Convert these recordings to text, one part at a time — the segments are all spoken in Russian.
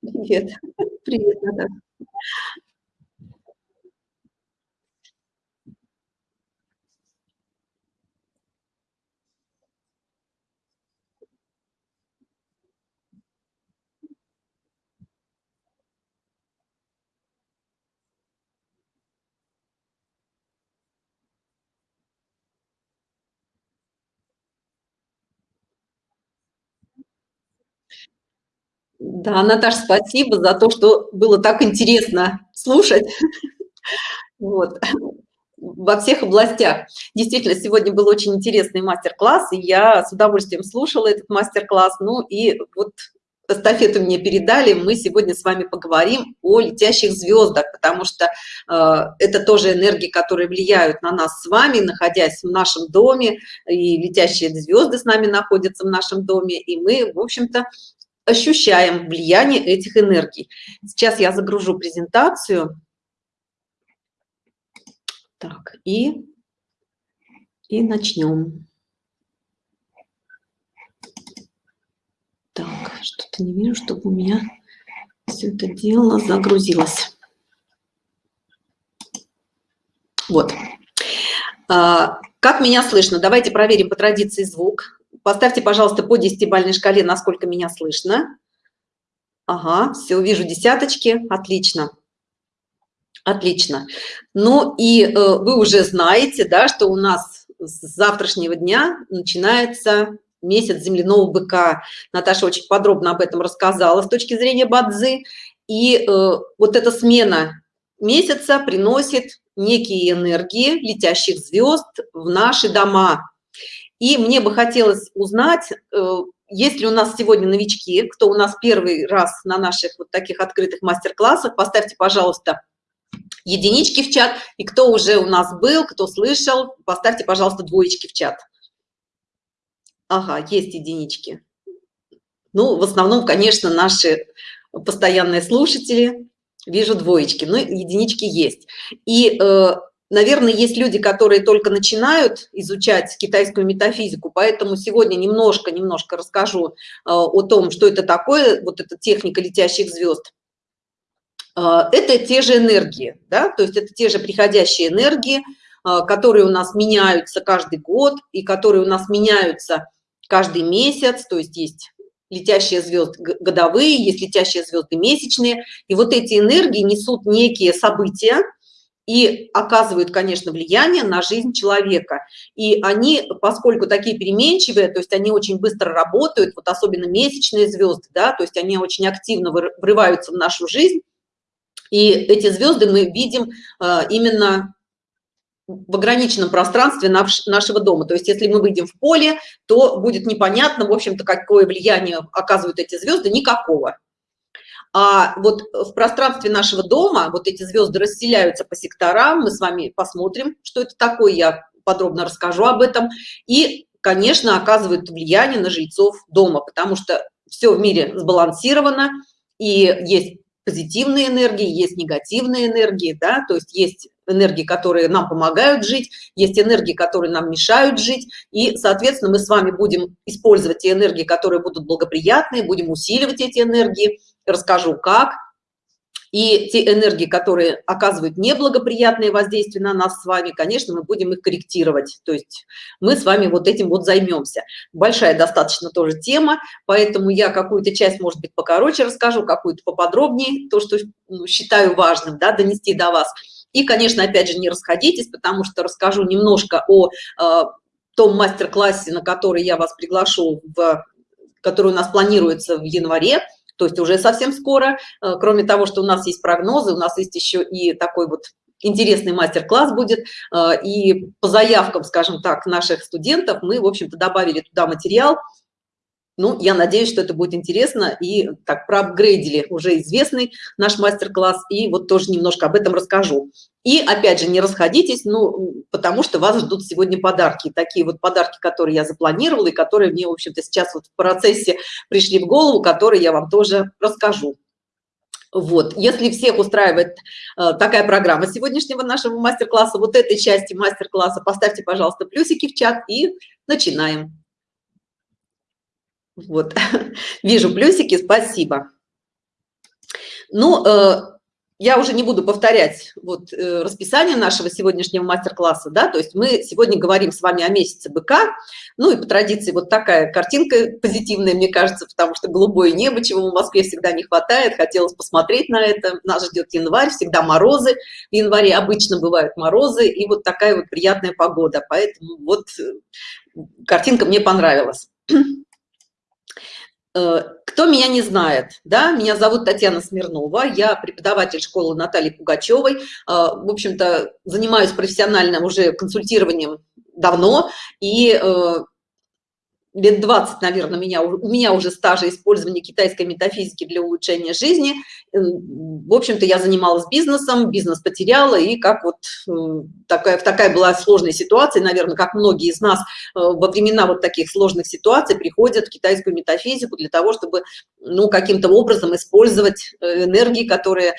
Привет. Привет, Наташа. Да, Наташа, спасибо за то, что было так интересно слушать. Вот. Во всех областях. Действительно, сегодня был очень интересный мастер-класс, и я с удовольствием слушала этот мастер-класс. Ну и вот эстафету мне передали, мы сегодня с вами поговорим о летящих звездах, потому что э, это тоже энергии, которые влияют на нас с вами, находясь в нашем доме, и летящие звезды с нами находятся в нашем доме, и мы, в общем-то, ощущаем влияние этих энергий. Сейчас я загружу презентацию. Так, и, и начнем. Так, что-то не вижу, чтобы у меня все это дело загрузилось. Вот. А, как меня слышно? Давайте проверим по традиции звук. Поставьте, пожалуйста, по десятибальной шкале, насколько меня слышно. Ага, все, вижу десяточки, отлично. Отлично. Ну и э, вы уже знаете, да, что у нас с завтрашнего дня начинается месяц земляного быка. Наташа очень подробно об этом рассказала с точки зрения бадзы. И э, вот эта смена месяца приносит некие энергии летящих звезд в наши дома. И мне бы хотелось узнать, э, есть ли у нас сегодня новички, кто у нас первый раз на наших вот таких открытых мастер-классах, поставьте, пожалуйста, единички в чат, и кто уже у нас был, кто слышал, поставьте, пожалуйста, двоечки в чат. Ага, есть единички. Ну, в основном, конечно, наши постоянные слушатели, вижу двоечки, но единички есть. И э, наверное, есть люди, которые только начинают изучать китайскую метафизику, поэтому сегодня немножко-немножко расскажу э, о том, что это такое, вот эта техника летящих звезд. Э, это те же энергии, да, то есть это те же приходящие энергии, э, которые у нас меняются каждый год и которые у нас меняются каждый месяц, то есть есть летящие звезды годовые, есть летящие звезды месячные, и вот эти энергии несут некие события, и оказывают, конечно, влияние на жизнь человека. И они, поскольку такие переменчивые, то есть они очень быстро работают, вот особенно месячные звезды, да, то есть они очень активно врываются в нашу жизнь, и эти звезды мы видим э, именно в ограниченном пространстве нашего дома. То есть если мы выйдем в поле, то будет непонятно, в общем-то, какое влияние оказывают эти звезды, никакого. А вот в пространстве нашего дома вот эти звезды расселяются по секторам, мы с вами посмотрим, что это такое, я подробно расскажу об этом. И, конечно, оказывают влияние на жильцов дома, потому что все в мире сбалансировано, и есть позитивные энергии, есть негативные энергии, да, то есть есть энергии, которые нам помогают жить, есть энергии, которые нам мешают жить, и, соответственно, мы с вами будем использовать те энергии, которые будут благоприятные, будем усиливать эти энергии, расскажу как. И те энергии, которые оказывают неблагоприятные воздействия на нас с вами, конечно, мы будем их корректировать. То есть мы с вами вот этим вот займемся. Большая достаточно тоже тема, поэтому я какую-то часть, может быть, покороче расскажу, какую-то поподробнее, то, что ну, считаю важным, да, донести до вас. И, конечно, опять же, не расходитесь, потому что расскажу немножко о э, том мастер-классе, на который я вас приглашу, в, который у нас планируется в январе то есть уже совсем скоро. Э, кроме того, что у нас есть прогнозы, у нас есть еще и такой вот интересный мастер-класс будет. Э, и по заявкам, скажем так, наших студентов мы, в общем-то, добавили туда материал, ну, я надеюсь, что это будет интересно и так проапгрейдили уже известный наш мастер-класс, и вот тоже немножко об этом расскажу. И опять же, не расходитесь, ну, потому что вас ждут сегодня подарки. Такие вот подарки, которые я запланировала и которые мне, в общем-то, сейчас вот в процессе пришли в голову, которые я вам тоже расскажу. Вот, если всех устраивает э, такая программа сегодняшнего нашего мастер-класса, вот этой части мастер-класса, поставьте, пожалуйста, плюсики в чат и начинаем. Вот, вижу плюсики, спасибо. Ну, э, я уже не буду повторять вот э, расписание нашего сегодняшнего мастер-класса, да, то есть мы сегодня говорим с вами о месяце быка, ну и по традиции вот такая картинка позитивная, мне кажется, потому что голубое небо, чего в Москве всегда не хватает, хотелось посмотреть на это, нас ждет январь, всегда морозы, в январе обычно бывают морозы, и вот такая вот приятная погода, поэтому вот э, картинка мне понравилась. Э, кто меня не знает, да, меня зовут Татьяна Смирнова, я преподаватель школы Натальи Пугачевой, э, в общем-то, занимаюсь профессиональным уже консультированием давно, и э, лет 20, наверное, меня, у меня уже стажа использования китайской метафизики для улучшения жизни. В общем-то, я занималась бизнесом, бизнес потеряла, и как вот э, такая, такая была сложная ситуация, наверное, как многие из нас э, во времена вот таких сложных ситуаций приходят в китайскую метафизику для того, чтобы, ну, каким-то образом использовать э, энергии, которые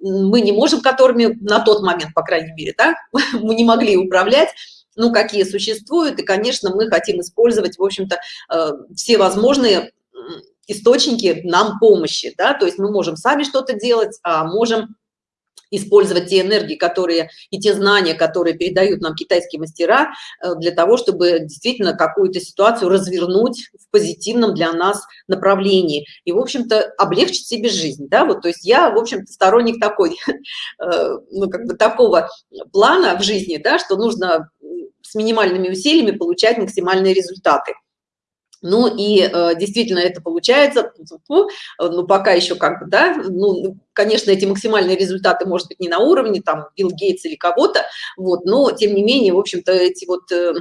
мы не можем, которыми на тот момент, по крайней мере, да, мы не могли управлять, ну, какие существуют, и, конечно, мы хотим использовать, в общем-то, э, все возможные источники нам помощи, да, то есть мы можем сами что-то делать, а можем использовать те энергии, которые и те знания, которые передают нам китайские мастера, э, для того, чтобы действительно какую-то ситуацию развернуть в позитивном для нас направлении. И, в общем-то, облегчить себе жизнь, да, вот, то есть я, в общем-то, сторонник такой, э, ну, как бы такого плана в жизни, да, что нужно с минимальными усилиями получать максимальные результаты. Ну и э, действительно это получается, ну пока еще как бы, да, ну, конечно, эти максимальные результаты, может быть, не на уровне там Билл Гейтс или кого-то, вот, но тем не менее, в общем-то, эти вот э,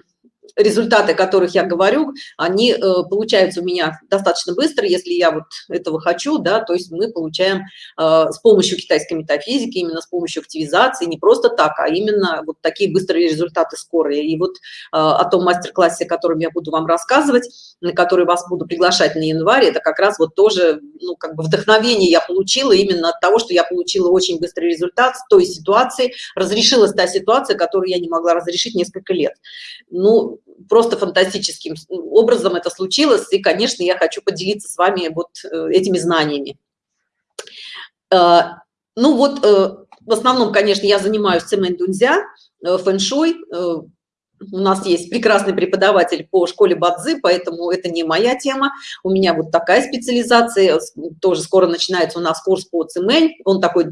результаты, о которых я говорю, они э, получаются у меня достаточно быстро, если я вот этого хочу, да, то есть мы получаем э, с помощью китайской метафизики, именно с помощью активизации, не просто так, а именно вот такие быстрые результаты скорые. И вот э, о том мастер-классе, о котором я буду вам рассказывать, на который вас буду приглашать на январь, это как раз вот тоже, ну, как бы вдохновение я получила именно от того, что я получила очень быстрый результат с той ситуации, разрешилась та ситуация, которую я не могла разрешить несколько лет. Ну, просто фантастическим образом это случилось, и, конечно, я хочу поделиться с вами вот э, этими знаниями. Э, ну вот, э, в основном, конечно, я занимаюсь цемент дунзя, фэншуй, у нас есть прекрасный преподаватель по школе Бадзы, поэтому это не моя тема. У меня вот такая специализация, тоже скоро начинается у нас курс по цемень, он такой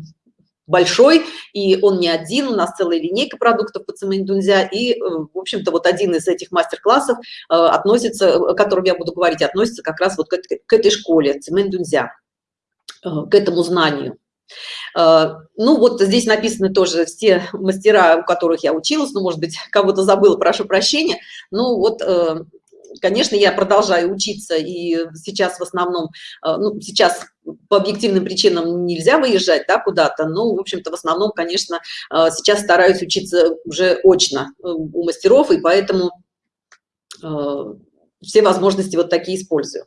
большой, и он не один, у нас целая линейка продуктов по цементунзя, и, э, в общем-то, вот один из этих мастер-классов э, относится, о котором я буду говорить, относится как раз вот к, к этой школе цементунзя, э, к этому знанию. Ну, вот здесь написаны тоже все мастера, у которых я училась, ну, может быть, кого-то забыла, прошу прощения. Ну, вот конечно, я продолжаю учиться, и сейчас в основном, ну, сейчас по объективным причинам нельзя выезжать, да, куда-то, но, в общем-то, в основном, конечно, э, сейчас стараюсь учиться уже очно э, у мастеров, и поэтому все возможности вот такие использую.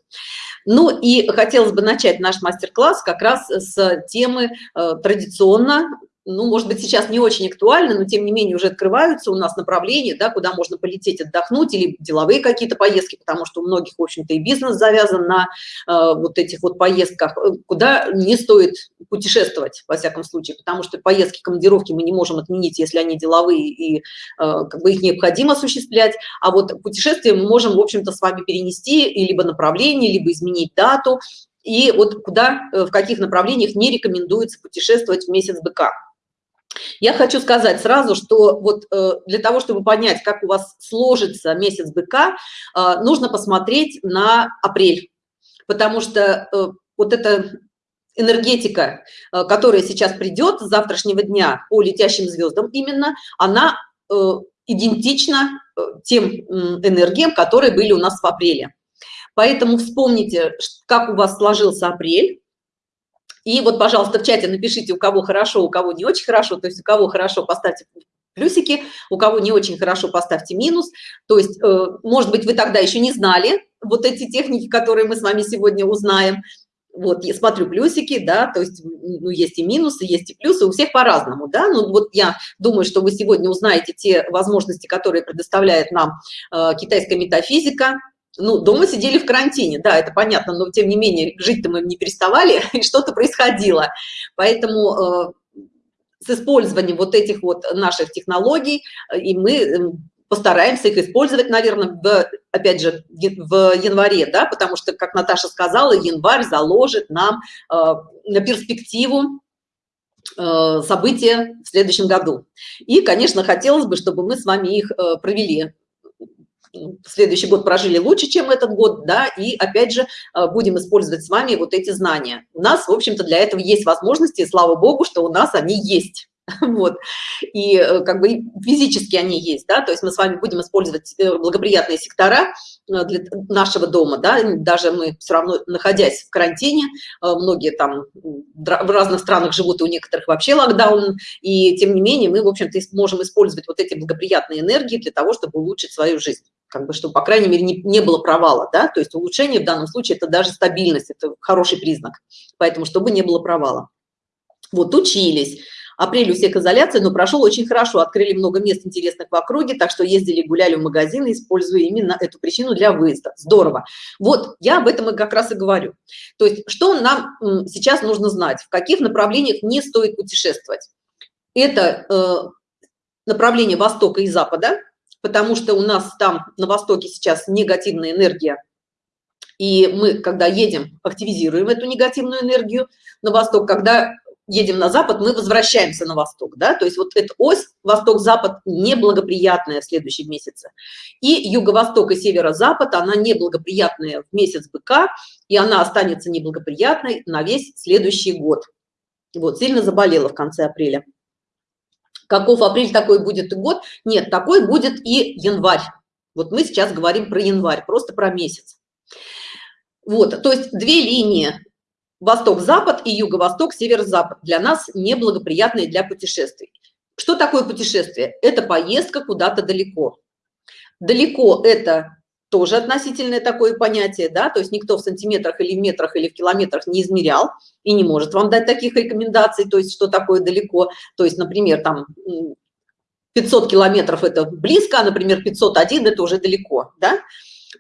Ну и хотелось бы начать наш мастер-класс как раз с темы традиционно ну, может быть, сейчас не очень актуально, но тем не менее уже открываются у нас направления, да, куда можно полететь отдохнуть или деловые какие-то поездки, потому что у многих, в общем-то, и бизнес завязан на э, вот этих вот поездках, э, куда не стоит путешествовать, во всяком случае, потому что поездки, командировки мы не можем отменить, если они деловые, и э, как бы их необходимо осуществлять, а вот путешествия мы можем, в общем-то, с вами перенести и либо направление, либо изменить дату, и вот куда, э, в каких направлениях не рекомендуется путешествовать в месяц быка. Я хочу сказать сразу, что вот э, для того, чтобы понять, как у вас сложится месяц быка, э, нужно посмотреть на апрель, потому что э, вот эта энергетика, которая сейчас придет с завтрашнего дня по летящим звездам именно, она идентична тем энергиям, которые были у нас в апреле. Поэтому вспомните, как у вас сложился апрель, и вот, пожалуйста, в чате напишите, у кого хорошо, у кого не очень хорошо. То есть у кого хорошо, поставьте плюсики, у кого не очень хорошо, поставьте минус. То есть, э, может быть, вы тогда еще не знали вот эти техники, которые мы с вами сегодня узнаем. Вот, я смотрю плюсики, да, то есть, ну, есть и минусы, есть и плюсы, у всех по-разному, да, ну, вот я думаю, что вы сегодня узнаете те возможности, которые предоставляет нам э, китайская метафизика, ну, дома сидели в карантине, да, это понятно, но тем не менее жить-то мы не переставали, и что-то происходило. Поэтому э, с использованием вот этих вот наших технологий, э, и мы эм, постараемся их использовать, наверное, в, опять же, в январе, да, потому что, как Наташа сказала, январь заложит нам э, на перспективу э, события в следующем году. И, конечно, хотелось бы, чтобы мы с вами их э, провели следующий год прожили лучше, чем этот год, да, и опять же э, будем использовать с вами вот эти знания. У нас, в общем-то, для этого есть возможности, и слава богу, что у нас они есть. вот. И э, как бы физически они есть да то есть мы с вами будем использовать э, благоприятные сектора э, для нашего дома да даже мы все равно находясь в карантине многие там в разных странах живут и у некоторых вообще локдаун и тем не менее мы в общем-то можем использовать вот эти благоприятные энергии для того чтобы улучшить свою жизнь как бы чтобы по крайней мере не, не было провала да то есть улучшение в данном случае это даже стабильность это хороший признак поэтому чтобы не было провала. Вот учились Апрель у всех изоляция, но прошел очень хорошо. Открыли много мест интересных в округе, так что ездили, гуляли в магазины, используя именно эту причину для выезда. Здорово. Вот, я об этом и как раз и говорю. То есть, что нам сейчас нужно знать, в каких направлениях не стоит путешествовать. Это э, направление Востока и Запада, потому что у нас там на Востоке сейчас негативная энергия, и мы, когда едем, активизируем эту негативную энергию на восток, когда едем на запад, мы возвращаемся на восток, да, то есть вот эта ось восток-запад неблагоприятная в следующем месяце. И юго-восток и северо-запад, она неблагоприятная в месяц быка, и она останется неблагоприятной на весь следующий год. Вот, сильно заболела в конце апреля. Каков апрель такой будет и год? Нет, такой будет и январь. Вот мы сейчас говорим про январь, просто про месяц. Вот, то есть две линии восток-запад и юго-восток, север-запад для нас неблагоприятные для путешествий. Что такое путешествие? Это поездка куда-то далеко. Далеко это тоже относительное такое понятие, да, то есть никто в сантиметрах или в метрах или в километрах не измерял и не может вам дать таких рекомендаций, то есть что такое далеко, то есть, например, там 500 километров это близко, а, например, 501 это уже далеко, да,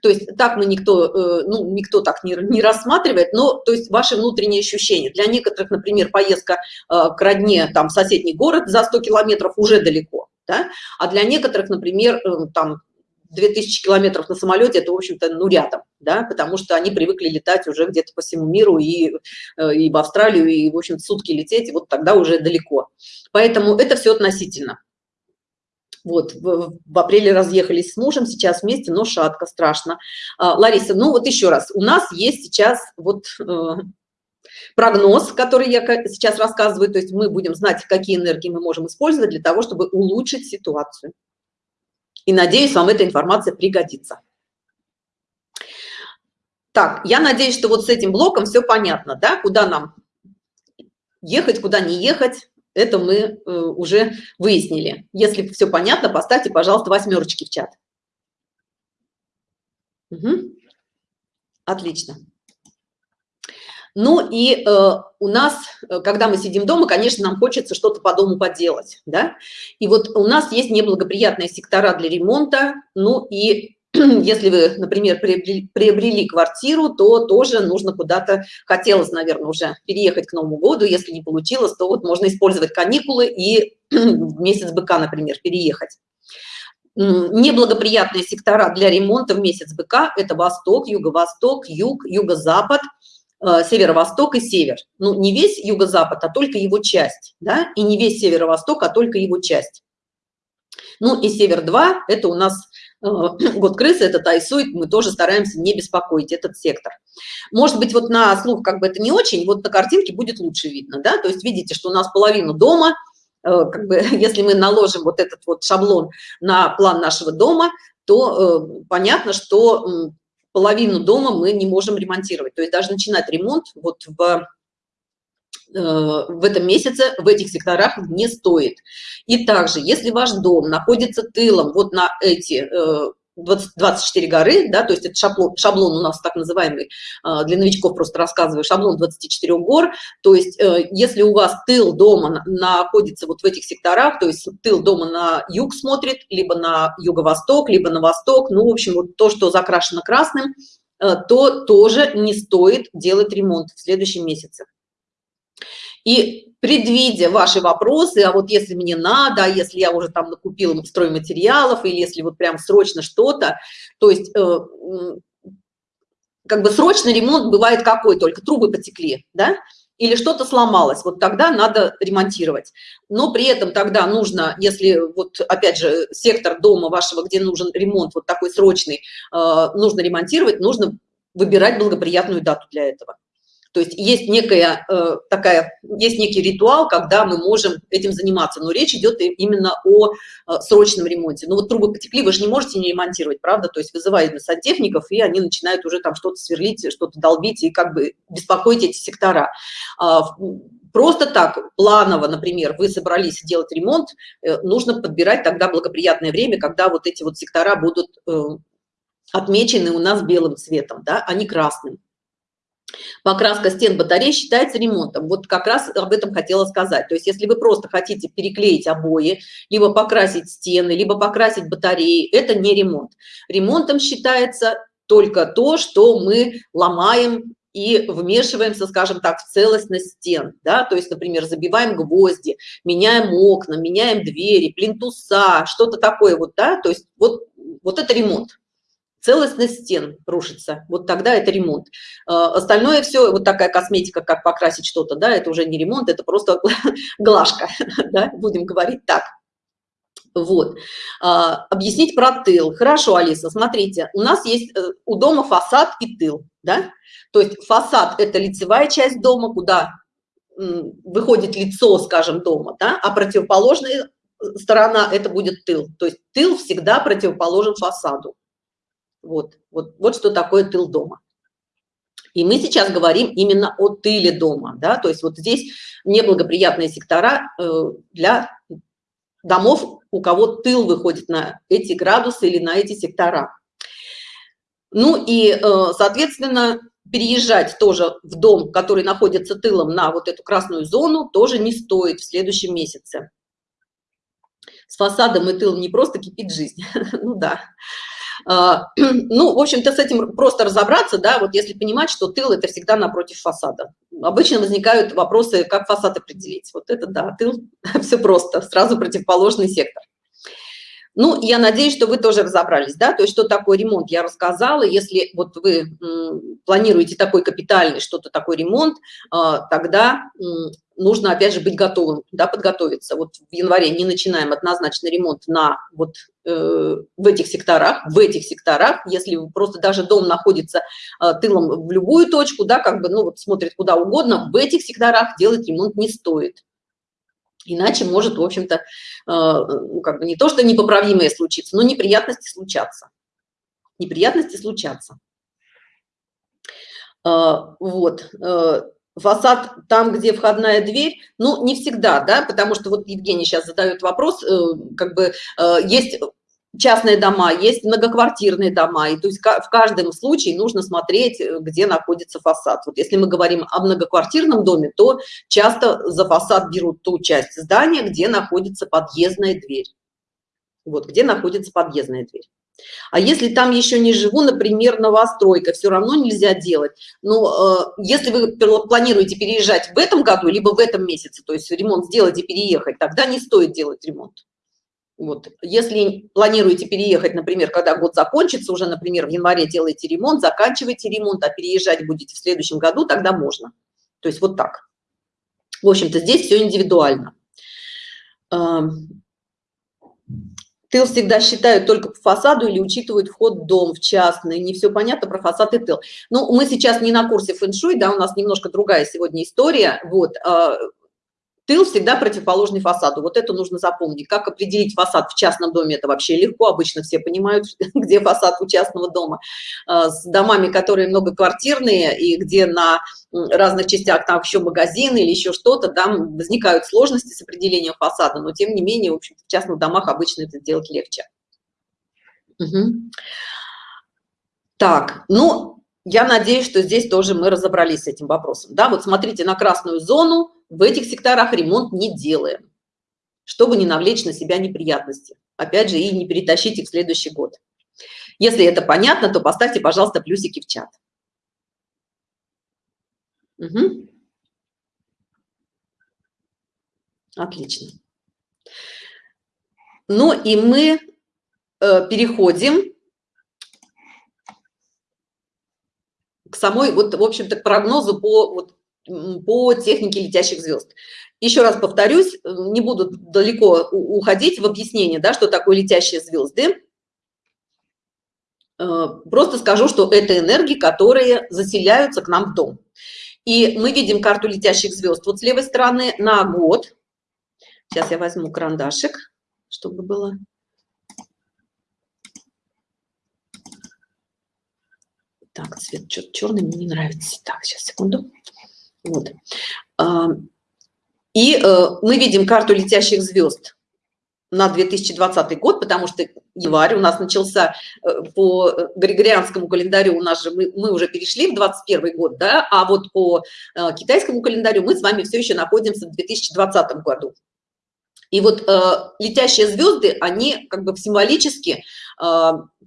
то есть так мы никто, э, ну, никто так не, не рассматривает, но то есть ваши внутренние ощущения. Для некоторых, например, поездка э, к родне, там, в соседний город за 100 километров уже далеко, да? а для некоторых, например, э, там, 2000 километров на самолете это в общем-то ну рядом да потому что они привыкли летать уже где-то по всему миру и и в австралию и в общем сутки лететь и вот тогда уже далеко поэтому это все относительно вот в, в апреле разъехались с мужем сейчас вместе но шатко страшно. А, лариса ну вот еще раз у нас есть сейчас вот э, прогноз который я сейчас рассказываю то есть мы будем знать какие энергии мы можем использовать для того чтобы улучшить ситуацию. И надеюсь вам эта информация пригодится. Так я надеюсь что вот с этим блоком все понятно да куда нам ехать куда не ехать это мы э, уже выяснили. Если все понятно поставьте пожалуйста восьмерочки в чат. Угу. отлично. Ну и э, у нас э, когда мы сидим дома конечно нам хочется что-то по дому поделать да? И вот у нас есть неблагоприятные сектора для ремонта ну и если вы например приобрели, квартиру то тоже нужно куда-то хотелось наверное уже переехать к новому году. Если не получилось то вот можно использовать каникулы и в месяц быка например переехать. Неблагоприятные сектора для ремонта в месяц быка это восток юго-восток юг юго-запад э, северо-восток и север. Ну не весь юго-запад а только его часть да? И не весь северо-восток а только его часть. Ну и север 2 это у нас год крысы это тайсует мы тоже стараемся не беспокоить этот сектор. Может быть вот на слух как бы это не очень вот на картинке будет лучше видно да? То есть видите что у нас половину дома э, как бы если мы наложим вот этот вот шаблон на план нашего дома то э, понятно что половину дома мы не можем ремонтировать. То есть даже начинать ремонт вот в Э, в этом месяце в этих секторах не стоит. И также, если ваш дом находится тылом вот на эти 20, 24 горы, да, то есть это шаблон, шаблон у нас так называемый, а, для новичков просто рассказываю, шаблон 24 гор, то есть э, если у вас тыл дома находится вот в этих секторах, то есть тыл дома на юг смотрит, либо на юго-восток, либо на восток, ну, в общем, вот то, что закрашено красным, э, то тоже не стоит делать ремонт в следующем месяце. И предвидя ваши вопросы, а вот если мне надо, а если я уже там накупила стройматериалов, или если вот прям срочно что-то, то есть э, как бы срочный ремонт бывает какой только, трубы потекли, да, или что-то сломалось, вот тогда надо ремонтировать. Но при этом тогда нужно, если вот опять же сектор дома вашего, где нужен ремонт вот такой срочный, э, нужно ремонтировать, нужно выбирать благоприятную дату для этого. То есть есть некая э, такая, есть некий ритуал, когда мы можем этим заниматься, но речь идет именно о э, срочном ремонте. Ну вот трубы потекли, вы же не можете не ремонтировать, правда? То есть вызываете сантехников, и они начинают уже там что-то сверлить, что-то долбить и как бы беспокоить эти сектора. А, просто так, планово, например, вы собрались делать ремонт, э, нужно подбирать тогда благоприятное время, когда вот эти вот сектора будут э, отмечены у нас белым цветом, да, а не красным. Покраска стен батарей считается ремонтом. Вот как раз об этом хотела сказать. То есть если вы просто хотите переклеить обои, либо покрасить стены, либо покрасить батареи, это не ремонт. Ремонтом считается только то, что мы ломаем и вмешиваемся, скажем так, в целостность стен, да, то есть, например, забиваем гвозди, меняем окна, меняем двери, плинтуса, что-то такое вот, да, то есть вот, вот это ремонт целостность стен рушится. Вот тогда это ремонт. А, остальное все вот такая косметика как покрасить что-то да это уже не ремонт это просто глажка да? будем говорить так. Вот. А, объяснить про тыл. Хорошо алиса смотрите у нас есть э, у дома фасад и тыл да? То есть фасад это лицевая часть дома куда выходит лицо скажем дома да? а противоположная сторона это будет тыл. То есть тыл всегда противоположен фасаду вот, вот, вот что такое тыл дома. И мы сейчас говорим именно о тыле дома, да, то есть вот здесь неблагоприятные сектора э, для домов, у кого тыл выходит на эти градусы или на эти сектора. Ну и, э, соответственно, переезжать тоже в дом, который находится тылом на вот эту красную зону, тоже не стоит в следующем месяце. С фасадом и тылом не просто кипит жизнь, ну да. А, ну, в общем-то, с этим просто разобраться, да, вот если понимать, что тыл – это всегда напротив фасада. Обычно возникают вопросы, как фасад определить. Вот это, да, тыл, все просто, сразу противоположный сектор. Ну, я надеюсь, что вы тоже разобрались, да, то есть что такое ремонт, я рассказала. Если вот вы планируете такой капитальный, что-то такой ремонт, а, тогда нужно, опять же, быть готовым, да, подготовиться. Вот в январе не начинаем однозначно ремонт на вот э, в этих секторах, в этих секторах, если просто даже дом находится э, тылом в любую точку, да, как бы, ну, вот смотрит куда угодно, в этих секторах делать ремонт не стоит. Иначе может, в общем-то, э, ну, как бы не то, что непоправимое случится, но неприятности случатся. Неприятности случатся. Э, вот. Э, фасад там, где входная дверь, ну, не всегда, да, потому что вот Евгений сейчас задает вопрос, как бы есть частные дома, есть многоквартирные дома, и то есть в каждом случае нужно смотреть, э, где находится фасад. Вот если мы говорим о многоквартирном доме, то часто за фасад берут ту часть здания, где находится подъездная дверь. Вот, где находится подъездная дверь. А если там еще не живу, например, новостройка, все равно нельзя делать. Но э, если вы планируете переезжать в этом году, либо в этом месяце, то есть ремонт сделать и переехать, тогда не стоит делать ремонт. Вот. Если планируете переехать, например, когда год закончится, уже, например, в январе делаете ремонт, заканчиваете ремонт, а переезжать будете в следующем году, тогда можно. То есть вот так. В общем-то, здесь все индивидуально. Тыл всегда считают только по фасаду или учитывают вход в дом в частный. Не все понятно про фасад и тыл. Ну, мы сейчас не на курсе фэн-шуй, да, у нас немножко другая сегодня история. Вот, а, Тыл всегда противоположный фасаду. Вот это нужно запомнить. Как определить фасад в частном доме? Это вообще легко. Обычно все понимают, где фасад у частного дома. А, с домами, которые многоквартирные и где на разных частях там еще магазин или еще что-то, там возникают сложности с определением фасада. Но тем не менее, в общем в частных домах обычно это сделать легче. Угу. Так, ну, я надеюсь, что здесь тоже мы разобрались с этим вопросом. Да, вот смотрите на красную зону, в этих секторах ремонт не делаем, чтобы не навлечь на себя неприятности. Опять же, и не перетащить их в следующий год. Если это понятно, то поставьте, пожалуйста, плюсики в чат. Угу. Отлично. Ну и мы э, переходим к самой, вот, в общем-то, прогнозу по, вот, по технике летящих звезд. Еще раз повторюсь, не буду далеко уходить в объяснение, да, что такое летящие звезды. Э, просто скажу, что это энергии, которые заселяются к нам в дом. И мы видим карту летящих звезд вот с левой стороны на год. Сейчас я возьму карандашик, чтобы было. Так, цвет черный мне не нравится. Так, сейчас, секунду. Вот. И э, мы видим карту летящих звезд на 2020 год, потому что январь у нас начался э, по григорианскому календарю, у нас же мы, мы уже перешли в 21 год, да, а вот по э, китайскому календарю мы с вами все еще находимся в 2020 году. И вот э, летящие звезды, они как бы символически э,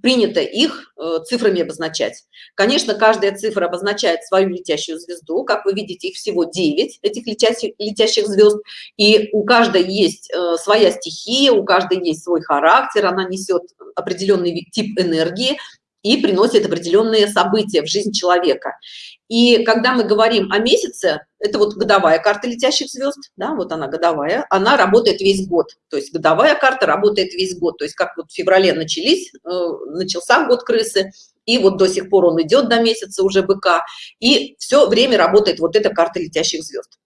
принято их э, цифрами обозначать. Конечно, каждая цифра обозначает свою летящую звезду. Как вы видите, их всего 9, этих летящих, летящих звезд. И у каждой есть э, своя стихия, у каждой есть свой характер, она несет определенный тип энергии и приносит определенные события в жизнь человека. И когда мы говорим о месяце, это вот годовая карта летящих звезд, да, вот она годовая, она работает весь год. То есть годовая карта работает весь год. То есть как вот в феврале начались, э, начался год крысы, и вот до сих пор он идет до месяца уже быка, и все время работает вот эта карта летящих звезд.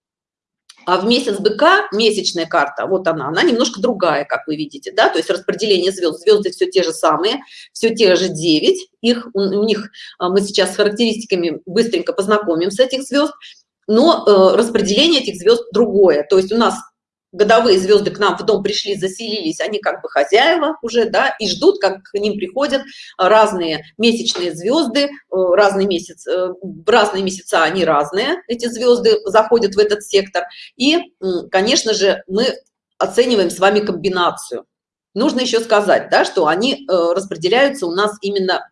А в месяц быка месячная карта, вот она, она немножко другая, как вы видите, да, то есть распределение звезд, звезды все те же самые, все те же 9, их, у, у них а, мы сейчас с характеристиками быстренько познакомим с этих звезд, но э, распределение этих звезд другое, то есть у нас годовые звезды к нам в дом пришли, заселились, они как бы хозяева уже, да, и ждут, как к ним приходят разные месячные звезды, э, разный месяц, э, разные месяца они разные, эти звезды заходят в этот сектор. И, конечно же, мы оцениваем с вами комбинацию. Нужно еще сказать, да, что они э, распределяются у нас именно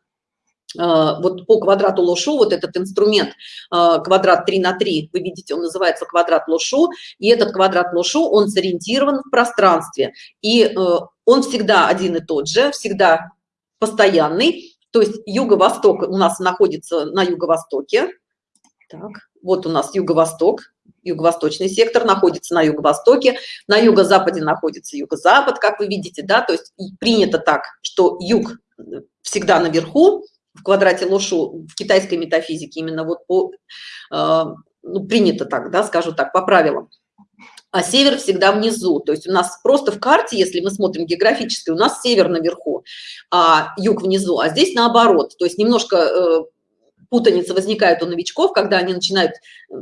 вот по квадрату Лошу, вот этот инструмент а, квадрат 3 на 3, вы видите, он называется квадрат Лошу, и этот квадрат Лошу, он сориентирован в пространстве, и э, он всегда один и тот же, всегда постоянный, то есть юго-восток у нас находится на юго-востоке, так, вот у нас юго-восток, юго-восточный сектор находится на юго-востоке, на юго-западе находится юго-запад, как вы видите, да, то есть принято так, что юг всегда наверху, в квадрате Лошу в китайской метафизике именно вот по э, ну, принято так да скажу так по правилам. А север всегда внизу. То есть у нас просто в карте если мы смотрим географически у нас север наверху а юг внизу а здесь наоборот. То есть немножко э, путаница возникает у новичков когда они начинают э,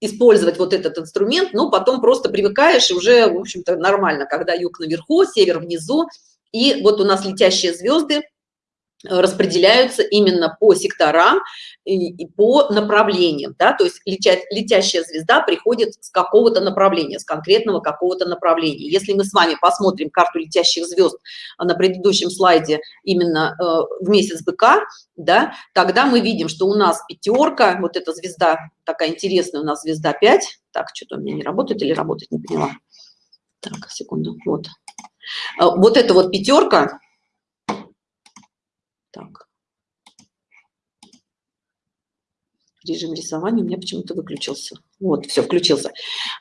использовать вот этот инструмент но потом просто привыкаешь и уже в общем-то нормально когда юг наверху север внизу и вот у нас летящие звезды распределяются именно по секторам и по направлениям да то есть летя, летящая звезда приходит с какого-то направления с конкретного какого-то направления. Если мы с вами посмотрим карту летящих звезд на предыдущем слайде именно э, в месяц быка да тогда мы видим что у нас пятерка вот эта звезда такая интересная у нас звезда 5 так что-то у меня не работает или работает не поняла? Так секунду вот. Э, вот эта вот пятерка так. Режим рисования у меня почему-то выключился. Вот, все, включился.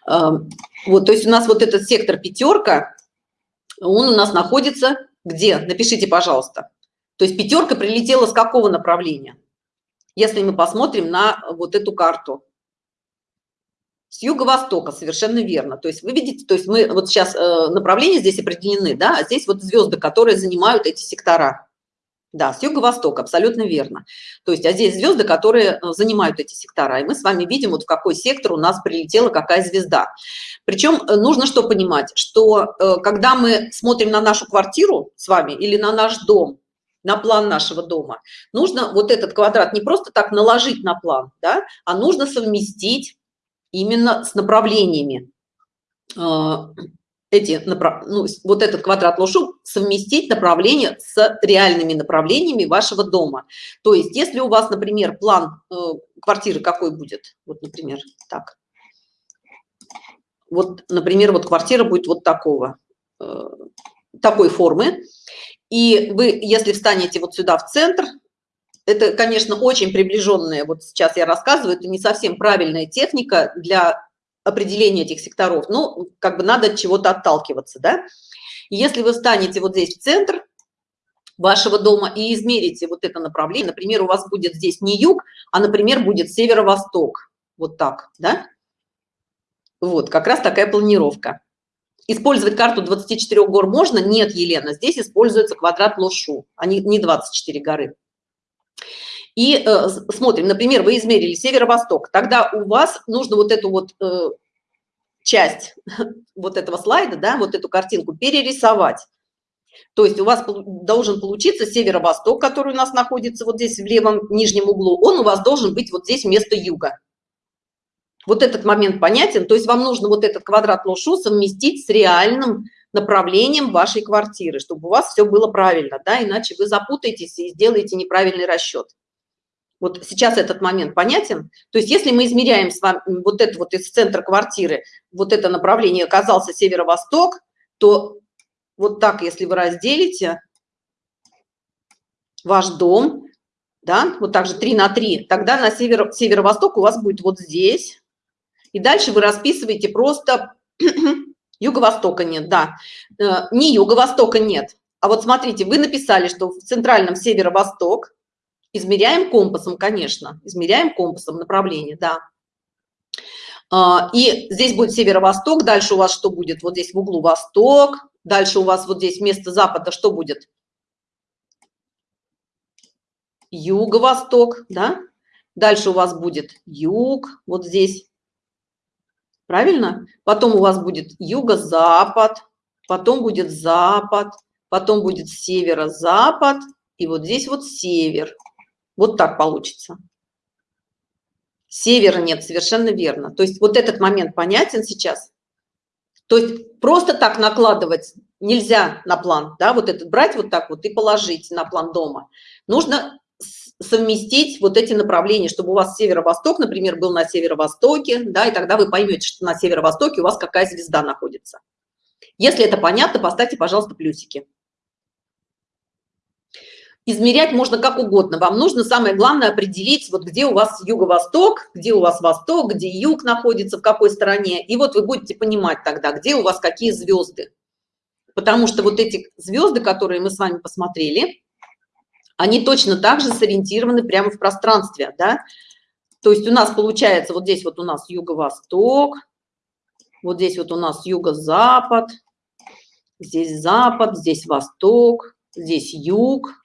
Вот, то есть у нас вот этот сектор пятерка, он у нас находится где? Напишите, пожалуйста. То есть пятерка прилетела с какого направления? Если мы посмотрим на вот эту карту. С юго-востока, совершенно верно. То есть вы видите, то есть мы вот сейчас э, направления здесь определены, да, а здесь вот звезды, которые занимают эти сектора. Да, с юго-востока, абсолютно верно. То есть, а здесь звезды, которые э, занимают эти сектора. И мы с вами видим, вот в какой сектор у нас прилетела какая звезда. Причем э, нужно что понимать, что э, когда мы смотрим на нашу квартиру с вами или на наш дом, на план нашего дома, нужно вот этот квадрат не просто так наложить на план, да, а нужно совместить именно с направлениями. Эти, ну, вот этот квадрат лошу совместить направление с реальными направлениями вашего дома. То есть, если у вас, например, план э, квартиры какой будет, вот, например, так, вот, например, вот квартира будет вот такого, э, такой формы, и вы, если встанете вот сюда в центр, это, конечно, очень приближенная, вот сейчас я рассказываю, это не совсем правильная техника для определения этих секторов, ну, как бы надо от чего-то отталкиваться, да. Если вы встанете вот здесь в центр вашего дома и измерите вот это направление, например, у вас будет здесь не юг, а, например, будет северо-восток, вот так, да. Вот, как раз такая планировка. Использовать карту 24 гор можно? Нет, Елена, здесь используется квадрат Лошу, а не 24 горы. И э, смотрим, например, вы измерили северо-восток, тогда у вас нужно вот эту вот э, часть вот этого слайда, да, вот эту картинку перерисовать. То есть у вас должен получиться северо-восток, который у нас находится вот здесь в левом нижнем углу, он у вас должен быть вот здесь вместо юга. Вот этот момент понятен, то есть вам нужно вот этот квадрат лошу совместить с реальным направлением вашей квартиры, чтобы у вас все было правильно, да, иначе вы запутаетесь и сделаете неправильный расчет. Вот сейчас этот момент понятен? То есть если мы измеряем с вами вот это вот из центра квартиры, вот это направление оказался северо-восток, то вот так, если вы разделите ваш дом, да, вот так же 3 на 3, тогда на северо-восток северо у вас будет вот здесь, и дальше вы расписываете просто юго-востока нет, да. Э, не юго-востока нет. А вот смотрите, вы написали, что в центральном северо-восток, измеряем компасом, конечно, измеряем компасом направление, да. А, и здесь будет северо-восток, дальше у вас что будет? Вот здесь в углу восток, дальше у вас вот здесь вместо запада что будет? Юго-восток, да? Дальше у вас будет юг, вот здесь правильно? Потом у вас будет юго-запад, потом будет запад, потом будет северо-запад, и вот здесь вот север. Вот так получится. Севера нет, совершенно верно. То есть вот этот момент понятен сейчас? То есть просто так накладывать нельзя на план, да, вот этот брать вот так вот и положить на план дома. Нужно совместить вот эти направления, чтобы у вас северо-восток, например, был на северо-востоке, да, и тогда вы поймете, что на северо-востоке у вас какая звезда находится. Если это понятно, поставьте, пожалуйста, плюсики. Измерять можно как угодно. Вам нужно, самое главное, определить, вот где у вас юго-восток, где у вас восток, где юг находится, в какой стороне. И вот вы будете понимать тогда, где у вас какие звезды. Потому что вот эти звезды, которые мы с вами посмотрели, они точно так же сориентированы прямо в пространстве, да. То есть у нас получается вот здесь вот у нас юго-восток, вот здесь вот у нас юго-запад, здесь запад, здесь восток, здесь юг,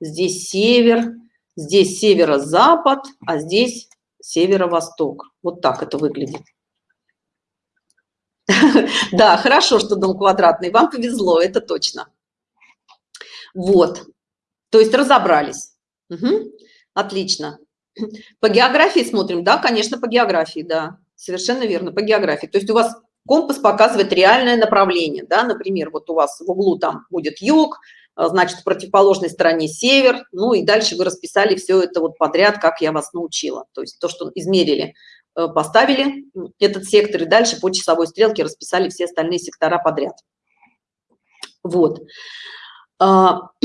здесь север, здесь северо-запад, а здесь северо-восток. Вот так это выглядит. Да, хорошо, что дом квадратный. Вам повезло, это точно. Вот. То есть разобрались. Угу. Отлично. По географии смотрим, да, конечно, по географии, да, совершенно верно, по географии. То есть у вас компас показывает реальное направление, да, например, вот у вас в углу там будет юг, значит, в противоположной стороне север, ну и дальше вы расписали все это вот подряд, как я вас научила. То есть то, что измерили, э, поставили этот сектор и дальше по часовой стрелке расписали все остальные сектора подряд. Вот. А,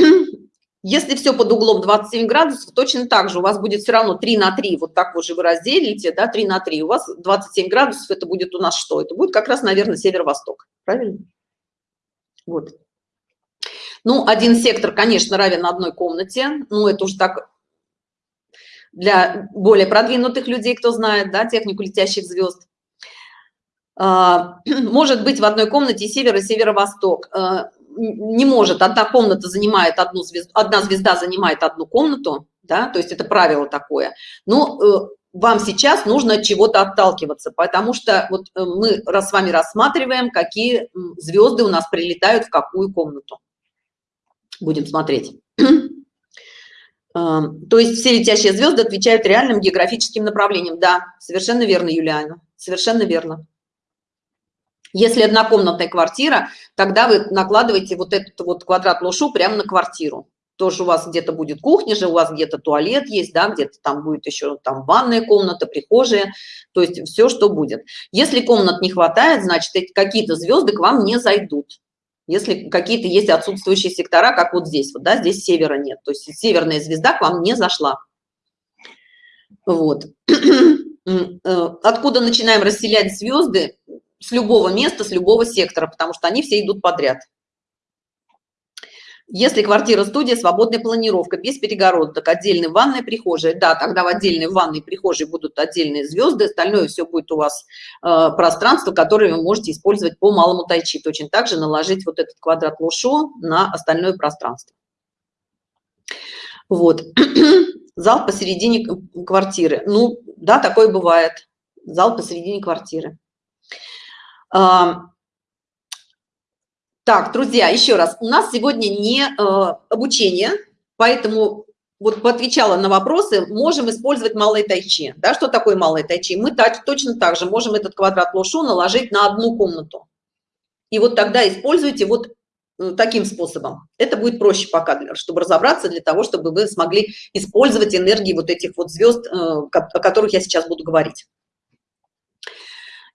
Если все под углом 27 градусов, точно так же у вас будет все равно 3 на 3, вот так вот же вы разделите, да, 3 на 3, у вас 27 градусов, это будет у нас что? Это будет как раз, наверное, северо-восток, правильно? Вот. Ну, один сектор, конечно, равен одной комнате, ну, это уже так для более продвинутых людей, кто знает, да, технику летящих звезд. А, может быть в одной комнате север и северо-восток а, не может, одна комната занимает одну звезду, одна звезда занимает одну комнату, да, то есть это правило такое. Но э, вам сейчас нужно от чего-то отталкиваться, потому что вот э, мы с вами рассматриваем, какие звезды у нас прилетают в какую комнату. Будем смотреть. То есть все летящие звезды отвечают реальным географическим направлениям. Да совершенно верно юлиана совершенно верно. Если однокомнатная квартира тогда вы накладываете вот этот вот квадрат лошу прямо на квартиру. Тоже у вас где-то будет кухня же у вас где-то туалет есть да где-то там будет еще там ванная комната прихожая. То есть все что будет. Если комнат не хватает значит какие-то звезды к вам не зайдут если какие-то есть отсутствующие сектора как вот здесь вот да здесь севера нет. То есть северная звезда к вам не зашла. Вот. Э, откуда начинаем расселять звезды? С любого места с любого сектора потому что они все идут подряд если квартира студия свободная планировка без перегородок отдельной ванной прихожей да тогда в отдельной ванной прихожей будут отдельные звезды остальное все будет у вас э, пространство которое вы можете использовать по малому тайчи точно так же наложить вот этот квадрат лошо на остальное пространство. Вот. Зал посередине квартиры. Ну да такое бывает. Зал посередине квартиры так, друзья, еще раз, у нас сегодня не э, обучение, поэтому вот отвечала на вопросы, можем использовать малые тайчи. Да, что такое малые тайчи? Мы так, точно так же можем этот квадрат лошу наложить на одну комнату. И вот тогда используйте вот э, таким способом. Это будет проще пока, чтобы разобраться, для того, чтобы вы смогли использовать энергии вот этих вот звезд, э, о которых я сейчас буду говорить.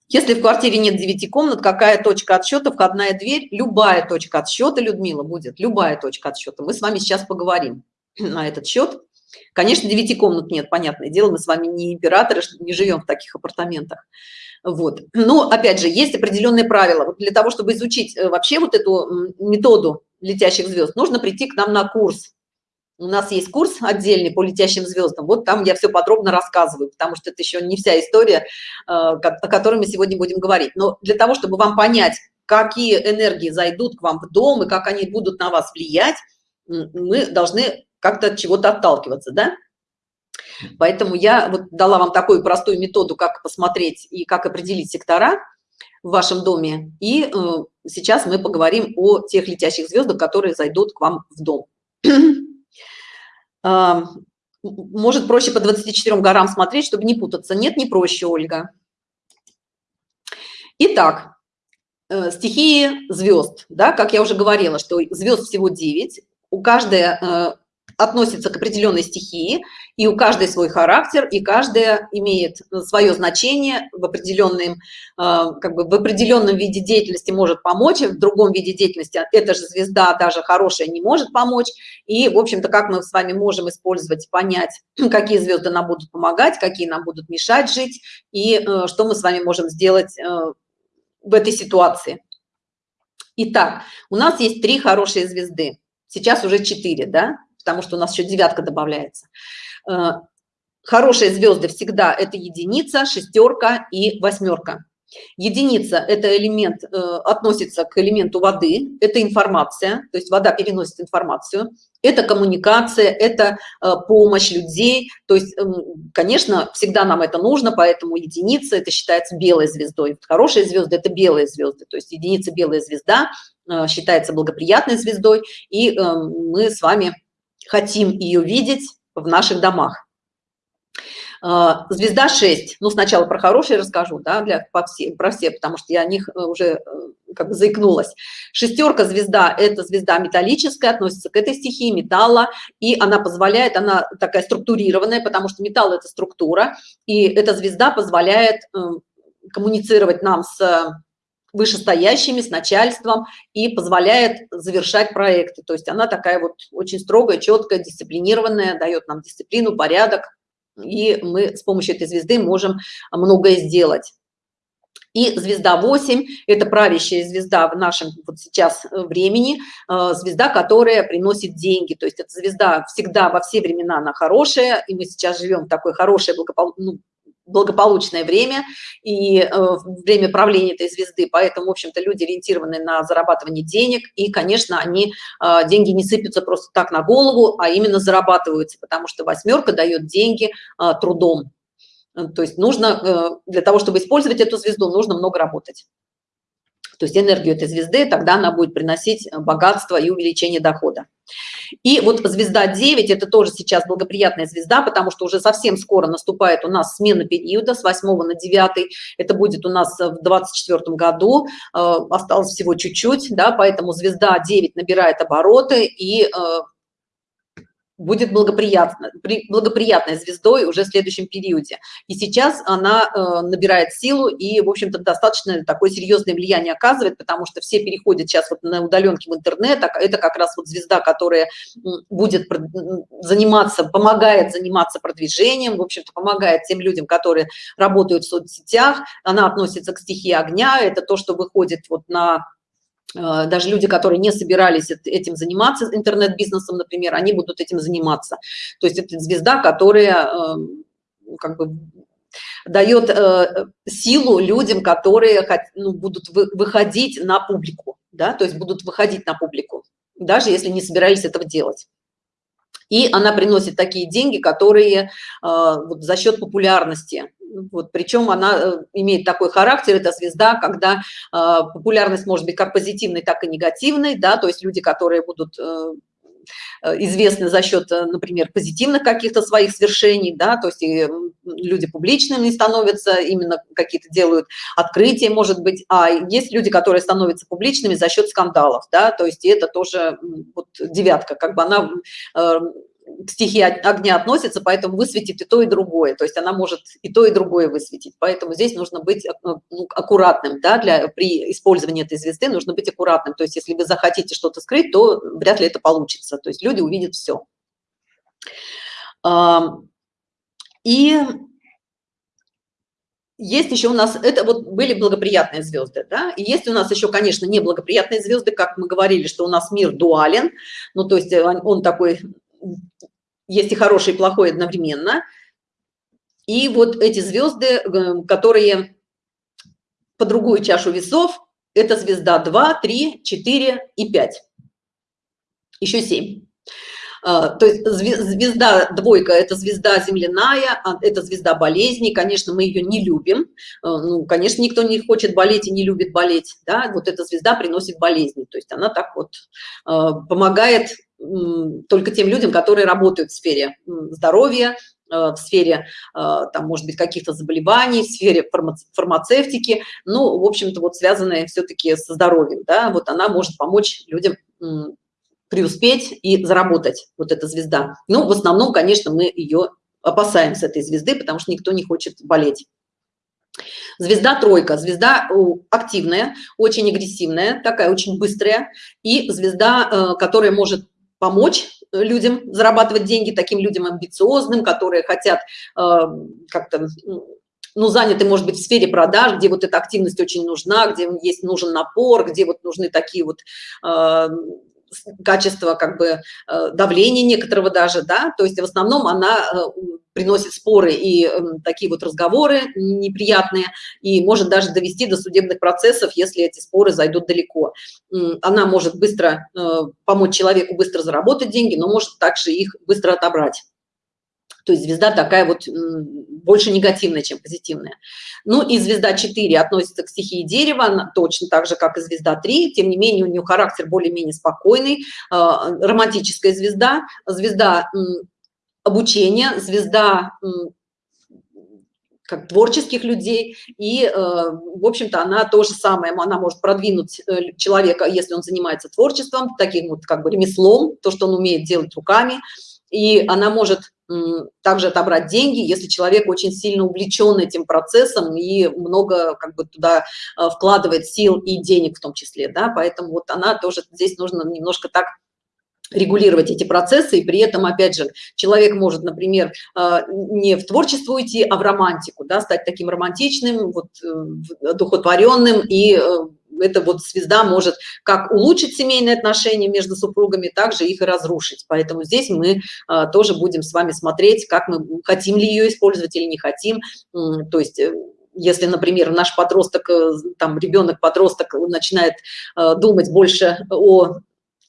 Если в квартире нет 9 комнат, какая точка отсчета, входная дверь? Любая точка отсчета, Людмила, будет. Любая точка отсчета. Мы с вами сейчас поговорим на этот счет. Конечно, 9 комнат нет, понятное дело, мы с вами не императоры, не живем в таких апартаментах. Вот. Но, опять же, есть определенные правила. Вот для того, чтобы изучить э, вообще вот эту методу летящих звезд, нужно прийти к нам на курс у нас есть курс отдельный по летящим звездам вот там я все подробно рассказываю потому что это еще не вся история э, о которой мы сегодня будем говорить. Но для того чтобы вам понять какие энергии зайдут к вам в дом и как они будут на вас влиять мы должны как-то от чего-то отталкиваться да? Поэтому я вот дала вам такую простую методу как посмотреть и как определить сектора в вашем доме. И э, сейчас мы поговорим о тех летящих звездах которые зайдут к вам в дом может проще по 24 горам смотреть чтобы не путаться. Нет не проще ольга. Итак э, стихии звезд да как я уже говорила что звезд всего 9 у каждой э, относится к определенной стихии и у каждой свой характер и каждая имеет свое значение в определенном э, как бы в определенном виде деятельности может помочь в другом виде деятельности эта же звезда даже хорошая не может помочь. И в общем-то как мы с вами можем использовать понять какие звезды нам будут помогать какие нам будут мешать жить и э, что мы с вами можем сделать э, в этой ситуации. Итак, у нас есть три хорошие звезды. Сейчас уже четыре да потому что у нас еще девятка добавляется. Э, хорошие звезды всегда это единица шестерка и восьмерка единица это элемент э, относится к элементу воды это информация то есть вода переносит информацию это коммуникация это э, помощь людей то есть э, конечно всегда нам это нужно поэтому единица это считается белой звездой. Хорошие звезды это белые звезды то есть единица белая звезда считается благоприятной звездой и э, мы с вами хотим ее видеть в наших домах. А, звезда 6 ну сначала про хорошие расскажу да для по все про все потому что я о них э, уже э, как бы заикнулась. Шестерка звезда это звезда металлическая относится к этой стихии металла и она позволяет она такая структурированная потому что металл это структура и эта звезда позволяет э, коммуницировать нам с вышестоящими, с начальством и позволяет завершать проекты. То есть она такая вот очень строгая, четкая, дисциплинированная, дает нам дисциплину, порядок, и мы с помощью этой звезды можем многое сделать. И звезда 8 – это правящая звезда в нашем вот сейчас э, времени, э, звезда, которая приносит деньги. То есть эта звезда всегда во все времена она хорошая, и мы сейчас живем в такое хорошее, благопол... ну, благополучное время и э, время правления этой звезды. Поэтому в общем-то люди ориентированы на зарабатывание денег. И конечно они э, деньги не сыпятся просто так на голову а именно зарабатываются потому что восьмерка дает деньги э, трудом. То есть нужно для того чтобы использовать эту звезду нужно много работать. То есть энергию этой звезды тогда она будет приносить богатство и увеличение дохода И вот звезда 9, это тоже сейчас благоприятная звезда, потому что уже совсем скоро наступает у нас смена периода с 8 на 9. Это будет у нас в 24 году, э, осталось всего чуть-чуть, да, поэтому звезда 9 набирает обороты и э, будет благоприятно, благоприятной звездой уже в следующем периоде. И сейчас она э, набирает силу и, в общем-то, достаточно такое серьезное влияние оказывает, потому что все переходят сейчас вот на удаленке в интернет, а это как раз вот звезда, которая будет заниматься, помогает заниматься продвижением, в общем-то, помогает тем людям, которые работают в соцсетях, она относится к стихии огня, это то, что выходит вот на даже люди, которые не собирались этим заниматься, интернет-бизнесом, например, они будут этим заниматься. То есть это звезда, которая эм, как бы дает э, силу людям, которые ну, будут выходить на публику, да, то есть будут выходить на публику, даже если не собирались этого делать. И она приносит такие деньги, которые э, вот, за счет популярности вот, причем она э, имеет такой характер, это звезда, когда э, популярность может быть как позитивной, так и негативной, да, то есть люди, которые будут э, известны за счет, например, позитивных каких-то своих свершений, да, то есть и люди публичными становятся, именно какие-то делают открытия, может быть, а есть люди, которые становятся публичными за счет скандалов, да, то есть это тоже вот девятка, как бы она к стихии огня относится, поэтому высветит и то, и другое. То есть она может и то, и другое высветить. Поэтому здесь нужно быть э, ну, аккуратным, да, для, при использовании этой звезды нужно быть аккуратным. То есть если вы захотите что-то скрыть, то вряд ли это получится. То есть люди увидят все. И есть еще у нас, это вот были благоприятные звезды, да, и есть у нас еще, конечно, неблагоприятные звезды, как мы говорили, что у нас мир дуален, ну, то есть он, он такой есть и хороший, и плохой одновременно. И вот эти звезды, э, которые по другую чашу весов, это звезда 2, 3, 4 и 5. Еще 7. А, то есть звезда двойка – это звезда земляная, а, это звезда болезни. Конечно, мы ее не любим. А, ну, конечно, никто не хочет болеть и не любит болеть. Да? Вот эта звезда приносит болезни. То есть она так вот помогает только тем людям, которые работают в сфере здоровья, э, в сфере, э, там, может быть, каких-то заболеваний, в сфере фармацевтики, ну, в общем-то, вот связанные все-таки со здоровьем, да, вот она может помочь людям преуспеть и заработать, вот эта звезда. Ну, в основном, конечно, мы ее опасаемся, этой звезды, потому что никто не хочет болеть. Звезда тройка, звезда активная, очень агрессивная, такая очень быстрая, и звезда, э, которая может помочь э, людям зарабатывать деньги, таким людям амбициозным, которые хотят э, как-то ну, заняты, может быть, в сфере продаж, где вот эта активность очень нужна, где есть нужен напор, где вот нужны такие вот э, качества как бы э, давления некоторого даже, да, то есть в основном она э, приносит споры и эм, такие вот разговоры неприятные, и может даже довести до судебных процессов, если эти споры зайдут далеко. Она может быстро э, помочь человеку быстро заработать деньги, но может также их быстро отобрать. То есть звезда такая вот больше негативная, чем позитивная. Ну и звезда 4 относится к стихии дерева, точно так же, как и звезда 3. Тем не менее, у нее характер более-менее спокойный. А, романтическая звезда, звезда обучения, звезда как творческих людей и э, в общем-то она то же самое она может продвинуть э, человека если он занимается творчеством таким вот как бы ремеслом то что он умеет делать руками и она может также отобрать деньги, если человек очень сильно увлечен этим процессом и много как бы туда э, вкладывает сил и денег в том числе, да, поэтому вот она тоже здесь нужно немножко так регулировать эти процессы, и при этом, опять же, человек может, например, э, не в творчество уйти, а в романтику, да, стать таким романтичным, вот, э, духотворенным и эта вот звезда может как улучшить семейные отношения между супругами, также их и разрушить. Поэтому здесь мы а, тоже будем с вами смотреть, как мы хотим ли ее использовать или не хотим. То есть э, если, например, наш подросток, э, там ребенок-подросток начинает э, думать больше о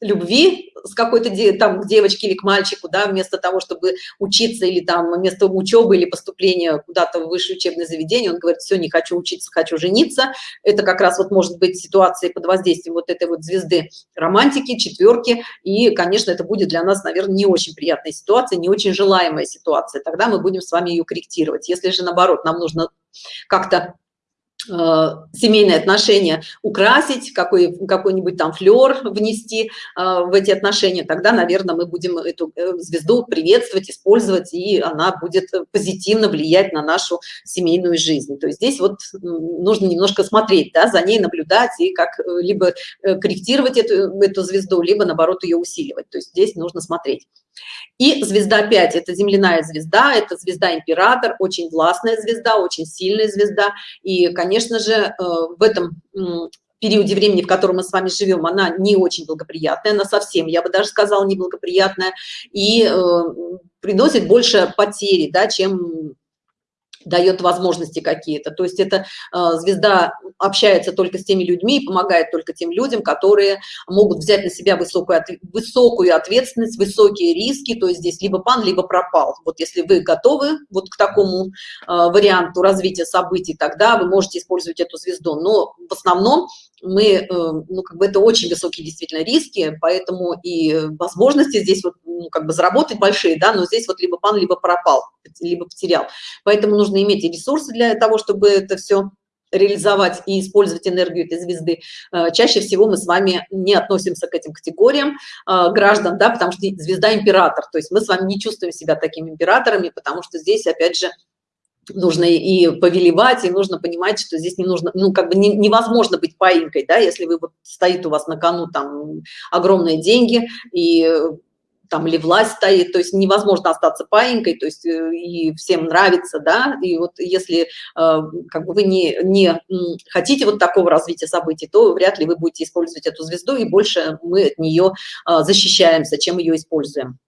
любви с какой-то там к девочке или к мальчику, да, вместо того, чтобы учиться или там вместо учебы или поступления куда-то в высшее учебное заведение, он говорит, все, не хочу учиться, хочу жениться. Это как раз вот может быть ситуация под воздействием вот этой вот звезды романтики, четверки, и, конечно, это будет для нас, наверное, не очень приятная ситуация, не очень желаемая ситуация. Тогда мы будем с вами ее корректировать. Если же, наоборот, нам нужно как-то семейные отношения украсить, какой-нибудь какой там флер внести э, в эти отношения, тогда, наверное, мы будем эту э, звезду приветствовать, использовать, и она будет позитивно влиять на нашу семейную жизнь. То есть здесь вот нужно немножко смотреть, да, за ней наблюдать и как либо корректировать эту, эту звезду, либо, наоборот, ее усиливать. То есть здесь нужно смотреть. И звезда 5 – это земляная звезда, это звезда-император, очень властная звезда, очень сильная звезда. И, конечно же, э, в этом периоде времени, в котором мы с вами живем, она не очень благоприятная, она совсем, я бы даже сказала, неблагоприятная, и э, приносит больше потери, да, чем дает возможности какие-то. То есть эта э, звезда общается только с теми людьми и помогает только тем людям, которые могут взять на себя высокую, высокую ответственность, высокие риски. То есть здесь либо пан, либо пропал. Вот если вы готовы вот к такому э, варианту развития событий, тогда вы можете использовать эту звезду. Но в основном мы, э, ну, как бы это очень высокие действительно риски, поэтому и возможности здесь вот, ну, как бы заработать большие, да, но здесь вот либо пан, либо пропал, либо потерял. Поэтому нужно иметь и ресурсы для того, чтобы это все реализовать и использовать энергию этой звезды. Э, чаще всего мы с вами не относимся к этим категориям э, граждан, да, потому что звезда император, то есть мы с вами не чувствуем себя такими императорами, потому что здесь, опять же, нужно и повелевать, и нужно понимать, что здесь не нужно, ну, как бы не, невозможно быть паинькой, да, если вы вот стоит у вас на кону там огромные деньги, и там или власть стоит, то есть невозможно остаться паинькой, то есть э, и всем нравится, да, и вот если э, как бы вы не, не хотите вот такого развития событий, то вряд ли вы будете использовать эту звезду, и больше мы от нее э, защищаемся, чем ее используем.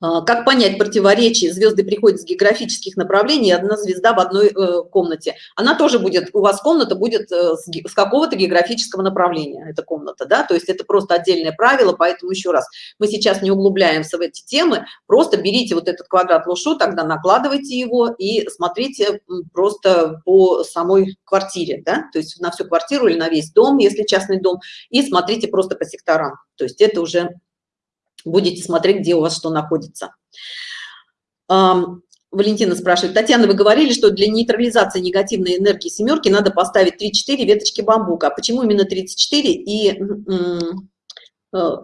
А, как понять противоречие? Звезды приходят с географических направлений, одна звезда в одной э, комнате. Она тоже будет, у вас комната будет э, с, какого-то географического направления, эта комната, да, то есть это просто отдельное правило, поэтому еще раз, мы сейчас не углубляемся в эти темы, просто берите вот этот квадрат лушу, тогда накладывайте его и смотрите просто по самой квартире, да, то есть на всю квартиру или на весь дом, если частный дом, и смотрите просто по секторам, то есть это уже будете смотреть, где у вас что находится. Валентина спрашивает, Татьяна, вы говорили, что для нейтрализации негативной энергии семерки надо поставить 3-4 веточки бамбука. А почему именно 34 и... Э,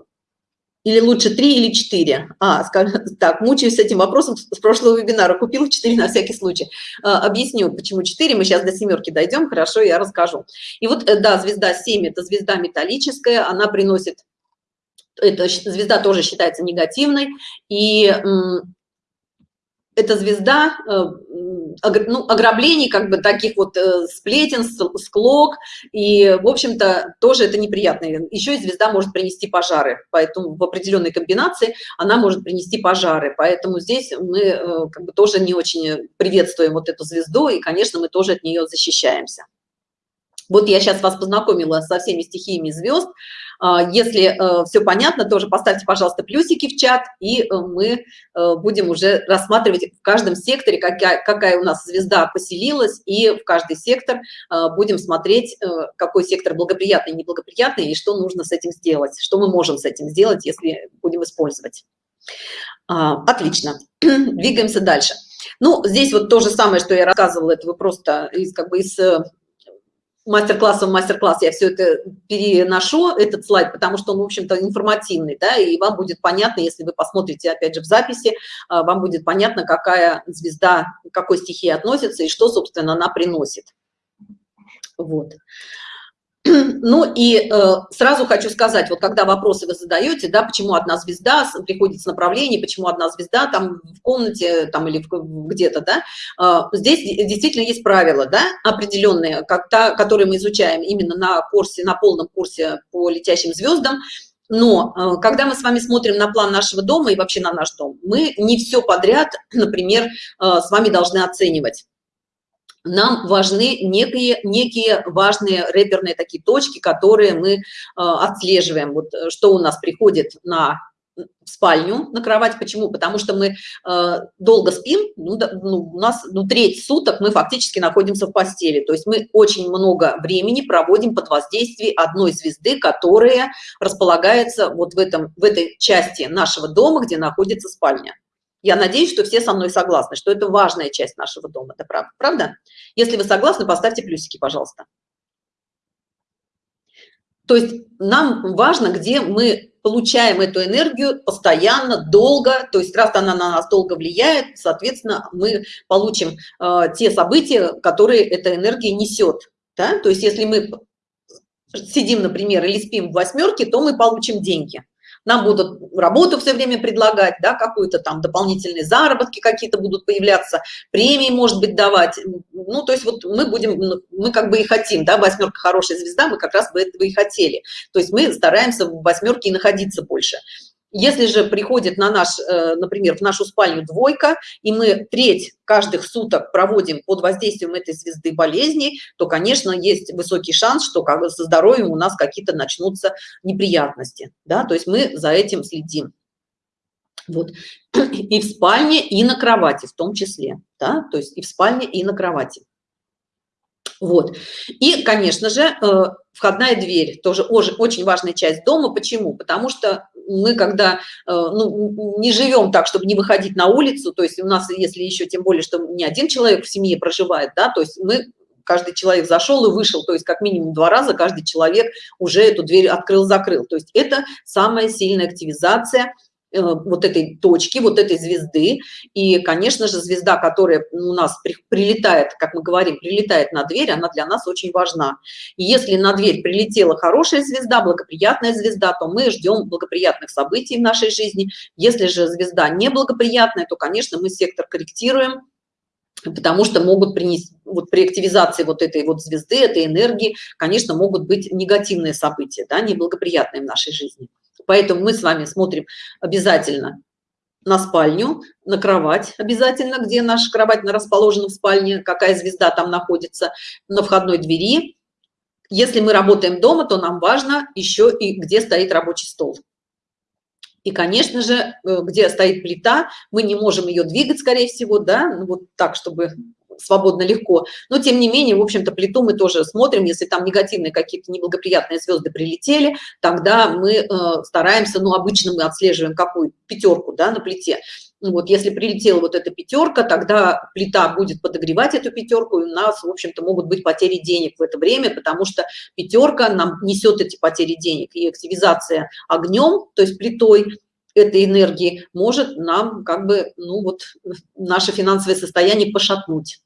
или лучше 3 или 4? А, так, мучаюсь с этим вопросом с прошлого вебинара. Купила 4 на всякий случай. А, объясню, почему 4. Мы сейчас до семерки дойдем, хорошо, я расскажу. И вот, э, да, звезда 7 – это звезда металлическая, она приносит эта звезда тоже считается негативной, и эта звезда э, ну, ограблений, как бы таких вот э, сплетен, склок, и, в общем-то, тоже это неприятно. Еще и звезда может принести пожары, поэтому в определенной комбинации она может принести пожары, поэтому здесь мы э, как бы тоже не очень приветствуем вот эту звезду, и, конечно, мы тоже от нее защищаемся. Вот я сейчас вас познакомила со всеми стихиями звезд. А, если э, все понятно, тоже поставьте, пожалуйста, плюсики в чат, и э, мы э, будем уже рассматривать в каждом секторе, какая, какая у нас звезда поселилась, и в каждый сектор будем смотреть, какой сектор благоприятный, неблагоприятный, и что нужно с этим сделать, что мы можем с этим сделать, если будем использовать. А, отлично, двигаемся дальше. Ну, здесь вот то же самое, что я рассказывала, это вы просто из, как бы из мастер-классом мастер-класс я все это переношу, этот слайд, потому что он, в общем-то, информативный, да, и вам будет понятно, если вы посмотрите, опять же, в записи, а, вам будет понятно, какая звезда, к какой стихии относится и что, собственно, она приносит. Вот. Ну и э, сразу хочу сказать, вот когда вопросы вы задаете, да, почему одна звезда приходит с направления, почему одна звезда там в комнате там или где-то, да, э, здесь действительно есть правила, да, определенные, как та, которые мы изучаем именно на курсе, на полном курсе по летящим звездам, но э, когда мы с вами смотрим на план нашего дома и вообще на наш дом, мы не все подряд, например, э, с вами должны оценивать нам важны некие, некие важные реперные такие точки, которые мы э, отслеживаем. Вот э, что у нас приходит на в спальню на кровать. Почему? Потому что мы э, долго спим, ну, да, ну, у нас ну, треть суток мы фактически находимся в постели. То есть мы очень много времени проводим под воздействием одной звезды, которая располагается вот в, этом, в этой части нашего дома, где находится спальня. Я надеюсь, что все со мной согласны, что это важная часть нашего дома. Это правда? правда? Если вы согласны, поставьте плюсики, пожалуйста. То есть нам важно, где мы получаем эту энергию постоянно, долго, то есть раз она на нас долго влияет, соответственно, мы получим э, те события, которые эта энергия несет. Да? То есть если мы сидим, например, или спим в восьмерке, то мы получим деньги нам будут работу все время предлагать, да, какую-то там дополнительные заработки какие-то будут появляться, премии, может быть, давать. Ну, то есть вот мы будем, ну, мы как бы и хотим, да, восьмерка хорошая звезда, мы как раз бы этого и хотели. То есть мы стараемся в восьмерке и находиться больше. Если же приходит на наш, э, например, в нашу спальню двойка, и мы треть каждых суток проводим под воздействием этой звезды болезней, то, конечно, есть высокий шанс, что как со здоровьем у нас какие-то начнутся неприятности. Да? То есть мы за этим следим. Вот. И в спальне, и на кровати в том числе. Да? То есть и в спальне, и на кровати. Вот. И, конечно же, э, входная дверь тоже очень важная часть дома. Почему? Потому что мы когда э, ну, не живем так, чтобы не выходить на улицу, то есть у нас, если еще тем более, что не один человек в семье проживает, да, то есть мы каждый человек зашел и вышел, то есть как минимум два раза каждый человек уже эту дверь открыл-закрыл. То есть это самая сильная активизация вот этой точки, вот этой звезды. И, конечно же, звезда, которая у нас при, прилетает, как мы говорим, прилетает на дверь, она для нас очень важна. И если на дверь прилетела хорошая звезда, благоприятная звезда, то мы ждем благоприятных событий в нашей жизни. Если же звезда неблагоприятная, то, конечно, мы сектор корректируем, потому что могут принести, вот при активизации вот этой вот звезды, этой энергии, конечно, могут быть негативные события, да, неблагоприятные в нашей жизни. Поэтому мы с вами смотрим обязательно на спальню, на кровать обязательно, где наша кровать расположена в спальне, какая звезда там находится, на входной двери. Если мы работаем дома, то нам важно еще и где стоит рабочий стол. И, конечно же, э, где стоит плита, мы не можем ее двигать, скорее всего, да, ну, вот так, чтобы свободно легко. Но тем не менее в общем-то плиту мы тоже смотрим. Если там негативные какие-то неблагоприятные звезды прилетели тогда мы э, стараемся ну обычно мы отслеживаем какую пятерку да на плите. Вот если прилетела вот эта пятерка тогда плита будет подогревать эту пятерку и у нас в общем-то могут быть потери денег в это время потому что пятерка нам несет эти потери денег. И активизация огнем то есть плитой этой энергии может нам как бы ну вот наше финансовое состояние пошатнуть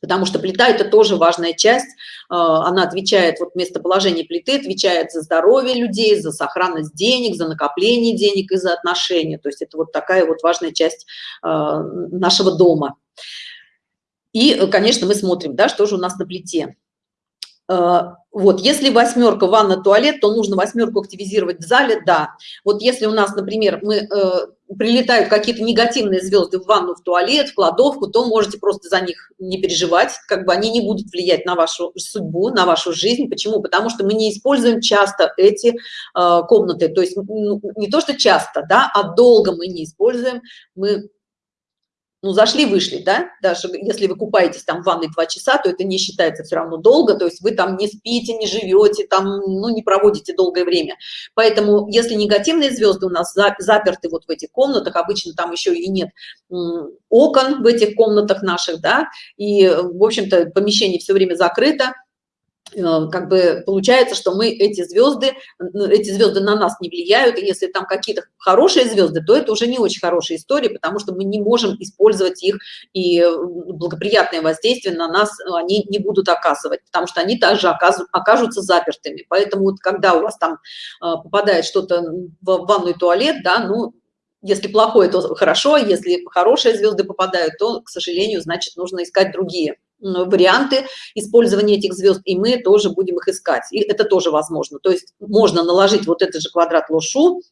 потому что плита это тоже важная часть. А, она отвечает вот местоположение плиты отвечает за здоровье людей за сохранность денег за накопление денег и за отношения. То есть это вот такая вот важная часть а, нашего дома. И конечно мы смотрим да что же у нас на плите. Вот если восьмерка ванна туалет то нужно восьмерку активизировать в зале да. Вот если у нас например мы э, прилетают какие-то негативные звезды в ванну в туалет в кладовку то можете просто за них не переживать как бы они не будут влиять на вашу судьбу на вашу жизнь. Почему? Потому что мы не используем часто эти э, комнаты. То есть ну, не то что часто да а долго мы не используем. Мы ну, зашли, вышли, да, даже если вы купаетесь там в ванной два часа, то это не считается все равно долго, то есть вы там не спите, не живете, там, ну, не проводите долгое время. Поэтому, если негативные звезды у нас заперты вот в этих комнатах, обычно там еще и нет окон в этих комнатах наших, да, и, в общем-то, помещение все время закрыто, как бы получается, что мы эти звезды, эти звезды на нас не влияют, и если там какие-то хорошие звезды, то это уже не очень хорошая история, потому что мы не можем использовать их, и благоприятное воздействие на нас они не будут оказывать, потому что они также окажутся запертыми. Поэтому вот когда у вас там э, попадает что-то в ванную туалет, да, ну, если плохое, то хорошо, если хорошие звезды попадают, то, к сожалению, значит, нужно искать другие варианты использования этих звезд и мы тоже будем их искать и это тоже возможно то есть можно наложить вот этот же квадрат лошу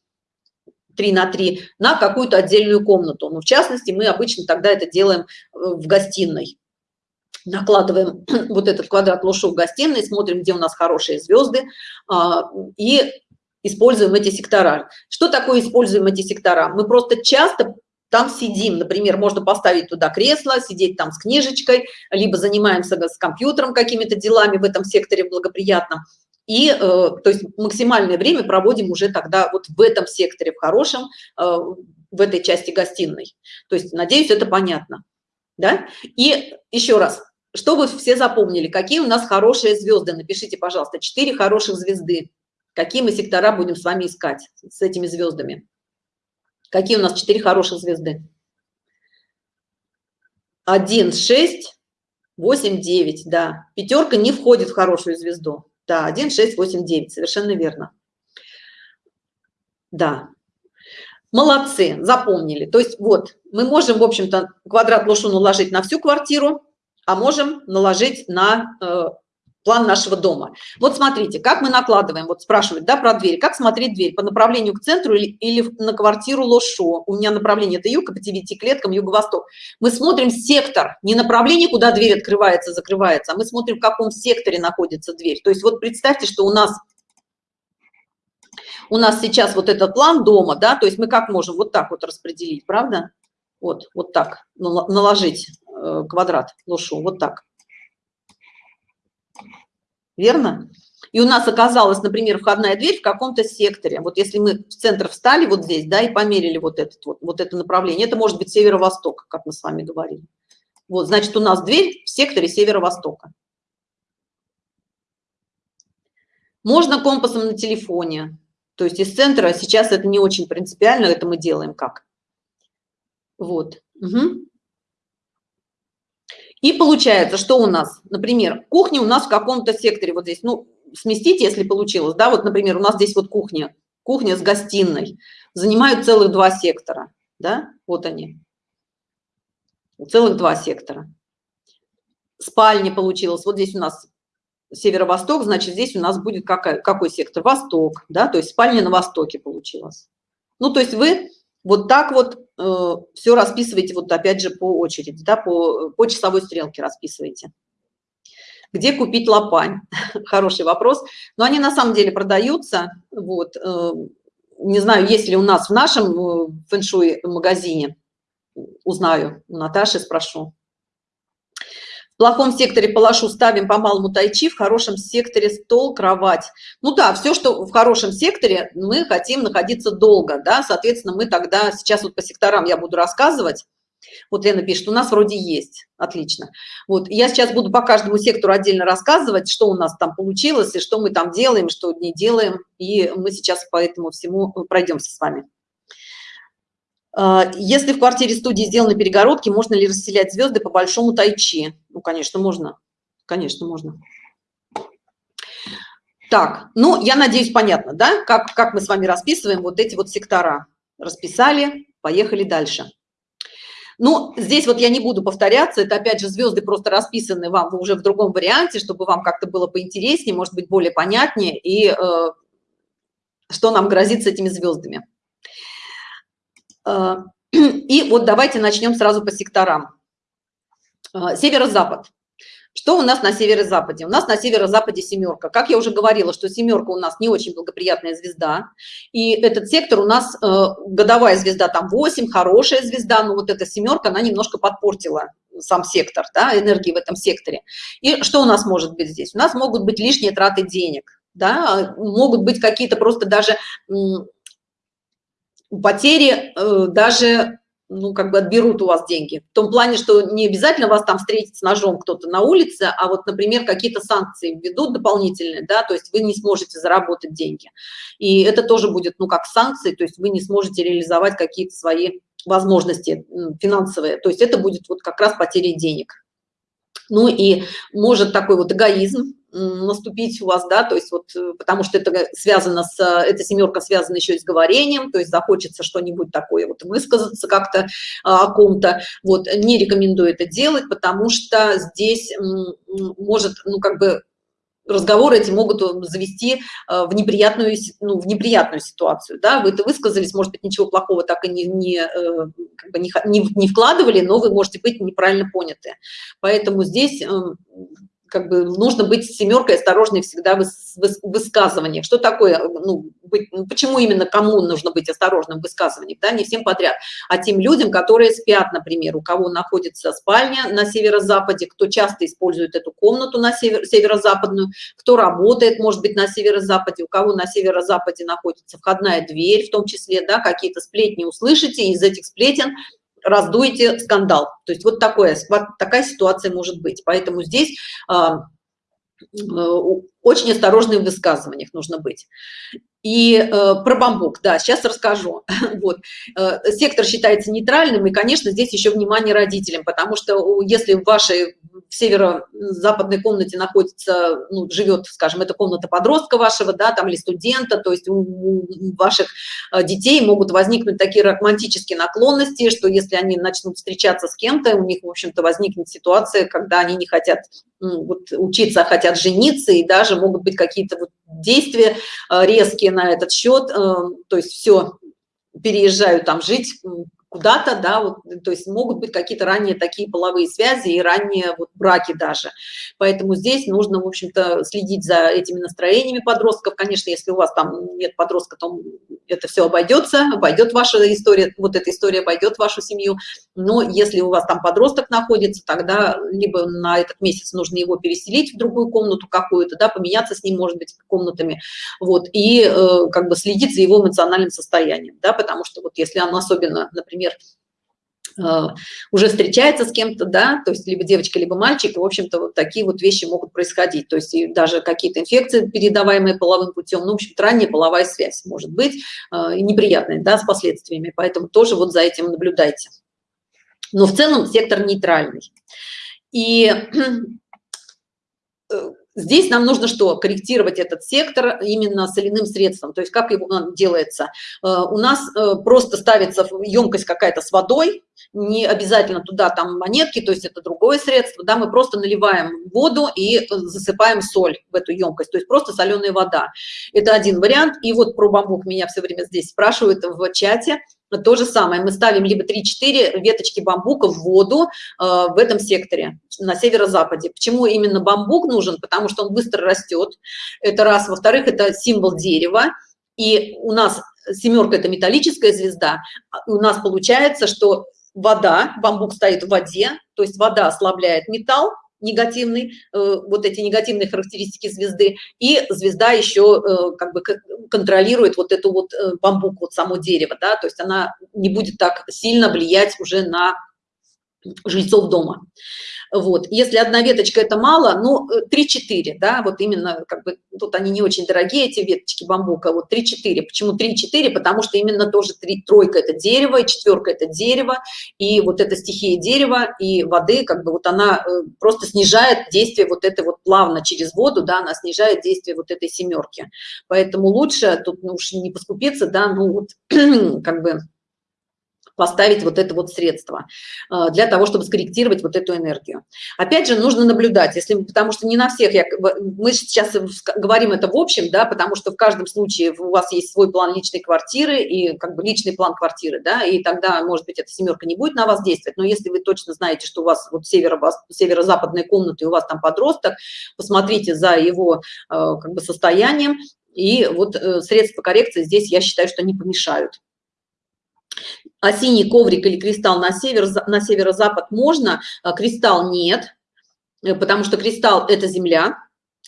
3 на 3 на какую-то отдельную комнату но в частности мы обычно тогда это делаем э, в гостиной накладываем вот этот квадрат лошу в гостиной, смотрим, где у нас хорошие звезды, а, и используем эти сектора. Что такое используем эти сектора? Мы просто часто там сидим, например, можно поставить туда кресло, сидеть там с книжечкой, либо занимаемся с компьютером какими-то делами в этом секторе благоприятном. И, э, то есть, максимальное время проводим уже тогда вот в этом секторе, в хорошем, э, в этой части гостиной. То есть, надеюсь, это понятно. Да? И еще раз, чтобы все запомнили, какие у нас хорошие звезды, напишите, пожалуйста, четыре хороших звезды. Какие мы сектора будем с вами искать с этими звездами? Какие у нас четыре хороших звезды? 1, 6, 8, 9, да. Пятерка не входит в хорошую звезду. Да, 1, 6, 8, 9, совершенно верно. Да. Молодцы, запомнили. То есть вот, мы можем, в общем-то, квадрат лошу наложить на всю квартиру, а можем наложить на э, план нашего дома. Вот смотрите, как мы накладываем, вот спрашивают, да, про дверь, как смотреть дверь, по направлению к центру или, или на квартиру Лошо. У меня направление это юг, по девяти клеткам юго-восток. Мы смотрим сектор, не направление, куда дверь открывается, закрывается, а мы смотрим, в каком секторе находится дверь. То есть вот представьте, что у нас у нас сейчас вот этот план дома, да, то есть мы как можем вот так вот распределить, правда? Вот, вот так, наложить э, квадрат лошу, вот так верно? И у нас оказалась, например, входная дверь в каком-то секторе. Вот если мы в центр встали вот здесь, да, и померили вот, этот, вот, вот это направление, это может быть северо-восток, как мы с вами говорили. Вот, значит, у нас дверь в секторе северо-востока. Можно компасом на телефоне. То есть из центра сейчас это не очень принципиально, это мы делаем как. Вот. Угу. И получается, что у нас, например, кухня у нас в каком-то секторе, вот здесь, ну, сместить, если получилось, да, вот, например, у нас здесь вот кухня, кухня с гостиной, занимают целых два сектора, да, вот они, целых два сектора. Спальня получилась, вот здесь у нас северо-восток, значит, здесь у нас будет какой, какой сектор? Восток, да, то есть спальня на востоке получилась. Ну, то есть вы вот так вот все расписываете, вот опять же по очереди, да, по, по часовой стрелке расписываете. Где купить лопань? Хороший вопрос. Но они на самом деле продаются. Вот, э, не знаю, есть ли у нас в нашем э, фэншуй магазине. Узнаю, у Наташи спрошу. В плохом секторе палашу ставим по малому тайчи, в хорошем секторе стол, кровать. Ну да, все, что в хорошем секторе, мы хотим находиться долго, да, соответственно, мы тогда, сейчас вот по секторам я буду рассказывать. Вот Лена пишет, у нас вроде есть, отлично. Вот, я сейчас буду по каждому сектору отдельно рассказывать, что у нас там получилось, и что мы там делаем, что не делаем, и мы сейчас по этому всему пройдемся с вами. А, если в квартире студии сделаны перегородки, можно ли расселять звезды по большому тайчи? Ну, конечно, можно. Конечно, можно. Так, ну, я надеюсь, понятно, да, как, как мы с вами расписываем вот эти вот сектора. Расписали, поехали дальше. Ну, здесь вот я не буду повторяться, это опять же звезды просто расписаны вам уже в другом варианте, чтобы вам как-то было поинтереснее, может быть, более понятнее, и э, что нам грозит с этими звездами. Э, и вот давайте начнем сразу по секторам. Э, северо-запад. Что у нас на северо-западе? У нас на северо-западе семерка. Как я уже говорила, что семерка у нас не очень благоприятная звезда. И этот сектор у нас э, годовая звезда там 8, хорошая звезда, но вот эта семерка, она немножко подпортила сам сектор, да, энергии в этом секторе. И что у нас может быть здесь? У нас могут быть лишние траты денег, да, могут быть какие-то просто даже потери э, даже ну, как бы отберут у вас деньги. В том плане, что не обязательно вас там встретить с ножом кто-то на улице, а вот, например, какие-то санкции введут дополнительные, да, то есть вы не сможете заработать деньги. И это тоже будет, ну, как санкции, то есть вы не сможете реализовать какие-то свои возможности финансовые. То есть это будет вот как раз потеря денег. Ну и может такой вот эгоизм наступить у вас, да, то есть вот, э, потому что это связано с, эта семерка связана еще и с говорением, то есть захочется что-нибудь такое вот высказаться как-то а, о ком-то, вот, не рекомендую это делать, потому что здесь может, ну, как бы разговоры эти могут завести в неприятную, ну, в неприятную ситуацию. Да? Вы это высказались, может быть, ничего плохого так и не, не, как бы не, не, не вкладывали, но вы можете быть неправильно поняты. Поэтому здесь эм, как бы нужно быть семеркой осторожной всегда в высказываниях. Что такое, ну, быть, ну, почему именно кому нужно быть осторожным в высказываниях, да, не всем подряд, а тем людям, которые спят, например, у кого находится спальня на северо-западе, кто часто использует эту комнату на север, северо-западную, кто работает, может быть, на северо-западе, у кого на северо-западе находится входная дверь, в том числе, да, какие-то сплетни услышите, из этих сплетен раздуете скандал. То есть вот такое, такая ситуация может быть. Поэтому здесь а, очень осторожным в высказываниях нужно быть. И э, про бамбук, да, сейчас расскажу. вот. Э, сектор считается нейтральным, и, конечно, здесь еще внимание родителям, потому что если в вашей в северо-западной комнате находится, ну, живет, скажем, это комната подростка вашего, да, там, или студента, то есть у, ваших э, детей могут возникнуть такие романтические наклонности, что если они начнут встречаться с кем-то, у них, в общем-то, возникнет ситуация, когда они не хотят ну, вот, учиться, а хотят жениться, и даже могут быть какие-то вот действия э, резкие на этот счет, э, то есть все переезжают там жить куда-то, да, вот, то есть могут быть какие-то ранние такие половые связи и ранние вот браки даже. Поэтому здесь нужно, в общем-то, следить за этими настроениями подростков. Конечно, если у вас там нет подростка, то это все обойдется, обойдет ваша история, вот эта история обойдет вашу семью. Но если у вас там подросток находится, тогда либо на этот месяц нужно его переселить в другую комнату какую-то, да, поменяться с ним, может быть, комнатами, вот, и э, как бы следить за его эмоциональным состоянием, да, потому что вот если он особенно, например, например, э, уже встречается с кем-то, да, то есть либо девочка, либо мальчик, в общем-то, вот такие вот вещи могут происходить, то есть даже какие-то инфекции, передаваемые половым путем, ну, в общем, ранняя половая связь может быть э, неприятная, да, с последствиями, поэтому тоже вот за этим наблюдайте. Но в целом сектор нейтральный. И э, Здесь нам нужно что? Корректировать этот сектор именно соляным средством. То есть как его делается? Э, у нас э, просто ставится емкость какая-то с водой, не обязательно туда там монетки, то есть это другое средство, да, мы просто наливаем воду и засыпаем соль в эту емкость, то есть просто соленая вода. Это один вариант. И вот про бамбук меня все время здесь спрашивают в чате. То же самое, мы ставим либо 3-4 веточки бамбука в воду э, в этом секторе, на северо-западе. Почему именно бамбук нужен? Потому что он быстро растет, это раз. Во-вторых, это символ дерева, и у нас семерка – это металлическая звезда, у нас получается, что вода, бамбук стоит в воде, то есть вода ослабляет металл, негативный, э, вот эти негативные характеристики звезды, и звезда еще э, как бы контролирует вот эту вот э, бамбук, вот само дерево, да, то есть она не будет так сильно влиять уже на жильцов дома. Вот. Если одна веточка это мало ну 3-4 да вот именно как бы тут они не очень дорогие эти веточки бамбука вот 3-4 почему 3-4 потому что именно тоже 3 тройка это дерево и четверка это дерево и вот эта стихия дерева и воды как бы вот она э, просто снижает действие вот это вот плавно через воду да она снижает действие вот этой семерки. Поэтому лучше тут ну, уж не поскупиться да ну вот как бы поставить вот это вот средство э, для того, чтобы скорректировать вот эту энергию. Опять же, нужно наблюдать, если, потому что не на всех, я, мы сейчас говорим это в общем, да, потому что в каждом случае у вас есть свой план личной квартиры и как бы личный план квартиры, да, и тогда, может быть, эта семерка не будет на вас действовать, но если вы точно знаете, что у вас вот северо-западная комната и у вас там подросток, посмотрите за его э, как бы состоянием, и вот э, средства коррекции здесь, я считаю, что не помешают а синий коврик или кристалл на север на северо-запад можно а кристалл нет э, потому что кристалл это земля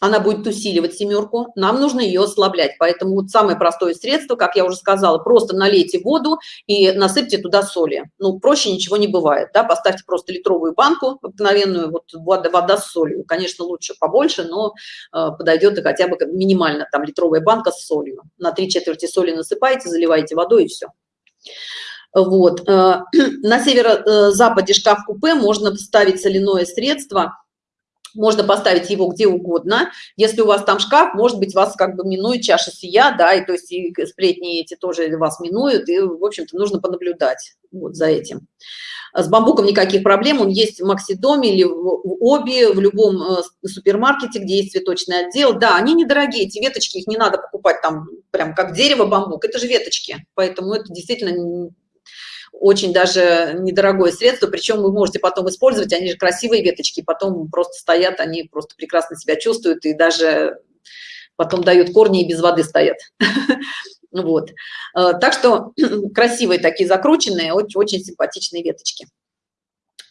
она будет усиливать семерку нам нужно ее ослаблять. Поэтому вот самое простое средство как я уже сказала просто налейте воду и насыпьте туда соли. Ну проще ничего не бывает да? поставьте просто литровую банку обыкновенную вот вода, вода с солью. Конечно лучше побольше но э, подойдет и хотя бы минимально там литровая банка с солью. На три четверти соли насыпаете заливаете водой и все вот. Э, на северо-западе шкаф-купе можно ставить соляное средство, можно поставить его где угодно если у вас там шкаф может быть вас как бы минует чаша сия да и то есть и сплетни эти тоже вас минуют и в общем-то нужно понаблюдать вот за этим с бамбуком никаких проблем он есть в максидоме или в оби в любом э, супермаркете где есть цветочный отдел да они недорогие эти веточки их не надо покупать там прям как дерево бамбук это же веточки поэтому это действительно очень даже недорогое средство причем вы можете потом использовать они же красивые веточки потом просто стоят они просто прекрасно себя чувствуют и даже потом дают корни и без воды стоят. Вот. Э, так что красивые такие закрученные очень, очень симпатичные веточки.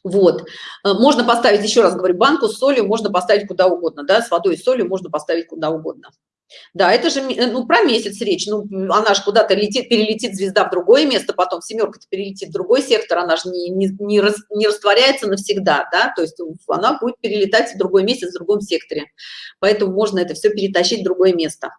Вот. Э, можно поставить еще раз говорю банку с солью можно поставить куда угодно да с водой и солью можно поставить куда угодно да, это же э, ну, про месяц речь. Ну, она же куда-то летит, перелетит звезда в другое место, потом семерка перелетит в другой сектор, она же не, не, не, рас, не растворяется навсегда, да, то есть она будет перелетать в другой месяц в другом секторе. Поэтому можно это все перетащить в другое место.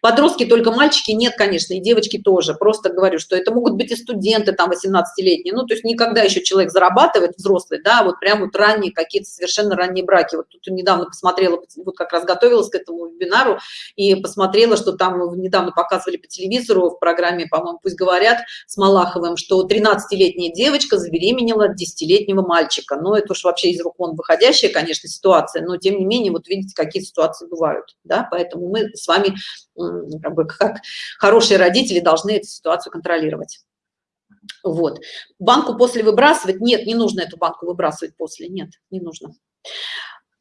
Подростки только мальчики нет, конечно, и девочки тоже. Просто говорю, что это могут быть и студенты там 18-летние. Ну, то есть никогда еще человек зарабатывает взрослый, да, вот прям вот ранние какие-то совершенно ранние браки. Вот тут недавно посмотрела, вот как раз готовилась к этому вебинару и посмотрела, что там недавно показывали по телевизору в программе, по-моему, пусть говорят с Малаховым, что 13-летняя девочка забеременела от 10-летнего мальчика. Ну, это уж вообще из рук вон выходящая, конечно, ситуация, но тем не менее, вот видите, какие ситуации бывают, да, поэтому мы с вами как, бы, как хорошие родители должны эту ситуацию контролировать. Вот. Банку после выбрасывать? Нет, не нужно эту банку выбрасывать после. Нет, не нужно.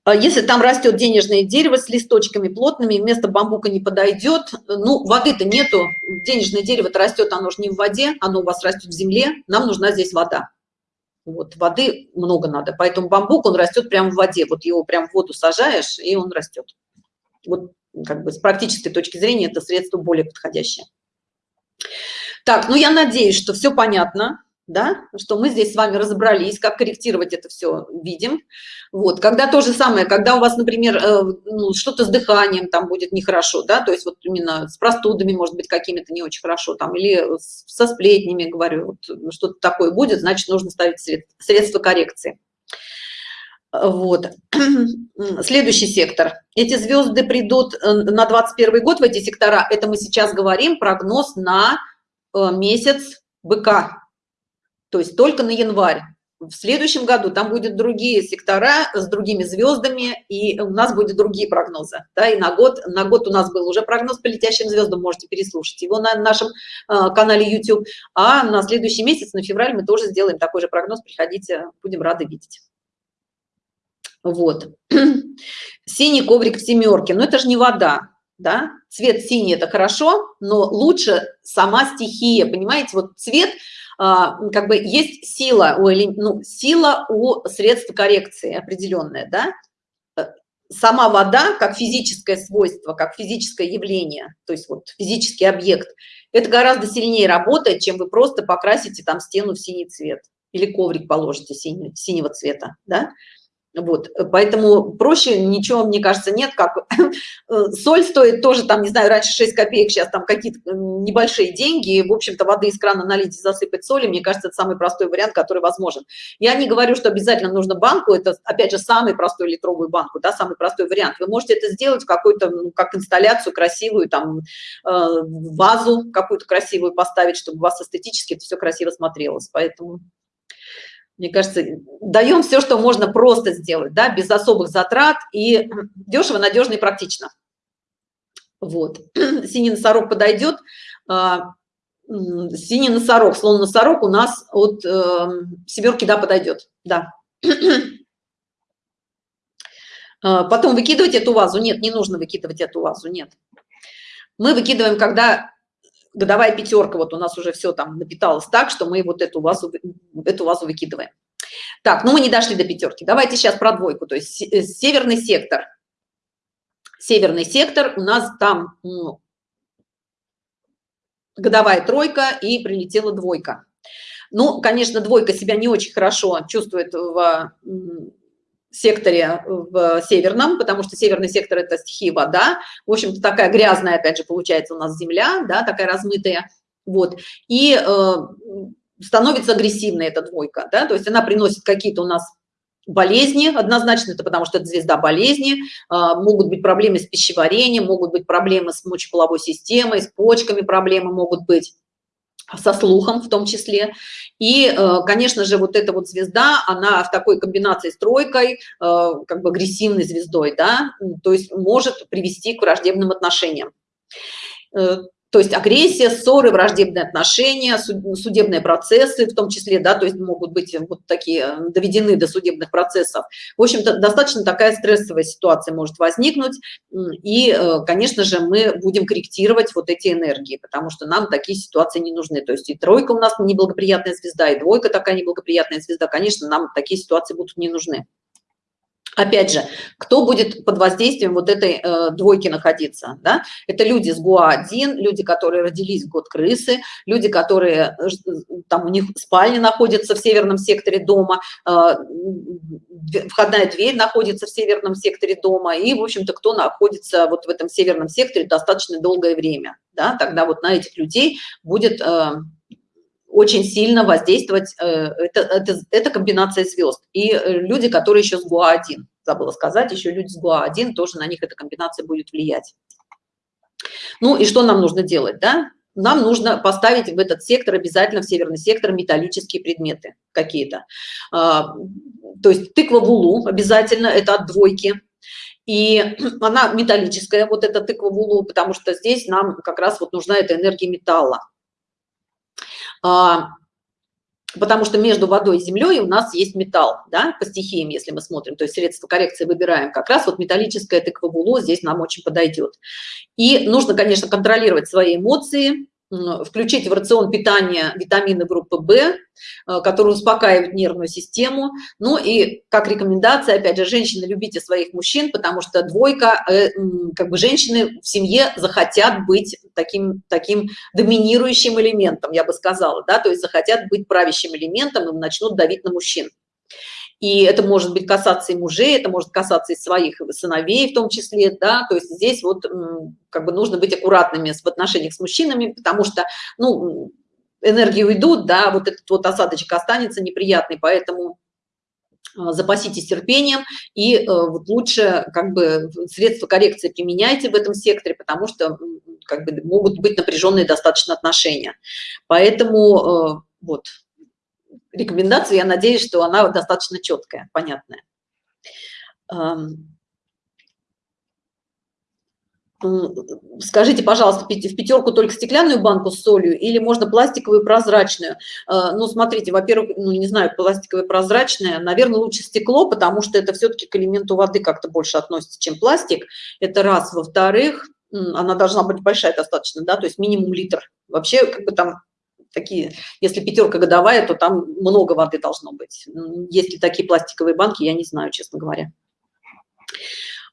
А если там растет денежное дерево с листочками плотными, вместо бамбука не подойдет, ну, воды-то нету, денежное дерево-то растет, оно же не в воде, оно у вас растет в земле, нам нужна здесь вода. Вот, воды много надо, поэтому бамбук, он растет прямо в воде, вот его прям в воду сажаешь, и он растет. Вот как бы с практической точки зрения это средство более подходящее. Так, ну я надеюсь, что все понятно, да, что мы здесь с вами разобрались, как корректировать это все видим. Вот, когда то же самое, когда у вас, например, э, ну, что-то с дыханием там будет нехорошо, да, то есть вот именно с простудами, может быть, какими-то не очень хорошо, там, или со сплетнями, говорю, вот, что-то такое будет, значит, нужно ставить средства коррекции. Вот. Следующий сектор. Эти звезды придут э, на 21 год в эти сектора. Это мы сейчас говорим прогноз на э, месяц быка. То есть только на январь. В следующем году там будут другие сектора с другими звездами, и у нас будут другие прогнозы. Да, и на год, на год у нас был уже прогноз по летящим звездам, можете переслушать его на нашем э, канале YouTube. А на следующий месяц, на февраль, мы тоже сделаем такой же прогноз. Приходите, будем рады видеть. Вот. Синий коврик в семерке. Но это же не вода, да? Цвет синий – это хорошо, но лучше сама стихия, понимаете? Вот цвет, а, как бы есть сила у, ну, сила у средств коррекции определенная, да? Сама вода, как физическое свойство, как физическое явление, то есть вот физический объект, это гораздо сильнее работает, чем вы просто покрасите там стену в синий цвет или коврик положите синий, синего цвета, да? Вот поэтому проще ничего мне кажется нет как э, соль стоит тоже там не знаю раньше 6 копеек сейчас там какие-то э, небольшие деньги в общем-то воды из крана налить и засыпать соли мне кажется это самый простой вариант который возможен. Я не говорю что обязательно нужно банку это опять же самый простой литровую банку да самый простой вариант. Вы можете это сделать какой-то ну, как инсталляцию красивую там э, вазу какую-то красивую поставить чтобы у вас эстетически это все красиво смотрелось. Поэтому мне кажется, даем все, что можно просто сделать, да, без особых затрат и дешево, надежно и практично. Вот. Синий носорог подойдет. А, синий носорог, слон носорог у нас от э, семерки, да, подойдет, да. А, потом выкидывать эту вазу? Нет, не нужно выкидывать эту вазу, нет. Мы выкидываем, когда годовая пятерка, вот у нас уже все там напиталось так, что мы вот эту вазу, эту вазу выкидываем. Так, ну мы не дошли до пятерки. Давайте сейчас про двойку, то есть э, северный сектор. Северный сектор у нас там ну, годовая тройка и прилетела двойка. Ну, конечно, двойка себя не очень хорошо чувствует в секторе в северном, потому что северный сектор это стихия вода. В общем-то, такая грязная, опять же, получается у нас земля, да, такая размытая. Вот. И э, становится агрессивной эта двойка, да, то есть она приносит какие-то у нас болезни однозначно это потому что это звезда болезни а, могут быть проблемы с пищеварением могут быть проблемы с мочеполовой системой с почками проблемы могут быть со слухом в том числе. И э, конечно же вот эта вот звезда она в такой комбинации с тройкой э, как бы агрессивной звездой да то есть может привести к враждебным отношениям. Э, то есть агрессия ссоры враждебные отношения судебные процессы в том числе да то есть могут быть вот такие э, доведены до судебных процессов. В общем-то достаточно такая стрессовая ситуация может возникнуть и э, конечно же мы будем корректировать вот эти энергии потому что нам такие ситуации не нужны. То есть и тройка у нас неблагоприятная звезда и двойка такая неблагоприятная звезда. Конечно нам такие ситуации будут не нужны Опять же, кто будет под воздействием вот этой э, двойки находиться? Да? Это люди с ГУА-1, люди, которые родились в год крысы, люди, которые, э, там у них спальня находится в северном секторе дома, э, входная дверь находится в северном секторе дома, и, в общем-то, кто находится вот в этом северном секторе достаточно долгое время. Да? Тогда вот на этих людей будет... Э, очень сильно воздействовать э, это, это, это комбинация звезд. И э, люди которые еще с гуа 1 забыла сказать еще люди с гуа 1 тоже на них эта комбинация будет влиять. Ну и что нам нужно делать да? Нам нужно поставить в этот сектор обязательно в северный сектор металлические предметы какие-то. А, то есть тыква вулу обязательно это от двойки. И она металлическая вот эта тыква вулу потому что здесь нам как раз вот нужна эта энергия металла потому что между водой и землей у нас есть металл, да, по стихиям, если мы смотрим, то есть средство коррекции выбираем, как раз вот металлическое тыквобуло здесь нам очень подойдет. И нужно, конечно, контролировать свои эмоции, включить в рацион питания витамины группы В, э, которые успокаивают нервную систему. Ну и как рекомендация, опять же, женщины, любите своих мужчин, потому что двойка, э, как бы женщины в семье захотят быть таким, таким доминирующим элементом, я бы сказала, да, то есть захотят быть правящим элементом и начнут давить на мужчин и это может быть касаться и мужей это может касаться и своих сыновей в том числе да. То есть здесь вот как бы нужно быть аккуратными в отношениях с мужчинами потому что ну энергии уйдут да вот этот вот осадочек останется неприятный поэтому а, запаситесь терпением и э, вот лучше как бы средства коррекции применяйте в этом секторе потому что как бы могут быть напряженные достаточно отношения. Поэтому э, вот рекомендацию, я надеюсь, что она достаточно четкая, понятная. Скажите, пожалуйста, в пятерку только стеклянную банку с солью или можно пластиковую прозрачную? А, ну, смотрите, во-первых, ну, не знаю, пластиковая прозрачная, наверное, лучше стекло, потому что это все-таки к элементу воды как-то больше относится, чем пластик. Это раз. Во-вторых, она должна быть большая достаточно, да, то есть минимум литр. Вообще, как бы там такие, если пятерка годовая, то там много воды должно быть. Есть ли такие пластиковые банки, я не знаю, честно говоря.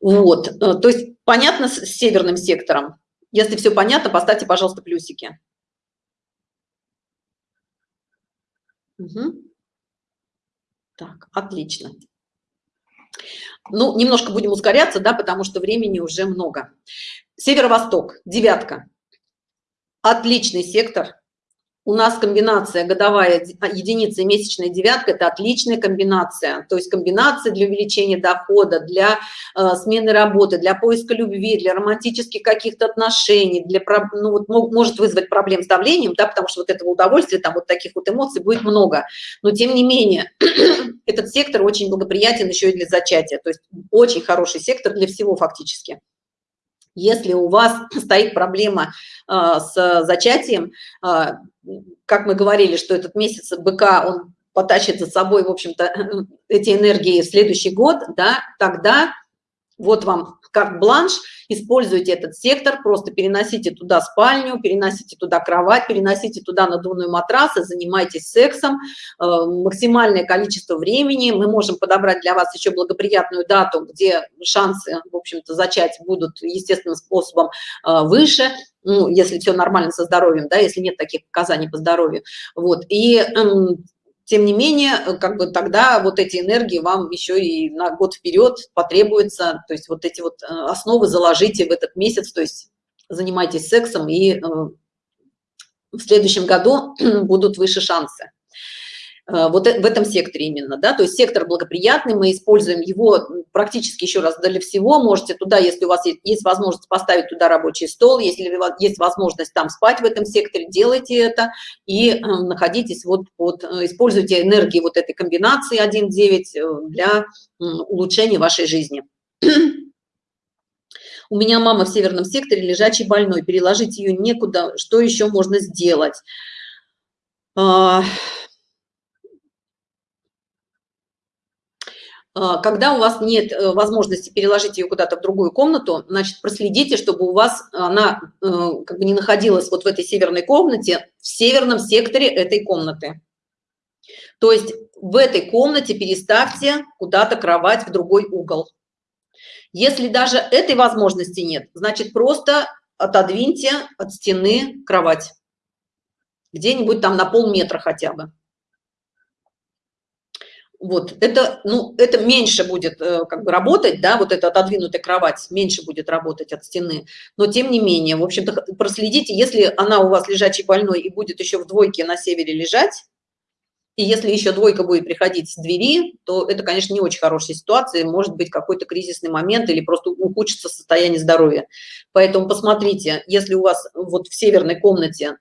Вот, э, то есть понятно с северным сектором? Если все понятно, поставьте, пожалуйста, плюсики. Угу. Так, отлично. Ну, немножко будем ускоряться, да, потому что времени уже много. Северо-восток, девятка. Отличный сектор, у нас комбинация годовая а, единица и месячная девятка это отличная комбинация. То есть комбинация для увеличения дохода для э, смены работы для поиска любви для романтических каких-то отношений для ну, вот, может вызвать проблем с давлением да потому что вот этого удовольствия там вот таких вот эмоций будет много. Но тем не менее этот сектор очень благоприятен еще и для зачатия. То есть очень хороший сектор для всего фактически если у вас стоит проблема э, с зачатием э, как мы говорили что этот месяц быка он потащит за собой в общем-то эти энергии в следующий год да тогда вот вам как бланш используйте этот сектор просто переносите туда спальню переносите туда кровать переносите туда надувную матрас и занимайтесь сексом. Э, максимальное количество времени. Мы можем подобрать для вас еще благоприятную дату где шансы в общем-то зачать будут естественным способом э, выше. Ну, если все нормально со здоровьем да если нет таких показаний по здоровью. Вот. И эм, тем не менее э, как бы тогда вот эти энергии вам еще и на год вперед потребуется то есть вот эти вот э, основы заложите в этот месяц то есть занимайтесь сексом и э, в следующем году будут выше шансы вот в этом секторе именно, да, то есть сектор благоприятный, мы используем его практически еще раз для всего, можете туда, если у вас есть, есть возможность поставить туда рабочий стол, если есть возможность там спать в этом секторе, делайте это и э, находитесь вот под, э, используйте энергии вот этой комбинации 1.9 для улучшения вашей жизни. У меня мама в северном секторе лежачий больной, переложить ее некуда, что еще можно сделать? А, А, когда у вас нет э, возможности переложить ее куда-то в другую комнату, значит, проследите, чтобы у вас она э, как бы не находилась вот в этой северной комнате, в северном секторе этой комнаты. То есть в этой комнате переставьте куда-то кровать в другой угол. Если даже этой возможности нет, значит, просто отодвиньте от стены кровать. Где-нибудь там на полметра хотя бы вот это ну это меньше будет э, как бы работать да вот эта отодвинутая кровать меньше будет работать от стены. Но тем не менее в общем-то проследите если она у вас лежачий больной и будет еще в двойке на севере лежать и если еще двойка будет приходить с двери то это конечно не очень хорошая ситуация может быть какой-то кризисный момент или просто ухудшится состояние здоровья. Поэтому посмотрите если у вас вот в северной комнате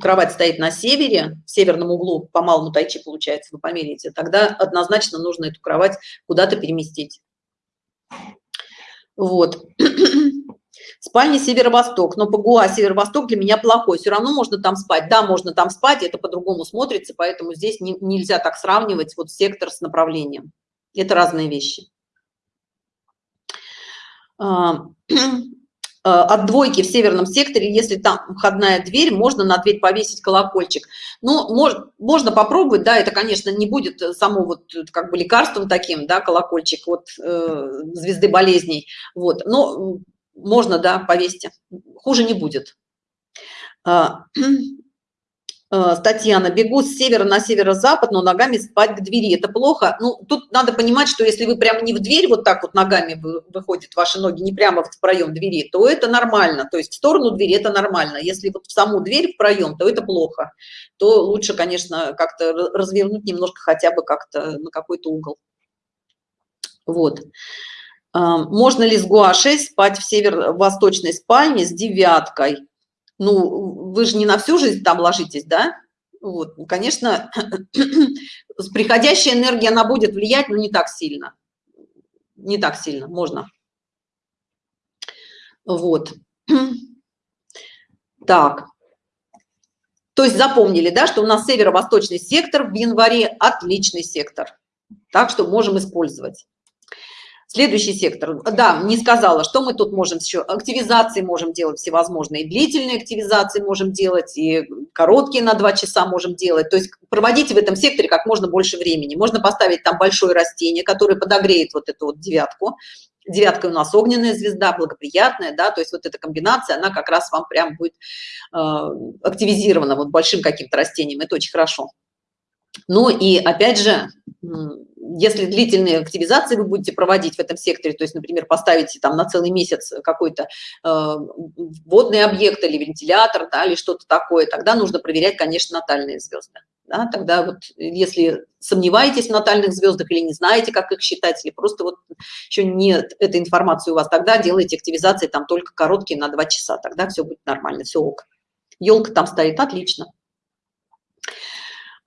кровать стоит на севере, в северном углу, по малому тайчи получается, вы померяете, тогда однозначно нужно эту кровать куда-то переместить. Вот. Спальня северо-восток, но ПГУА северо-восток для меня плохой. Все равно можно там спать. Да, можно там спать, это по-другому смотрится, поэтому здесь не, нельзя так сравнивать вот сектор с направлением. Это разные вещи. А, Э, от двойки в северном секторе, если там входная дверь, можно на дверь повесить колокольчик. Ну, может, можно попробовать, да, это, конечно, не будет само вот как бы лекарством таким, да, колокольчик от э, звезды болезней, вот, но можно, да, повесить, хуже не будет. Э, Татьяна, бегу с севера на северо-запад, но ногами спать к двери. Это плохо. Ну, тут надо понимать, что если вы прямо не в дверь вот так вот ногами выходят ваши ноги, не прямо в проем двери, то это нормально. То есть в сторону двери это нормально. Если вот в саму дверь в проем, то это плохо. То лучше, конечно, как-то развернуть немножко хотя бы как-то на какой-то угол. Вот. Э, можно ли с гуашей спать в северо-восточной спальне с девяткой? Ну, вы же не на всю жизнь там ложитесь, да? Вот, ну, конечно, приходящая энергия, она будет влиять, но не так сильно. Не так сильно, можно. Вот. Так. То есть запомнили, да, что у нас северо-восточный сектор в январе отличный сектор. Так что можем использовать. Следующий сектор. Да, не сказала, что мы тут можем еще. Активизации можем делать всевозможные. Длительные активизации можем делать, и короткие на 2 часа можем делать. То есть проводите в этом секторе как можно больше времени. Можно поставить там большое растение, которое подогреет вот эту вот девятку. Девятка у нас огненная звезда, благоприятная, да, то есть вот эта комбинация, она как раз вам прям будет э, активизирована вот большим каким-то растением. Это очень хорошо. Ну и опять же, если длительные активизации вы будете проводить в этом секторе, то есть, например, поставите там на целый месяц какой-то э, водный объект или вентилятор, да, или что-то такое, тогда нужно проверять, конечно, натальные звезды. Да, тогда вот если сомневаетесь в натальных звездах или не знаете, как их считать, или просто вот еще нет этой информации у вас, тогда делайте активизации там только короткие на 2 часа, тогда все будет нормально, все ок. Елка там стоит, отлично.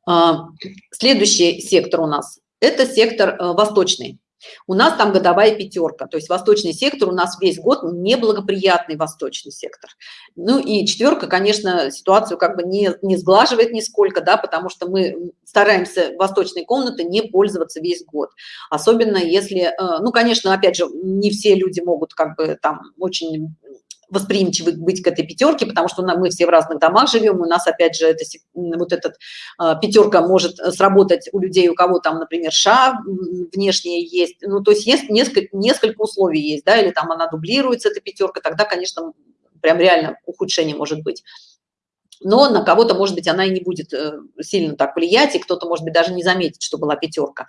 А, следующий сектор у нас это сектор э, восточный. У нас там годовая пятерка, то есть восточный сектор у нас весь год неблагоприятный восточный сектор. Ну и четверка, конечно, ситуацию как бы не, не сглаживает нисколько, да, потому что мы стараемся восточной комнаты не пользоваться весь год. Особенно если, э, ну, конечно, опять же, не все люди могут как бы там очень восприимчивы быть к этой пятерке, потому что мы все в разных домах живем, у нас, опять же, это, вот этот а, пятерка может сработать у людей, у кого там, например, ша внешние есть, ну, то есть есть несколько, несколько условий есть, да, или там она дублируется, эта пятерка, тогда, конечно, прям реально ухудшение может быть. Но на кого-то может быть она и не будет э, сильно так влиять и кто-то может быть даже не заметит что была пятерка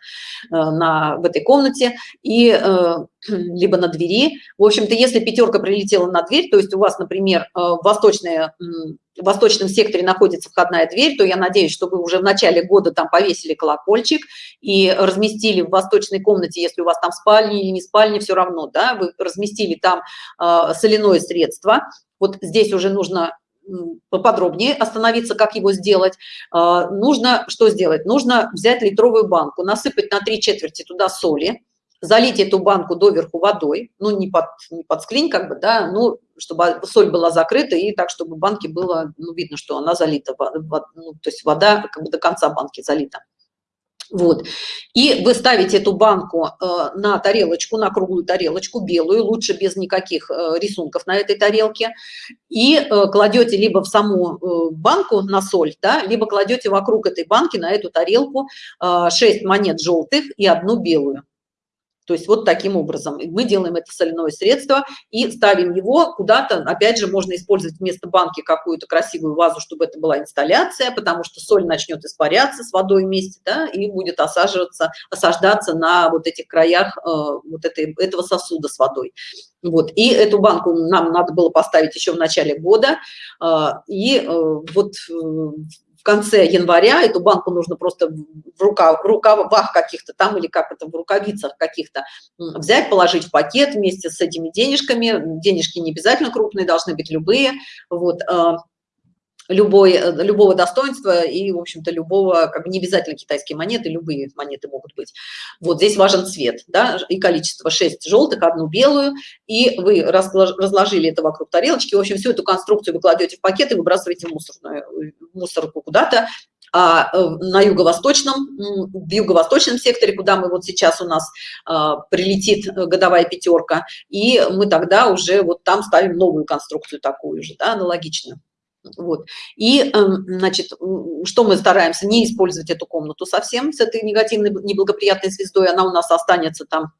э, на в этой комнате. И э, либо на двери. В общем-то если пятерка прилетела на дверь то есть у вас например восточная в восточном секторе находится входная дверь то я надеюсь что вы уже в начале года там повесили колокольчик и разместили в восточной комнате если у вас там спальня или не спальня все равно да вы разместили там соляное средство. Вот здесь уже нужно поподробнее остановиться, как его сделать. А, нужно что сделать? Нужно взять литровую банку, насыпать на три четверти туда соли, залить эту банку доверху водой, ну не под, не под склень как бы, да, ну чтобы соль была закрыта и так, чтобы банки было, ну видно, что она залита, ну, то есть вода как бы до конца банки залита вот. И вы ставите эту банку э, на тарелочку на круглую тарелочку белую лучше без никаких э, рисунков на этой тарелке. И э, кладете либо в саму банку на соль да либо кладете вокруг этой банки на эту тарелку э, 6 монет желтых и одну белую то есть вот таким образом. Мы делаем это соляное средство и ставим его куда-то опять же можно использовать вместо банки какую-то красивую вазу чтобы это была инсталляция потому что соль начнет испаряться с водой вместе да, и будет осаживаться осаждаться на вот этих краях э, вот этой этого сосуда с водой. Вот. И эту банку нам надо было поставить еще в начале года э, и э, вот э, в конце января эту банку нужно просто в рукав, рукавах каких-то там или как это в рукавицах каких-то взять положить в пакет вместе с этими денежками. Денежки не обязательно крупные должны быть любые. Вот а, любой, э, любого достоинства и, в общем-то, любого, как бы не обязательно китайские монеты, любые монеты могут быть. Вот здесь важен цвет, да, и количество 6 желтых, одну белую, и вы разложили это вокруг тарелочки. В общем, всю эту конструкцию вы кладете в пакет и выбрасываете в мусорную, в мусорку куда-то. А э, на юго-восточном, в юго-восточном секторе, куда мы вот сейчас у нас а, прилетит э, годовая пятерка, и мы тогда уже вот там ставим новую конструкцию такую же, да, аналогичную. Вот. И, эм, значит, что мы стараемся? Не использовать эту комнату совсем с этой негативной, неблагоприятной звездой. Она у нас останется там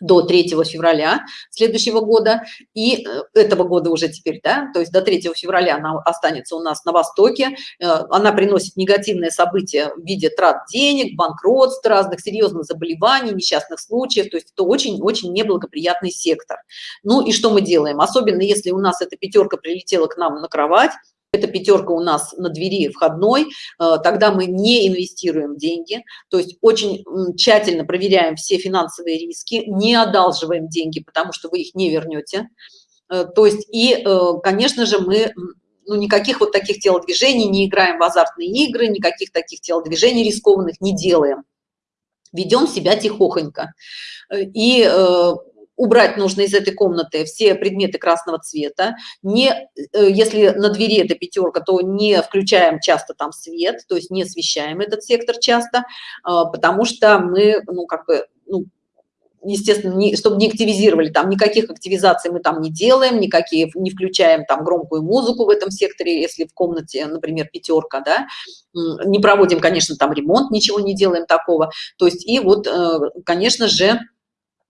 до 3 февраля следующего года. И э, этого года уже теперь да то есть до 3 февраля она останется у нас на востоке. Э, она приносит негативные события в виде трат денег банкротств разных серьезных заболеваний несчастных случаев. То есть это очень очень неблагоприятный сектор. Ну и что мы делаем? Особенно если у нас эта пятерка прилетела к нам на кровать эта пятерка у нас на двери входной, э, тогда мы не инвестируем деньги, то есть очень тщательно проверяем все финансовые риски, не одалживаем деньги, потому что вы их не вернете. Э, то есть и, э, конечно же, мы ну, никаких вот таких телодвижений не играем в азартные игры, никаких таких телодвижений рискованных не делаем. Ведем себя тихохонько. И убрать нужно из этой комнаты все предметы красного цвета. Не э, если на двери это пятерка то не включаем часто там свет то есть не освещаем этот сектор часто а, потому что мы ну как бы ну, естественно не, чтобы не активизировали там никаких активизаций мы там не делаем никакие не включаем там громкую музыку в этом секторе если в комнате например пятерка да. Не проводим конечно там ремонт ничего не делаем такого. То есть и вот э, конечно же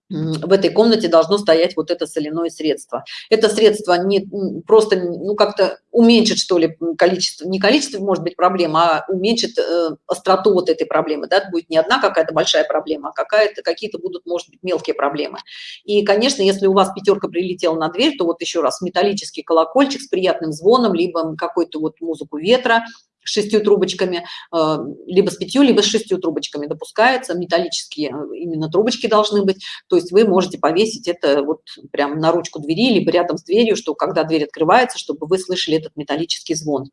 в этой комнате должно стоять вот это соляное средство. Это средство не просто ну как-то уменьшит что ли количество не количество может быть проблема а уменьшит э, остроту вот этой проблемы да? это будет не одна какая-то большая проблема а какая-то какие-то будут может быть мелкие проблемы. И конечно если у вас пятерка прилетела на дверь то вот еще раз металлический колокольчик с приятным звоном либо какой-то вот музыку ветра шестью трубочками, э, либо с пятью, либо с шестью трубочками допускается, металлические э, именно трубочки должны быть, то есть вы можете повесить это вот прямо на ручку двери, либо рядом с дверью, что когда дверь открывается, чтобы вы слышали этот металлический звон.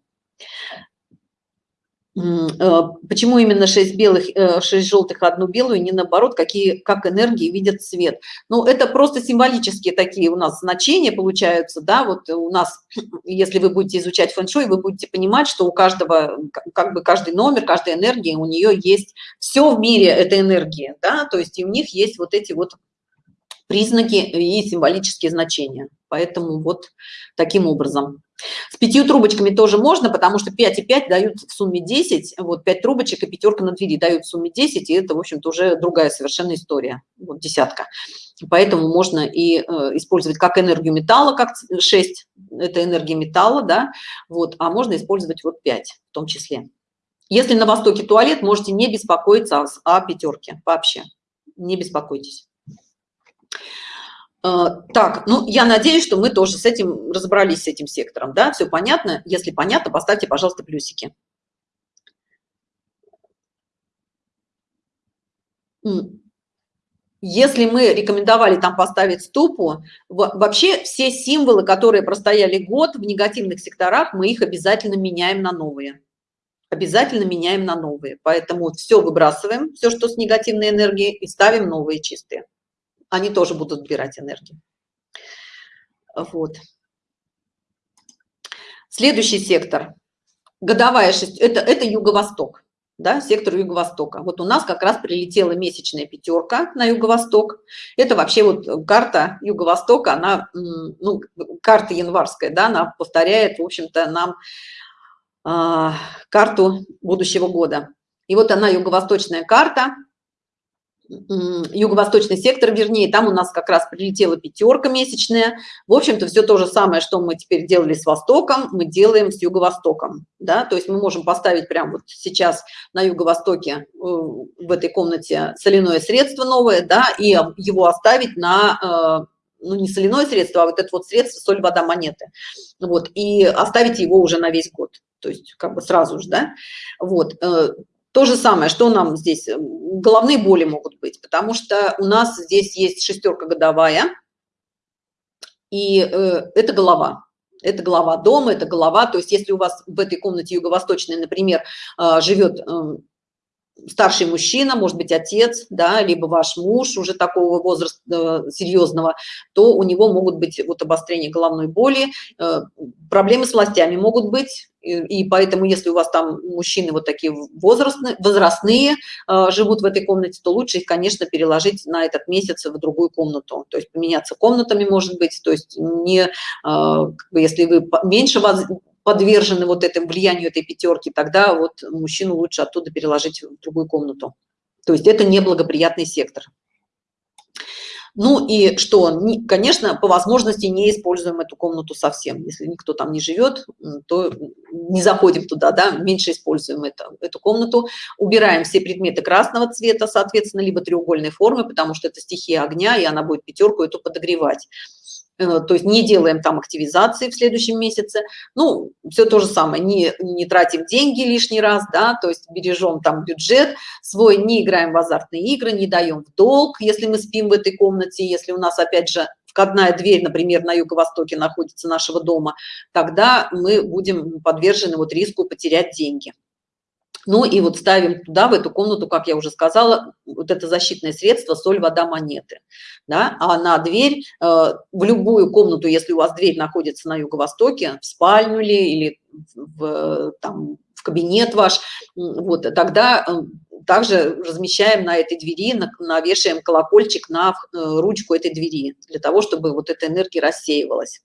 Э, почему именно 6 белых 6 э, желтых одну белую не наоборот какие как энергии видят цвет ну это просто символические такие у нас значения получаются да вот у нас если вы будете изучать фэн-шуй вы будете понимать что у каждого как бы каждый номер каждая энергия у нее есть все в мире это энергия да то есть и у них есть вот эти вот признаки и символические значения. Поэтому вот таким образом с пятью трубочками тоже можно потому что 5 и 5 дают в сумме 10 вот 5 трубочек и пятерка на двери дают в сумме 10 и это в общем-то уже другая совершенно история. Вот десятка. Поэтому можно и э, использовать как энергию металла как 6 это энергия металла да вот а можно использовать вот 5 в том числе. Если на востоке туалет можете не беспокоиться о, о пятерке вообще. Не беспокойтесь так, ну, я надеюсь, что мы тоже с этим разобрались, с этим сектором, да, все понятно? Если понятно, поставьте, пожалуйста, плюсики. Если мы рекомендовали там поставить ступу, вообще все символы, которые простояли год в негативных секторах, мы их обязательно меняем на новые. Обязательно меняем на новые. Поэтому все выбрасываем, все, что с негативной энергией, и ставим новые чистые они тоже будут убирать энергию. Вот. Следующий сектор. Годовая шесть. Это, это юго-восток. Да, сектор юго-востока. Вот у нас как раз прилетела месячная пятерка на юго-восток. Это вообще вот карта юго-востока, она, ну, карта январская, да, она повторяет, в общем-то, нам э, карту будущего года. И вот она юго-восточная карта, юго-восточный сектор, вернее, там у нас как раз прилетела пятерка месячная. В общем-то, все то же самое, что мы теперь делали с Востоком, мы делаем с Юго-Востоком. Да? То есть мы можем поставить прямо вот сейчас на Юго-Востоке э, в этой комнате соляное средство новое, да, и его оставить на, э, ну, не соляное средство, а вот это вот средство соль, вода, монеты. Вот, и оставить его уже на весь год. То есть как бы сразу же, да. Вот, э, то же самое, что нам здесь, э, головные боли могут быть, потому что у нас здесь есть шестерка годовая, и э, это голова. Это голова дома, это голова. То есть если у вас в этой комнате юго-восточной, например, э, живет э, старший мужчина, может быть, отец, да, либо ваш муж уже такого возраста э, серьезного, то у него могут быть вот обострение головной боли, э, проблемы с властями могут быть, и поэтому, если у вас там мужчины вот такие возрастные, возрастные э, живут в этой комнате, то лучше их, конечно, переложить на этот месяц в другую комнату. То есть поменяться комнатами, может быть, то есть не, если вы меньше подвержены вот этому влиянию этой пятерки, тогда вот мужчину лучше оттуда переложить в другую комнату. То есть это неблагоприятный сектор. Ну и что, конечно, по возможности не используем эту комнату совсем. Если никто там не живет, то не заходим туда, да, меньше используем это, эту комнату. Убираем все предметы красного цвета, соответственно, либо треугольной формы, потому что это стихия огня, и она будет пятерку эту подогревать. Э, то есть не делаем там активизации в следующем месяце, ну, все то же самое, не, не тратим деньги лишний раз, да, то есть бережем там бюджет свой, не играем в азартные игры, не даем в долг, если мы спим в этой комнате, если у нас, опять же, входная дверь, например, на юго-востоке находится нашего дома, тогда мы будем подвержены вот риску потерять деньги. Ну и вот ставим туда, в эту комнату, как я уже сказала, вот это защитное средство соль, вода, монеты. Да? А на дверь, э, в любую комнату, если у вас дверь находится на юго-востоке, в спальню ли или в, там, в кабинет ваш, вот, тогда э, также размещаем на этой двери, навешаем колокольчик на э, ручку этой двери, для того, чтобы вот эта энергия рассеивалась.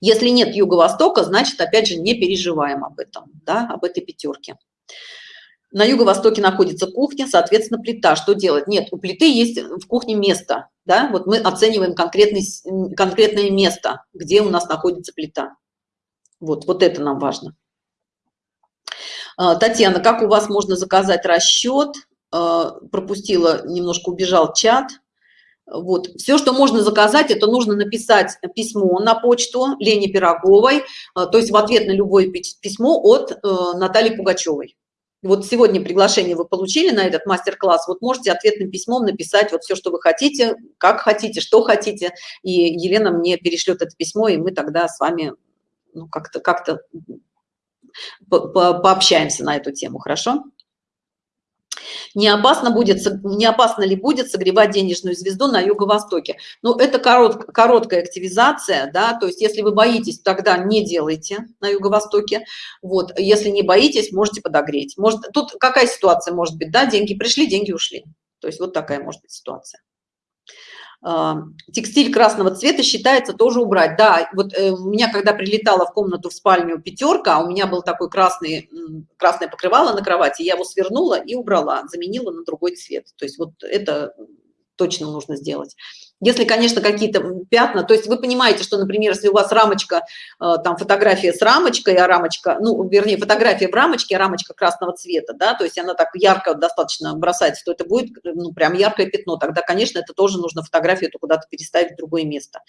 Если нет юго-востока, значит, опять же, не переживаем об этом, да, об этой пятерке. На юго-востоке находится кухня, соответственно, плита. Что делать? Нет, у плиты есть в кухне место, да, вот мы оцениваем конкретный, конкретное место, где у нас находится плита. Вот, вот это нам важно. А, Татьяна, как у вас можно заказать расчет? А, пропустила, немножко убежал чат. Вот. Все, что можно заказать, это нужно написать письмо на почту Лене Пироговой, э, то есть в ответ на любое письмо от э, Натальи Пугачевой. Вот сегодня приглашение вы получили на этот мастер-класс, вот можете ответным письмом написать вот все, что вы хотите, как хотите, что хотите, и Елена мне перешлет это письмо, и мы тогда с вами ну, как-то как-то по -по пообщаемся на эту тему, хорошо? Не опасно будет не опасно ли будет согревать денежную звезду на юго-востоке? Ну это корот, короткая активизация да то есть если вы боитесь тогда не делайте на юго-востоке. Вот если не боитесь можете подогреть. Может тут какая ситуация может быть да деньги пришли деньги ушли. То есть вот такая может быть ситуация текстиль красного цвета считается тоже убрать. Да, вот э, у меня, когда прилетала в комнату в спальню пятерка, у меня был такой красный, красное покрывало на кровати, я его свернула и убрала, заменила на другой цвет. То есть вот это точно нужно сделать. Если, конечно, какие-то пятна, то есть вы понимаете, что, например, если у вас рамочка, э, там фотография с рамочкой, а рамочка, ну, вернее, фотография в рамочке, а рамочка красного цвета, да, то есть она так ярко достаточно бросается, то это будет, ну, прям яркое пятно. Тогда, конечно, это тоже нужно фотографию эту куда-то переставить в другое место.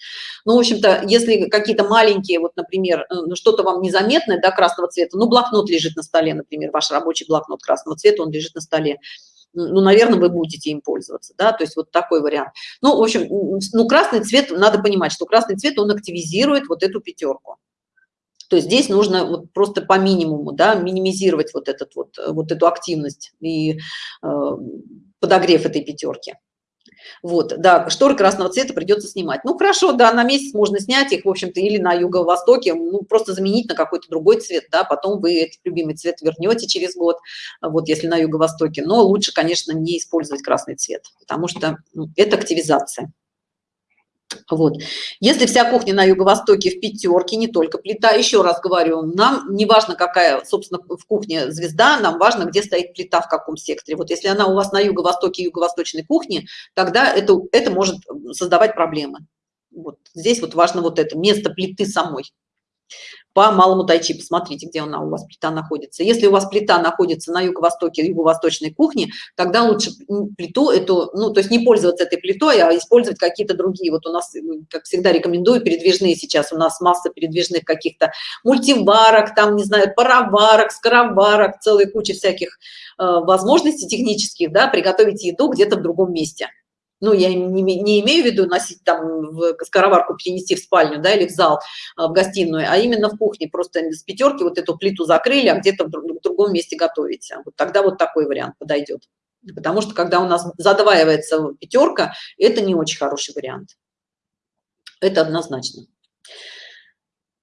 Ну, в общем-то, если какие-то маленькие, вот, например, э, ну, что-то вам незаметное, да, красного цвета, ну, блокнот лежит на столе, например, ваш рабочий блокнот красного цвета, он лежит на столе, ну, наверное, вы будете им пользоваться, да, то есть вот такой вариант. Ну, в общем, ну, красный цвет, надо понимать, что красный цвет, он активизирует вот эту пятерку. То есть здесь нужно вот просто по минимуму, да, минимизировать вот, этот вот, вот эту активность и э, подогрев этой пятерки. Вот, да, шторы красного цвета придется снимать. Ну, хорошо, да, на месяц можно снять их, в общем-то, или на юго-востоке, ну, просто заменить на какой-то другой цвет, да, потом вы этот любимый цвет вернете через год, вот, если на юго-востоке. Но лучше, конечно, не использовать красный цвет, потому что ну, это активизация. Вот. Если вся кухня на юго-востоке в пятерке, не только плита, еще раз говорю, нам не важно, какая, собственно, в кухне звезда, нам важно, где стоит плита, в каком секторе. Вот если она у вас на юго-востоке юго-восточной кухни, тогда это, это может создавать проблемы. Вот здесь вот важно вот это, место плиты самой по малому тайчи посмотрите где она у вас плита находится. Если у вас плита находится на юго-востоке юго-восточной кухни тогда лучше плиту эту ну то есть не пользоваться этой плитой а использовать какие-то другие. Вот у нас как всегда рекомендую передвижные сейчас. У нас масса передвижных каких-то мультиварок там не знаю пароварок скороварок целая куча всяких э, возможностей технических да приготовить еду где-то в другом месте ну, я не, не имею в виду носить там в скороварку перенести в спальню, да, или в зал, а, в гостиную, а именно в кухне, просто с пятерки вот эту плиту закрыли, а где-то в, в другом месте готовите. Вот тогда вот такой вариант подойдет. Потому что когда у нас задваивается пятерка, это не очень хороший вариант. Это однозначно.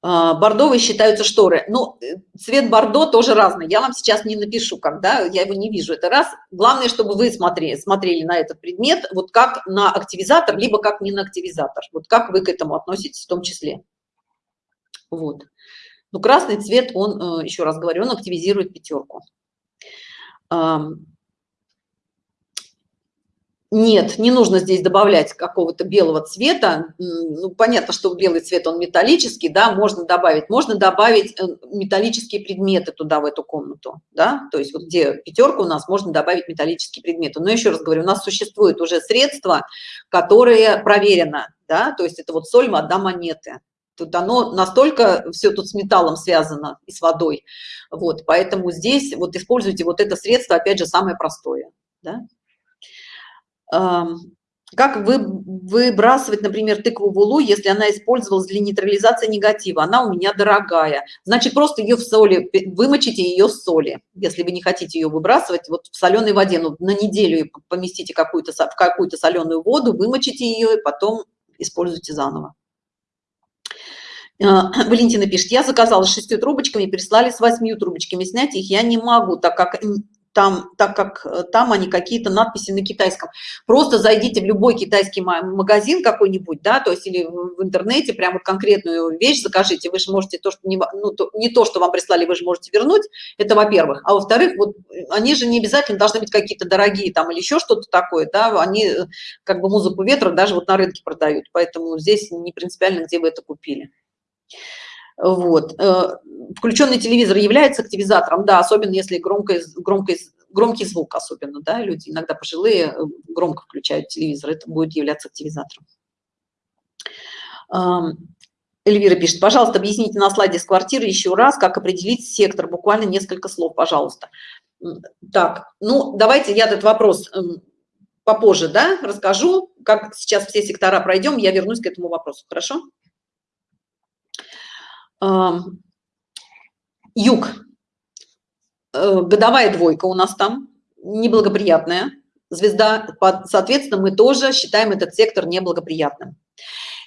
А, бордовые считаются шторы. Ну э, цвет бордо тоже разный. Я вам сейчас не напишу когда я его не вижу. Это раз. Главное чтобы вы смотрели смотрели на этот предмет вот как на активизатор либо как не на активизатор. Вот как вы к этому относитесь в том числе. Вот. Ну красный цвет он э, еще раз говорю он активизирует пятерку нет, не нужно здесь добавлять какого-то белого цвета. Ну, понятно, что белый цвет, он металлический, да, можно добавить. Можно добавить э, металлические предметы туда, в эту комнату, да, то есть вот где пятерка у нас, можно добавить металлические предметы. Но еще раз говорю, у нас существует уже средства, которые проверено, да, то есть это вот соль, вода, монеты. Тут оно настолько все тут с металлом связано и с водой. Вот, поэтому здесь вот используйте вот это средство, опять же, самое простое, да как вы выбрасывать например тыкву в улу если она использовалась для нейтрализации негатива? Она у меня дорогая. Значит просто ее в соли вымочите ее в соли если вы не хотите ее выбрасывать вот в соленой воде. Ну, на неделю поместите какую-то в какую-то соленую воду вымочите ее и потом используйте заново. А, Валентина пишет, я заказала с шестью трубочками, прислали с восьмью трубочками, снять их я не могу, так как там, так как э, там они какие-то надписи на китайском. Просто зайдите в любой китайский магазин какой-нибудь, да, то есть или в интернете прямо конкретную вещь закажите. Вы же можете то, что не, ну, то, не то, что вам прислали, вы же можете вернуть. Это во-первых. А во-вторых, вот они же не обязательно должны быть какие-то дорогие там или еще что-то такое, да, они э, как бы музыку ветра даже вот на рынке продают. Поэтому здесь не принципиально, где вы это купили. Вот. Э, включенный телевизор является активизатором, да, особенно если громкий, громкий, громкий звук, особенно, да, люди иногда пожилые э, громко включают телевизор, это будет являться активизатором. Эльвира пишет, пожалуйста, объясните на слайде с квартиры еще раз, как определить сектор, буквально несколько слов, пожалуйста. Так, ну, давайте я этот вопрос эм, попозже, да, расскажу, как сейчас все сектора пройдем, я вернусь к этому вопросу, хорошо? Юг. Э, годовая двойка у нас там неблагоприятная. Звезда соответственно мы тоже считаем этот сектор неблагоприятным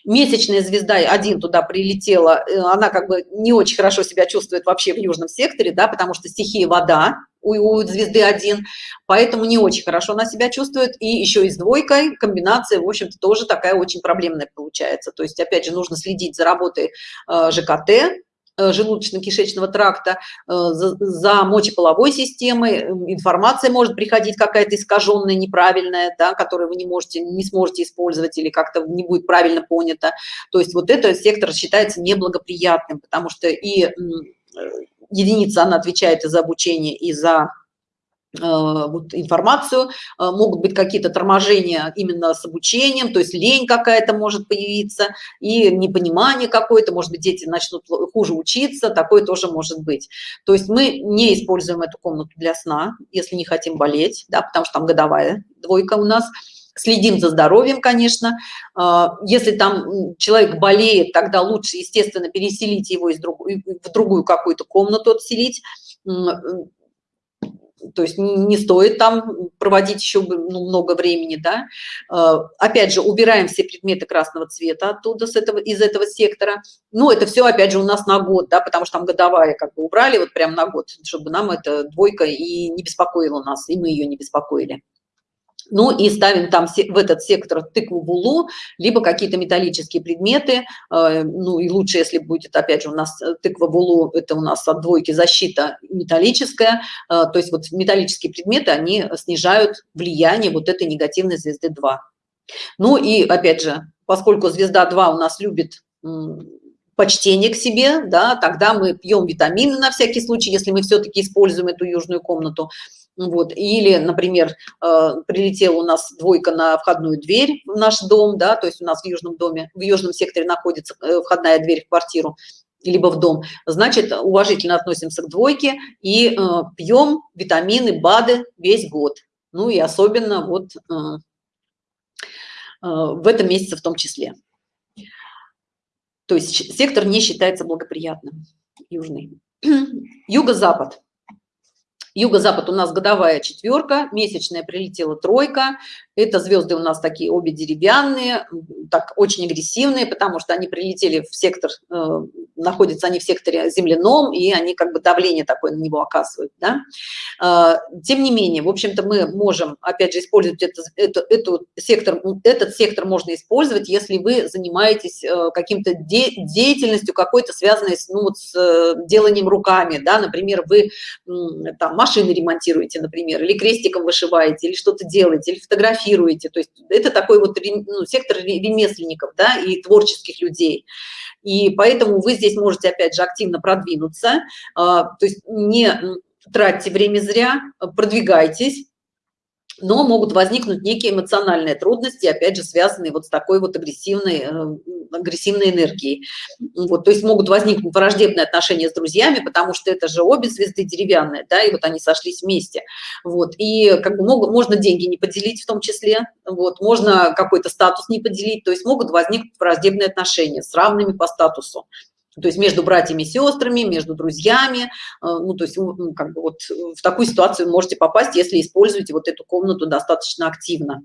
месячная звезда один туда прилетела, э, она как бы не очень хорошо себя чувствует вообще в южном секторе, да, потому что стихия вода у, у звезды один, поэтому не очень хорошо она себя чувствует. И еще и с двойкой комбинация, в общем-то, тоже такая очень проблемная получается. То есть, опять же, нужно следить за работой э, ЖКТ, желудочно-кишечного тракта, э, за, мочеполовой системой, информация может приходить какая-то искаженная, неправильная, да, которую вы не можете, не сможете использовать или как-то не будет правильно понято. То есть вот этот сектор считается неблагоприятным, потому что и э, единица, она отвечает и за обучение, и за Э, вот, информацию, э, могут быть какие-то торможения именно с обучением, то есть лень какая-то может появиться и непонимание какое-то, может быть, дети начнут хуже учиться, такое тоже может быть. То есть мы не используем эту комнату для сна, если не хотим болеть, да, потому что там годовая двойка у нас, следим за здоровьем, конечно. Э, если там человек болеет, тогда лучше, естественно, переселить его из друг, в другую какую-то комнату, отселить то есть не, не стоит там проводить еще ну, много времени, да. Э, опять же, убираем все предметы красного цвета оттуда, с этого, из этого сектора. Ну, это все, опять же, у нас на год, да, потому что там годовая как бы убрали вот прям на год, чтобы нам эта двойка и не беспокоила нас, и мы ее не беспокоили ну и ставим там в этот сектор тыкву булу либо какие-то металлические предметы э, ну и лучше если будет опять же у нас э, тыква булу это у нас от двойки защита металлическая э, то есть вот металлические предметы они снижают влияние вот этой негативной звезды 2 ну и опять же поскольку звезда 2 у нас любит почтение к себе, да, тогда мы пьем витамины на всякий случай, если мы все-таки используем эту южную комнату, вот или например э, прилетела у нас двойка на входную дверь в наш дом да то есть у нас в южном доме в южном секторе находится э, входная дверь в квартиру либо в дом. Значит уважительно относимся к двойке и э, пьем витамины бады весь год. Ну и особенно вот в этом месяце в том числе. То есть сектор не считается благоприятным южный. Юго-запад Юго-запад у нас годовая четверка, месячная прилетела тройка. Это звезды у нас такие обе деревянные, так очень агрессивные, потому что они прилетели в сектор, э, находятся они в секторе земляном, и они как бы давление такое на него оказывают. Да? Э, тем не менее, в общем-то, мы можем, опять же, использовать это, это, эту сектор, этот сектор можно использовать, если вы занимаетесь э, каким-то де, деятельностью какой-то связанной с, ну, вот с э, деланием руками, да, например, вы там машины ремонтируете, например, или крестиком вышиваете, или что-то делаете, или фотографируете, фотографируете. То есть это такой вот ну, сектор ремесленников да, и творческих людей. И поэтому вы здесь можете, опять же, активно продвинуться. А, то есть не тратьте время зря, продвигайтесь но могут возникнуть некие эмоциональные трудности, опять же, связанные вот с такой вот агрессивной, э, агрессивной энергией. Вот, то есть могут возникнуть враждебные отношения с друзьями, потому что это же обе звезды деревянные, да, и вот они сошлись вместе. Вот, и как бы могут, можно деньги не поделить в том числе, вот, можно какой-то статус не поделить, то есть могут возникнуть враждебные отношения с равными по статусу то есть между братьями и сестрами, между друзьями, э, ну, то есть как бы вот в такую ситуацию можете попасть, если используете вот эту комнату достаточно активно.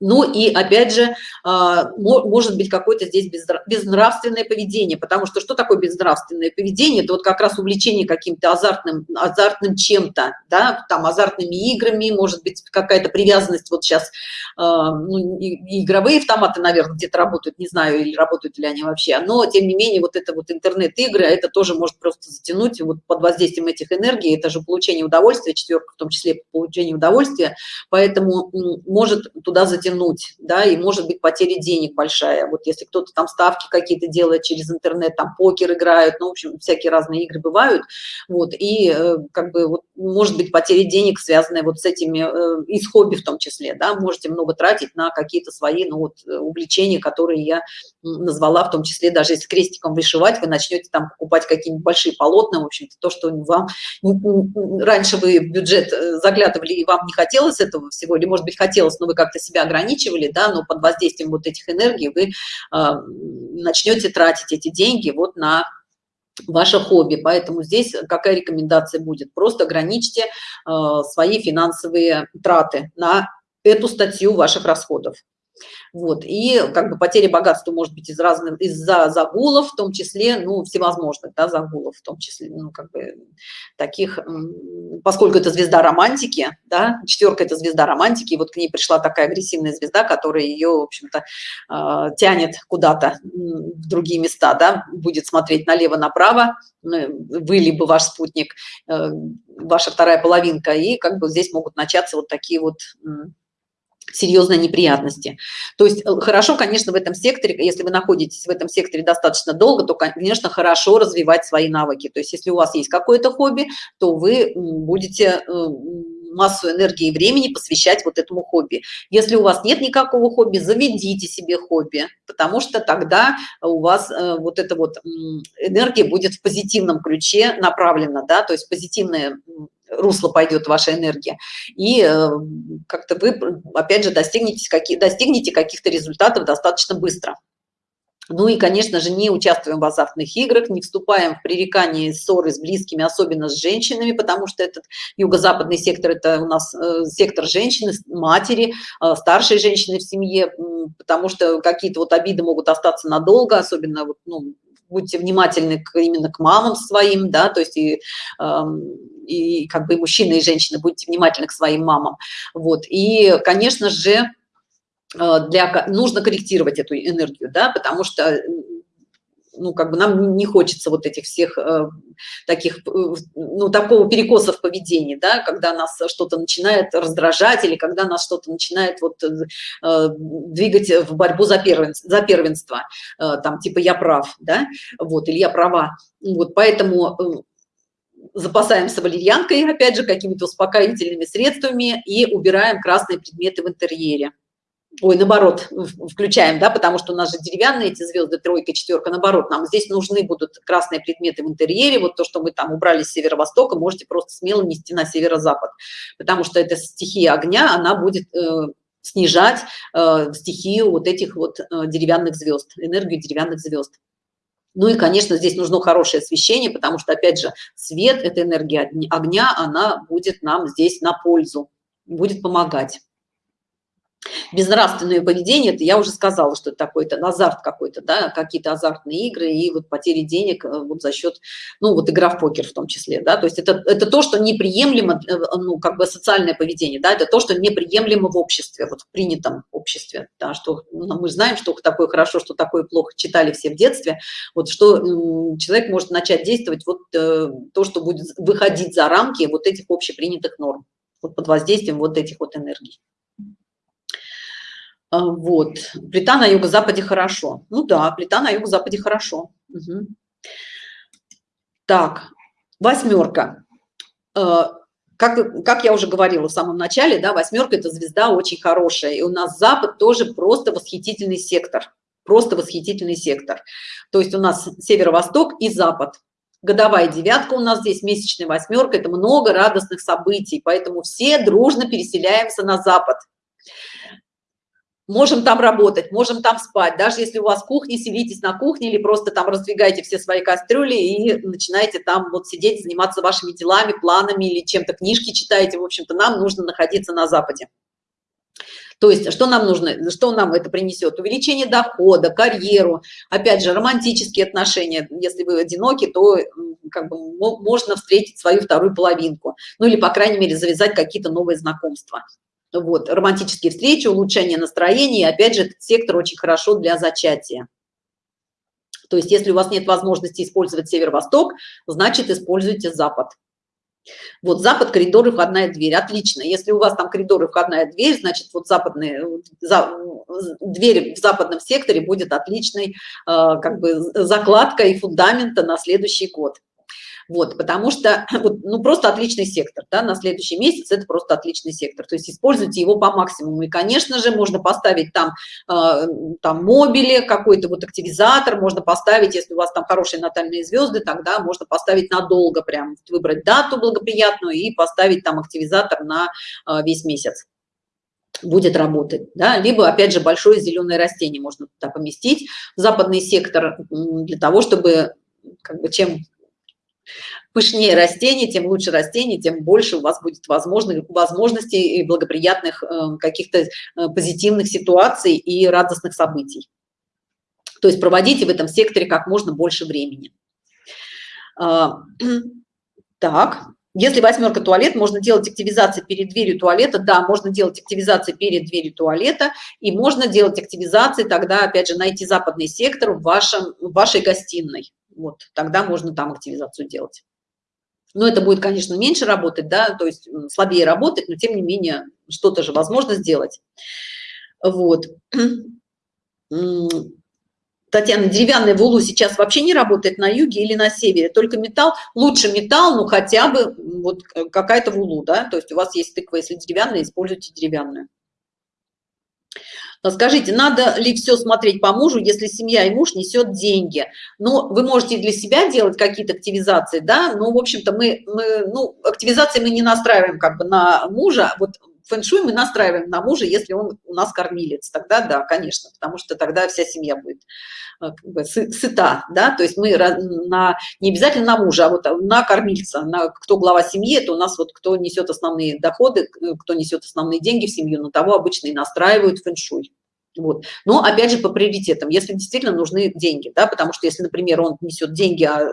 Ну и опять же, а, может быть какое-то здесь безнравственное поведение, потому что что такое безнравственное поведение? Это вот как раз увлечение каким-то азартным, азартным чем-то, да, там азартными играми, может быть какая-то привязанность, вот сейчас а, ну, игровые автоматы, наверное, где-то работают, не знаю, или работают ли они вообще, но тем не менее вот это вот интернет-игры, это тоже может просто затянуть вот под воздействием этих энергий, это же получение удовольствия, четверка в том числе получение удовольствия, поэтому может туда затянуть тянуть, да, и может быть потеря денег большая. Вот если кто-то там ставки какие-то делает через интернет, там покер играют, ну, в общем, всякие разные игры бывают, вот, и э, как бы вот может быть потеря денег, связанная вот с этими, э, из хобби в том числе, да, можете много тратить на какие-то свои, ну, вот, увлечения, которые я назвала, в том числе даже если крестиком вышивать, вы начнете там покупать какие-нибудь большие полотна, в общем-то, то, что вам раньше вы бюджет э, заглядывали и вам не хотелось этого всего, или, может быть, хотелось, но вы как-то себя ограничивали, да, но под воздействием вот этих энергий вы э, начнете тратить эти деньги вот на ваше хобби. Поэтому здесь какая рекомендация будет? Просто ограничьте э, свои финансовые траты на эту статью ваших расходов. Вот, и как бы потеря богатства может быть из разных, из-за загулов, в том числе, ну, всевозможных, да, загулов, в том числе, ну, как бы таких, поскольку это звезда романтики, да, четверка это звезда романтики, и вот к ней пришла такая агрессивная звезда, которая ее, в общем-то, э, тянет куда-то в другие места, да, будет смотреть налево-направо, ну, вы либо ваш спутник, э, ваша вторая половинка, и как бы здесь могут начаться вот такие вот серьезные неприятности. То есть э, хорошо, конечно, в этом секторе, если вы находитесь в этом секторе достаточно долго, то, конечно, хорошо развивать свои навыки. То есть если у вас есть какое-то хобби, то вы будете э, массу энергии и времени посвящать вот этому хобби. Если у вас нет никакого хобби, заведите себе хобби, потому что тогда у вас э, вот эта вот энергия будет в позитивном ключе направлена, да, то есть позитивная русло пойдет ваша энергия и э, как-то вы опять же достигнете какие достигнете каких-то результатов достаточно быстро. Ну и конечно же не участвуем в азартных играх не вступаем в пререкание ссоры с близкими особенно с женщинами потому что этот юго-западный сектор это у нас э, сектор женщины матери э, старшей женщины в семье потому что какие-то вот обиды могут остаться надолго особенно вот ну, будьте внимательны к, именно к мамам своим, да, то есть и, э, и как бы и мужчины, и женщины, будьте внимательны к своим мамам. Вот, и, конечно же, э, для, нужно корректировать эту энергию, да, потому что ну, как бы нам не хочется вот этих всех э, таких, э, ну, такого перекоса в поведении, да, когда нас что-то начинает раздражать или когда нас что-то начинает вот э, э, двигать в борьбу за первенство, за первенство э, там, типа я прав, да, вот, или я права. Вот, поэтому э, запасаемся валерьянкой, опять же, какими-то успокоительными средствами и убираем красные предметы в интерьере ой наоборот включаем да потому что у нас же деревянные эти звезды тройка четверка наоборот нам здесь нужны будут красные предметы в интерьере вот то что мы там убрали с северо-востока можете просто смело нести на северо-запад потому что это стихия огня она будет э, снижать э, стихию вот этих вот э, деревянных звезд энергию деревянных звезд. Ну и конечно здесь нужно хорошее освещение потому что опять же свет это энергия огня она будет нам здесь на пользу будет помогать безнравственное поведение это я уже сказала что это такой то азарт какой-то да какие-то азартные игры и вот потери денег э, вот за счет ну вот игра в покер в том числе да. То есть это это то что неприемлемо э, ну как бы социальное поведение да это то что неприемлемо в обществе вот в принятом обществе да что ну, мы знаем что такое хорошо что такое плохо читали все в детстве. Вот что человек может начать действовать вот э, то что будет выходить за рамки вот этих общепринятых норм вот под воздействием вот этих вот энергий вот. Плита на юго-западе хорошо. Ну да плита на юго-западе хорошо. Угу. так восьмерка. А, как, как я уже говорила в самом начале да восьмерка это звезда очень хорошая и у нас запад тоже просто восхитительный сектор. Просто восхитительный сектор. То есть у нас северо-восток и запад. Годовая девятка у нас здесь месячная восьмерка это много радостных событий поэтому все дружно переселяемся на запад можем там работать можем там спать даже если у вас кухня селитесь на кухне или просто там раздвигайте все свои кастрюли и начинаете там вот сидеть заниматься вашими делами планами или чем-то книжки читаете. В общем-то нам нужно находиться на западе. То есть что нам нужно что нам это принесет? Увеличение дохода карьеру опять же романтические отношения. Если вы одиноки то как бы можно встретить свою вторую половинку ну или по крайней мере завязать какие-то новые знакомства вот романтические встречи улучшение настроения и опять же этот сектор очень хорошо для зачатия. То есть если у вас нет возможности использовать северо-восток значит используйте запад. Вот запад коридоры входная дверь. Отлично. Если у вас там коридоры входная дверь значит вот западные за, дверь в западном секторе будет отличной э, как бы закладкой фундамента на следующий год вот потому что вот, ну просто отличный сектор да, на следующий месяц это просто отличный сектор. То есть используйте его по максимуму. И конечно же можно поставить там э, там мобили какой-то вот активизатор можно поставить если у вас там хорошие натальные звезды тогда можно поставить надолго прям выбрать дату благоприятную и поставить там активизатор на э, весь месяц. Будет работать да. Либо опять же большое зеленое растение можно туда поместить. Западный сектор для того чтобы как бы чем пышнее растение, тем лучше растение, тем больше у вас будет возможных возможностей и благоприятных э, каких-то э, позитивных ситуаций и радостных событий. То есть проводите в этом секторе как можно больше времени. А, так, если восьмерка туалет, можно делать активизации перед дверью туалета. Да, можно делать активизации перед дверью туалета. И можно делать активизации, тогда, опять же, найти западный сектор в, вашем, в вашей гостиной. Вот, тогда можно там активизацию делать. Но это будет, конечно, меньше работать, да, то есть слабее работать, но тем не менее что-то же возможно сделать. Вот. Татьяна, деревянная в Улу сейчас вообще не работает на юге или на севере, только металл, лучше металл, ну хотя бы вот какая-то в Улу, да, то есть у вас есть тыква, если деревянная, используйте деревянную. Скажите, надо ли все смотреть по мужу, если семья и муж несет деньги? Ну, вы можете для себя делать какие-то активизации, да, но, в общем-то, мы, мы, ну, активизации мы не настраиваем как бы на мужа, вот фэн-шуй мы настраиваем на мужа, если он у нас кормилец, тогда да, конечно, потому что тогда вся семья будет э, как бы, сыта, да, то есть мы на, не обязательно на мужа, а вот на кормильца, на кто глава семьи, это у нас вот кто несет основные доходы, кто несет основные деньги в семью, на того обычно и настраивают фэн-шуй. Вот. Но опять же по приоритетам, если действительно нужны деньги, да, потому что если, например, он несет деньги, а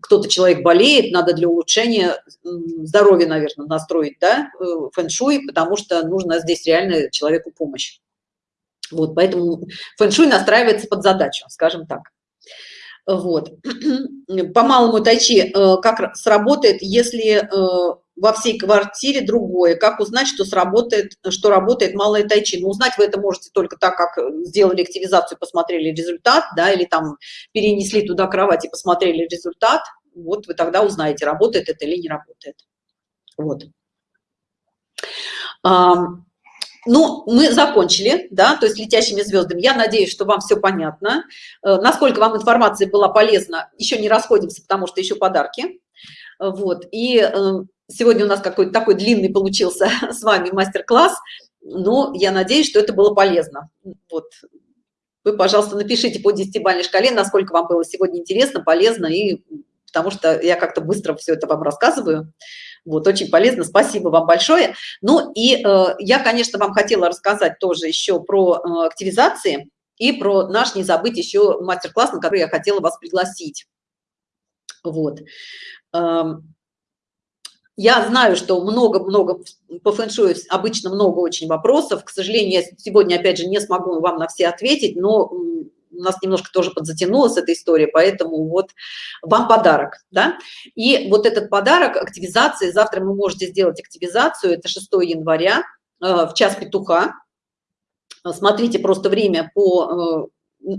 кто-то человек болеет, надо для улучшения здоровья, наверное, настроить, да, э, фэн-шуй, потому что нужно здесь реально человеку помощь. Вот, поэтому фэн-шуй настраивается под задачу, скажем так. Вот. По малому тайчи э, как сработает, если э, во всей квартире другое. Как узнать, что сработает, что работает малая тайчи? Ну, узнать вы это можете только так, как сделали активизацию, посмотрели результат, да, или там перенесли туда кровать и посмотрели результат. Вот вы тогда узнаете, работает это или не работает. Вот. Ну, мы закончили, да, то есть летящими звездами. Я надеюсь, что вам все понятно. Э, насколько вам информация была полезна, еще не расходимся, потому что еще подарки. Вот, и э, сегодня у нас какой-то такой длинный получился с вами мастер-класс, но я надеюсь, что это было полезно. Вот, вы, пожалуйста, напишите по 10-бальной шкале, насколько вам было сегодня интересно, полезно, и потому что я как-то быстро все это вам рассказываю. Вот, очень полезно, спасибо вам большое. Ну и э, я, конечно, вам хотела рассказать тоже еще про э, активизации и про наш, не забыть, еще мастер-класс, на который я хотела вас пригласить. Вот. Я знаю, что много-много по фэншую, обычно много очень вопросов. К сожалению, я сегодня, опять же, не смогу вам на все ответить, но у нас немножко тоже подзатянулась эта история, поэтому вот вам подарок, да. И вот этот подарок активизации, завтра вы можете сделать активизацию, это 6 января э, в час петуха. Смотрите просто время по э,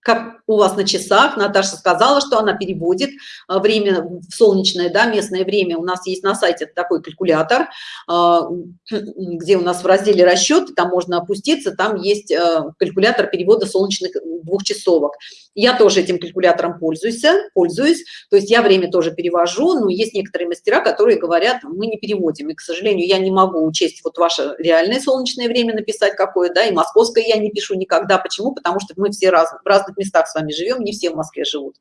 как у вас на часах. Наташа сказала, что она переводит а, время в солнечное, да, местное время. У нас есть на сайте такой калькулятор, а, где у нас в разделе расчет, там можно опуститься, там есть а, калькулятор перевода солнечных двухчасовок. Я тоже этим калькулятором пользуюсь, пользуюсь, то есть я время тоже перевожу, но есть некоторые мастера, которые говорят, мы не переводим, и, к сожалению, я не могу учесть вот ваше реальное солнечное время написать какое, да, и московское я не пишу никогда. Почему? Потому что мы все раз, в разных местах с вами живем, не все в Москве живут.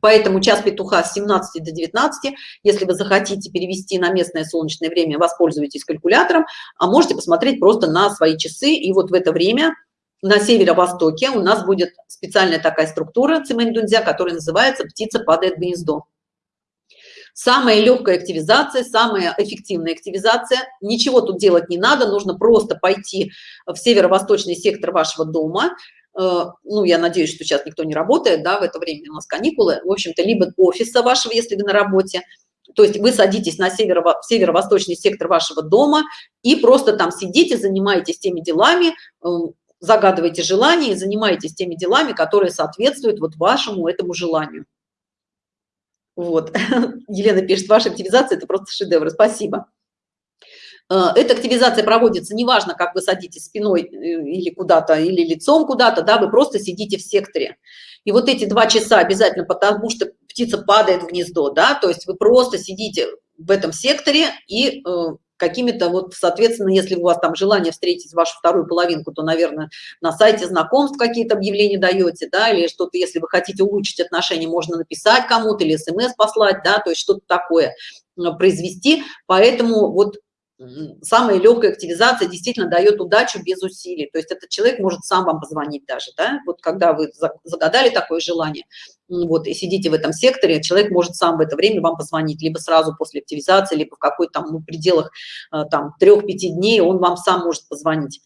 Поэтому час петуха с 17 до 19, если вы захотите перевести на местное солнечное время, воспользуйтесь калькулятором, а можете посмотреть просто на свои часы, и вот в это время на северо-востоке у нас будет специальная такая структура цимэнь-дунзя, которая называется «птица падает в гнездо». Самая легкая активизация, самая эффективная активизация. Ничего тут делать не надо, нужно просто пойти в северо-восточный сектор вашего дома, Э, ну, я надеюсь, что сейчас никто не работает, да, в это время у нас каникулы, в общем-то, либо офиса вашего, если вы на работе, то есть вы садитесь на северо северо-восточный сектор вашего дома и просто там сидите, занимаетесь теми делами, загадываете желания и занимаетесь теми делами, которые соответствуют вот вашему этому желанию. Вот, Елена пишет, ваша активизация – это просто шедевр, спасибо. Э, эта активизация проводится, неважно, как вы садитесь спиной э, или куда-то, или лицом куда-то, да, вы просто сидите в секторе. И вот эти два часа обязательно, потому что птица падает в гнездо, да, то есть вы просто сидите в этом секторе и э, какими-то вот, соответственно, если у вас там желание встретить вашу вторую половинку, то, наверное, на сайте знакомств какие-то объявления даете, да, или что-то, если вы хотите улучшить отношения, можно написать кому-то или смс послать, да, то есть что-то такое произвести. Поэтому вот самая легкая активизация действительно дает удачу без усилий. То есть этот человек может сам вам позвонить даже, да, вот когда вы загадали такое желание, вот, и сидите в этом секторе, человек может сам в это время вам позвонить, либо сразу после активизации, либо в какой-то там, ну, пределах э, там трех-пяти дней он вам сам может позвонить.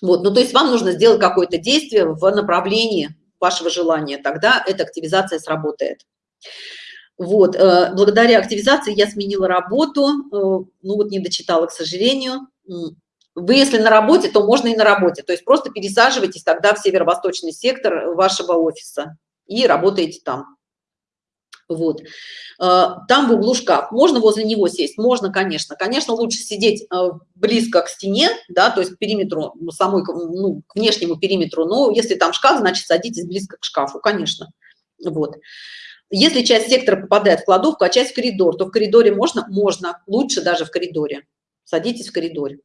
Вот, ну, то есть вам нужно сделать какое-то действие в направлении вашего желания, тогда эта активизация сработает. Вот, э, благодаря активизации я сменила работу, э, ну вот не дочитала, к сожалению. Вы, если на работе, то можно и на работе, то есть просто пересаживайтесь тогда в северо-восточный сектор вашего офиса и работаете там. Вот. Э, там в углу шкаф. Можно возле него сесть? Можно, конечно. Конечно, лучше сидеть близко к стене, да, то есть к периметру, самой, ну, к внешнему периметру, но если там шкаф, значит, садитесь близко к шкафу, конечно. Вот. Если часть сектора попадает в кладовку, а часть в коридор, то в коридоре можно? Можно. Лучше даже в коридоре. Садитесь в коридоре.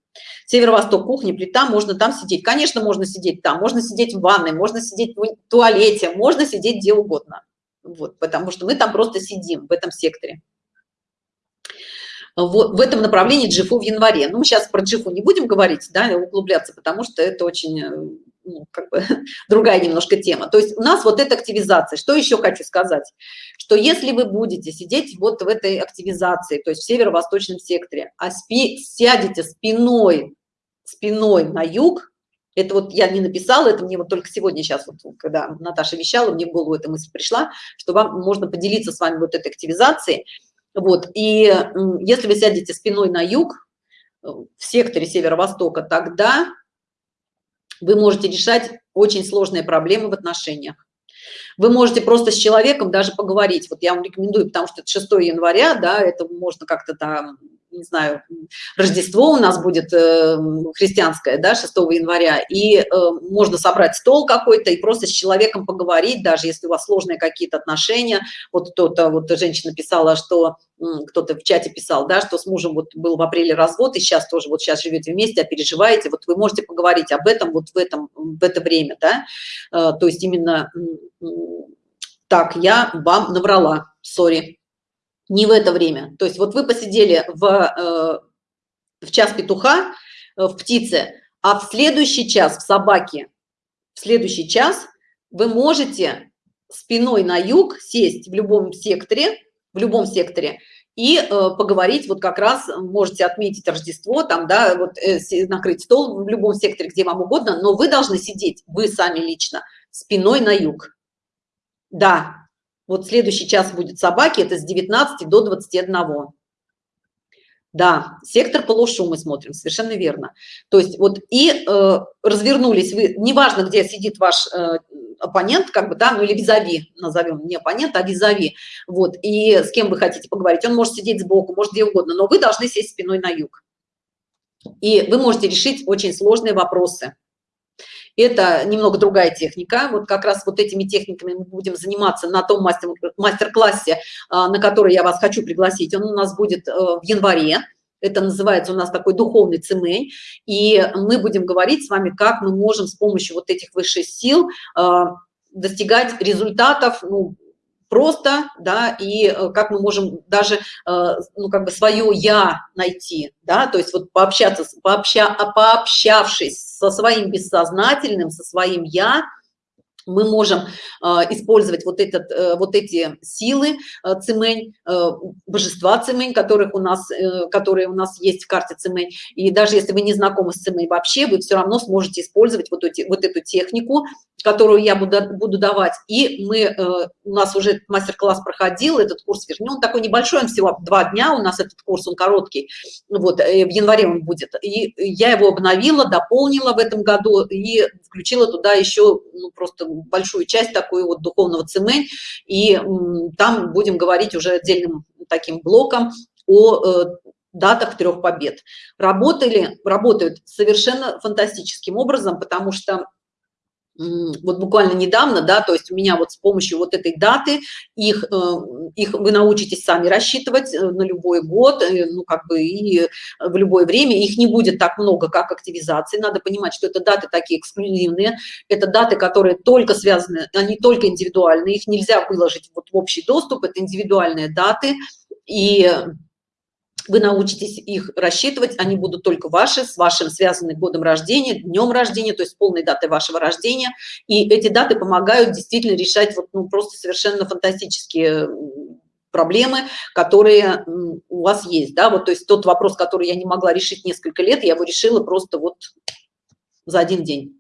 Северо-восток, кухня, плита, можно там сидеть. Конечно, можно сидеть там, можно сидеть в ванной, можно сидеть в туалете, можно сидеть где угодно. Вот, потому что мы там просто сидим в этом секторе. Вот, в этом направлении джифу в январе. Ну, мы сейчас про джифу не будем говорить, да, углубляться, потому что это очень э, ну, как бы, другая немножко тема. То есть у нас вот эта активизация. Что еще хочу сказать? Что если вы будете сидеть вот в этой активизации, то есть в северо-восточном секторе, а спи, сядете спиной, спиной на юг, это вот я не написала, это мне вот только сегодня сейчас, вот, когда Наташа вещала, мне в голову эта мысль пришла, что вам можно поделиться с вами вот этой активизацией. Вот, и если вы сядете спиной на юг, э, в секторе северо-востока, тогда вы можете решать очень сложные проблемы в отношениях. Вы можете просто с человеком даже поговорить. Вот я вам рекомендую, потому что это 6 января, да, это можно как-то там не знаю, Рождество у нас будет э, христианское, да, 6 января, и э, можно собрать стол какой-то и просто с человеком поговорить, даже если у вас сложные какие-то отношения. Вот кто-то, вот женщина писала, что кто-то в чате писал, да, что с мужем вот был в апреле развод, и сейчас тоже вот сейчас живете вместе, а переживаете, вот вы можете поговорить об этом вот в этом, в это время, да, э, то есть именно так, я вам наврала, сори не в это время. То есть вот вы посидели в, э, в час петуха, э, в птице, а в следующий час в собаке, в следующий час вы можете спиной на юг сесть в любом секторе, в любом секторе и э, поговорить, вот как раз можете отметить Рождество, там, да, вот э, накрыть стол в любом секторе, где вам угодно, но вы должны сидеть, вы сами лично, спиной на юг. Да, вот следующий час будет собаки, это с 19 до 21. Да, сектор полушу мы смотрим, совершенно верно. То есть вот и э, развернулись вы, неважно, где сидит ваш э, оппонент, как бы, да, ну или визави, назовем не оппонент, а визави, вот, и с кем вы хотите поговорить, он может сидеть сбоку, может где угодно, но вы должны сесть спиной на юг. И вы можете решить очень сложные вопросы это немного другая техника. Вот как раз вот этими техниками мы будем заниматься на том мастер-классе а, на который я вас хочу пригласить. Он у нас будет э, в январе. Это называется у нас такой духовный цемень. И мы будем говорить с вами как мы можем с помощью вот этих высших сил а, достигать результатов ну, просто, да, и э, как мы можем даже, э, ну, как бы свое «я» найти, да, то есть вот пообщаться, пообща, пообщавшись со своим бессознательным, со своим «я», мы можем э, использовать вот, этот, э, вот эти силы э, цимень, божества цимень, которых у нас, которые у нас есть в карте цимень. И даже если вы не знакомы с цимень вообще, вы все равно сможете использовать вот, эти, вот эту технику, которую я буду, буду давать. И мы, э, у нас уже мастер-класс проходил, этот курс, вернее, он такой небольшой, он всего два дня у нас этот курс, он короткий, вот, э, в январе он будет. И я его обновила, дополнила в этом году и включила туда еще ну, просто большую часть такой вот духовного цемень, и там будем говорить уже отдельным таким блоком о э, датах трех побед. Работали, работают совершенно фантастическим образом, потому что вот буквально недавно, да, то есть у меня вот с помощью вот этой даты их, э, их вы научитесь сами рассчитывать э, на любой год, э, ну как бы и в любое время, их не будет так много, как активизации, надо понимать, что это даты такие эксклюзивные, это даты, которые только связаны, они только индивидуальные, их нельзя выложить вот в общий доступ, это индивидуальные даты, и вы научитесь их рассчитывать, они будут только ваши, с вашим связанным годом рождения, днем рождения, то есть полной датой вашего рождения. И эти даты помогают действительно решать вот, ну, просто совершенно фантастические проблемы, которые у вас есть, да, вот, то есть тот вопрос, который я не могла решить несколько лет, я его решила просто вот за один день.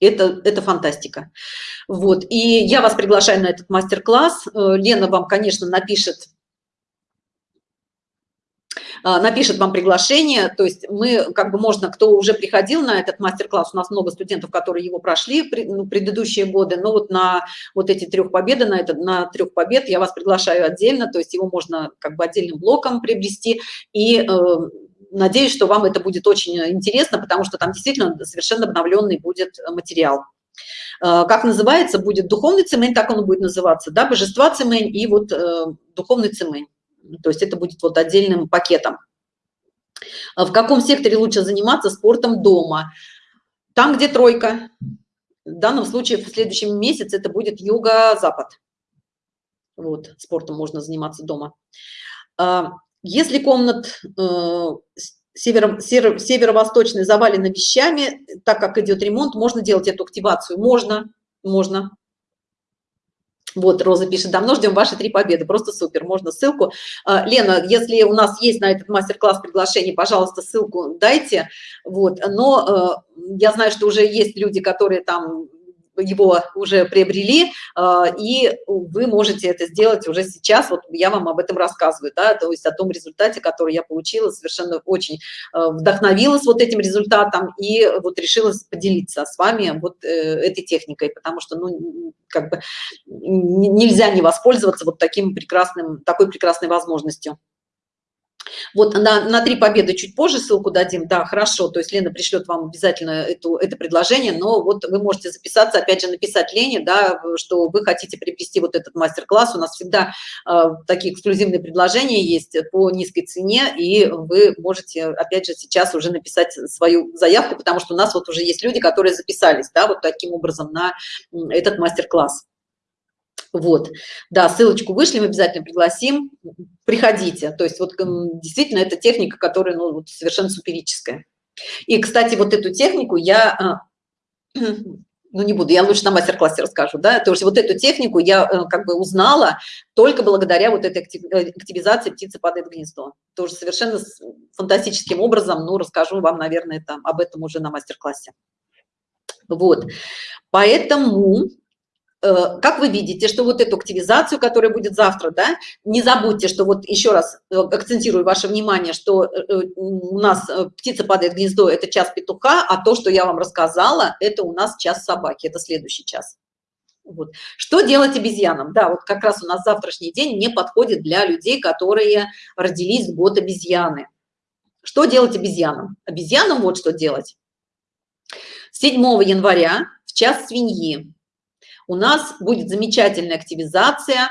Это, это фантастика. Вот, и я вас приглашаю на этот мастер-класс. Э, Лена вам, конечно, напишет напишет вам приглашение, то есть мы, как бы можно, кто уже приходил на этот мастер-класс, у нас много студентов, которые его прошли ну, предыдущие годы, но вот на вот эти трех победы, на, это, на трех побед я вас приглашаю отдельно, то есть его можно как бы отдельным блоком приобрести, и э, надеюсь, что вам это будет очень интересно, потому что там действительно совершенно обновленный будет материал. Э, как называется, будет духовный цемень, так он будет называться, да, божества цемень и вот э, духовный цемень то есть это будет вот отдельным пакетом. А в каком секторе лучше заниматься спортом дома? Там, где тройка. В данном случае в следующем месяце это будет юго-запад. Вот, спортом можно заниматься дома. А, если комнат э, северо, северо, северо-восточной вещами, так как идет ремонт, можно делать эту активацию? Можно, можно. Вот, Роза пишет, давно ждем ваши три победы, просто супер, можно ссылку. А, Лена, если у нас есть на этот мастер-класс приглашение, пожалуйста, ссылку дайте. Вот, но э, я знаю, что уже есть люди, которые там его уже приобрели, а, и вы можете это сделать уже сейчас, вот я вам об этом рассказываю, да, то есть о том результате, который я получила, совершенно очень а, вдохновилась вот этим результатом и вот решила поделиться с вами вот э, этой техникой, потому что, ну, как бы нельзя не воспользоваться вот таким прекрасным, такой прекрасной возможностью. Вот на, на три победы чуть позже ссылку дадим. Да, хорошо. То есть Лена пришлет вам обязательно эту, это предложение, но вот вы можете записаться, опять же, написать Лене, да, что вы хотите приобрести вот этот мастер-класс. У нас всегда э, такие эксклюзивные предложения есть по низкой цене, и вы можете, опять же, сейчас уже написать свою заявку, потому что у нас вот уже есть люди, которые записались, да, вот таким образом на этот мастер-класс. Вот, да, ссылочку вышлем, обязательно пригласим, приходите. То есть вот действительно это техника, которая ну, совершенно суперическая. И, кстати, вот эту технику я, а, ну не буду, я лучше на мастер-классе расскажу, да, то есть вот эту технику я э, как бы узнала только благодаря вот этой э, активизации птицы падает в гнездо. Тоже совершенно фантастическим образом, ну расскажу вам, наверное, там об этом уже на мастер-классе. Вот, поэтому как вы видите, что вот эту активизацию, которая будет завтра, да, не забудьте, что вот еще раз э, акцентирую ваше внимание, что э, у нас птица падает в гнездо, это час петуха, а то, что я вам рассказала, это у нас час собаки, это следующий час. Вот. Что делать обезьянам? Да, вот как раз у нас завтрашний день не подходит для людей, которые родились в год обезьяны. Что делать обезьянам? Обезьянам вот что делать. 7 января в час свиньи у нас будет замечательная активизация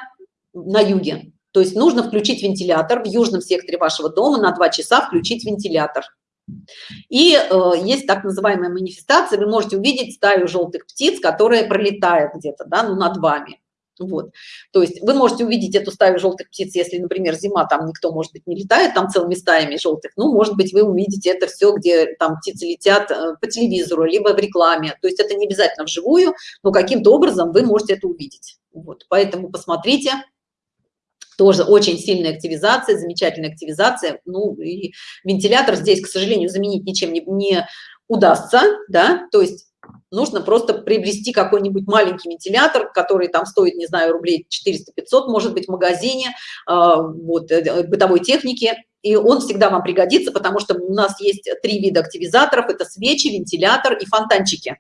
на юге. То есть нужно включить вентилятор в южном секторе вашего дома на 2 часа включить вентилятор. И э, есть так называемая манифестация, вы можете увидеть стаю желтых птиц, которая пролетает где-то, да, ну, над вами. Вот. То есть вы можете увидеть эту стаю желтых птиц, если, например, зима, там никто, может быть, не летает там целыми стаями желтых, ну, может быть, вы увидите это все, где там птицы летят э, по телевизору, либо в рекламе. То есть это не обязательно вживую, но каким-то образом вы можете это увидеть. Вот. Поэтому посмотрите, тоже очень сильная активизация, замечательная активизация. Ну и вентилятор здесь, к сожалению, заменить ничем не, не удастся, да, то есть нужно просто приобрести какой-нибудь маленький вентилятор, который там стоит, не знаю, рублей 400-500, может быть, в магазине, а, вот, э, бытовой техники, и он всегда вам пригодится, потому что у нас есть три вида активизаторов, это свечи, вентилятор и фонтанчики.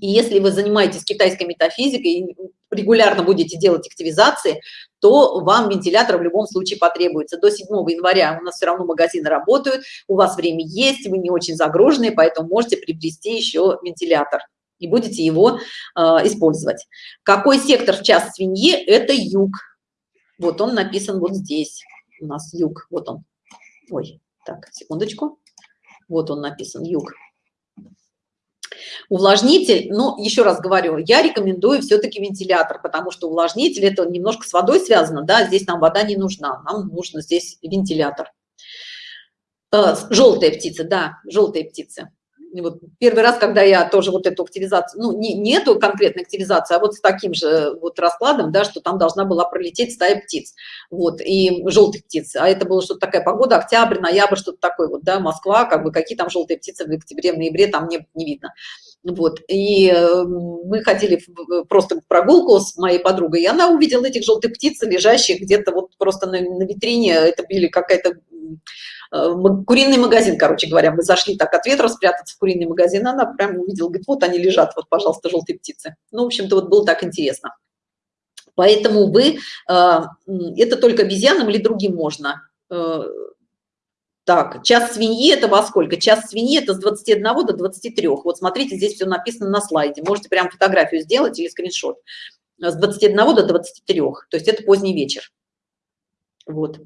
И если вы занимаетесь китайской метафизикой и регулярно будете делать активизации, то вам вентилятор в любом случае потребуется. До 7 января у нас все равно магазины работают, у вас время есть, вы не очень загружены, поэтому можете приобрести еще вентилятор. и будете его э, использовать. Какой сектор в час свиньи? Это юг. Вот он написан вот здесь. У нас юг. Вот он. Ой, так, секундочку. Вот он написан, юг. Увлажнитель, ну, еще раз говорю, я рекомендую все-таки вентилятор, потому что увлажнитель это немножко с водой связано, да, здесь нам вода не нужна, нам нужно здесь вентилятор. Э, желтые птицы, да, желтые птицы вот первый раз, когда я тоже вот эту активизацию, ну, не, не эту конкретной активизацию, а вот с таким же вот раскладом, да, что там должна была пролететь стая птиц, вот, и желтых птиц, а это было что-то такая погода, октябрь, ноябрь, что-то такое, вот, да, Москва, как бы, какие там желтые птицы в октябре, в ноябре, там не, не видно. Вот, и э, мы ходили просто в прогулку с моей подругой, и она увидела этих желтых птиц, лежащих где-то вот просто на, на витрине, это были какая-то Э, куриный магазин, короче говоря, мы зашли так от ветра спрятаться в куриный магазин, она прям увидела, говорит, вот они лежат, вот, пожалуйста, желтые птицы. Ну, в общем-то, вот было так интересно. Поэтому вы, э, это только обезьянам или другим можно. Э, так, час свиньи это во сколько? Час свиньи это с 21 до 23. Вот смотрите, здесь все написано на слайде. Можете прям фотографию сделать или скриншот. С 21 до 23. То есть это поздний вечер. Вот.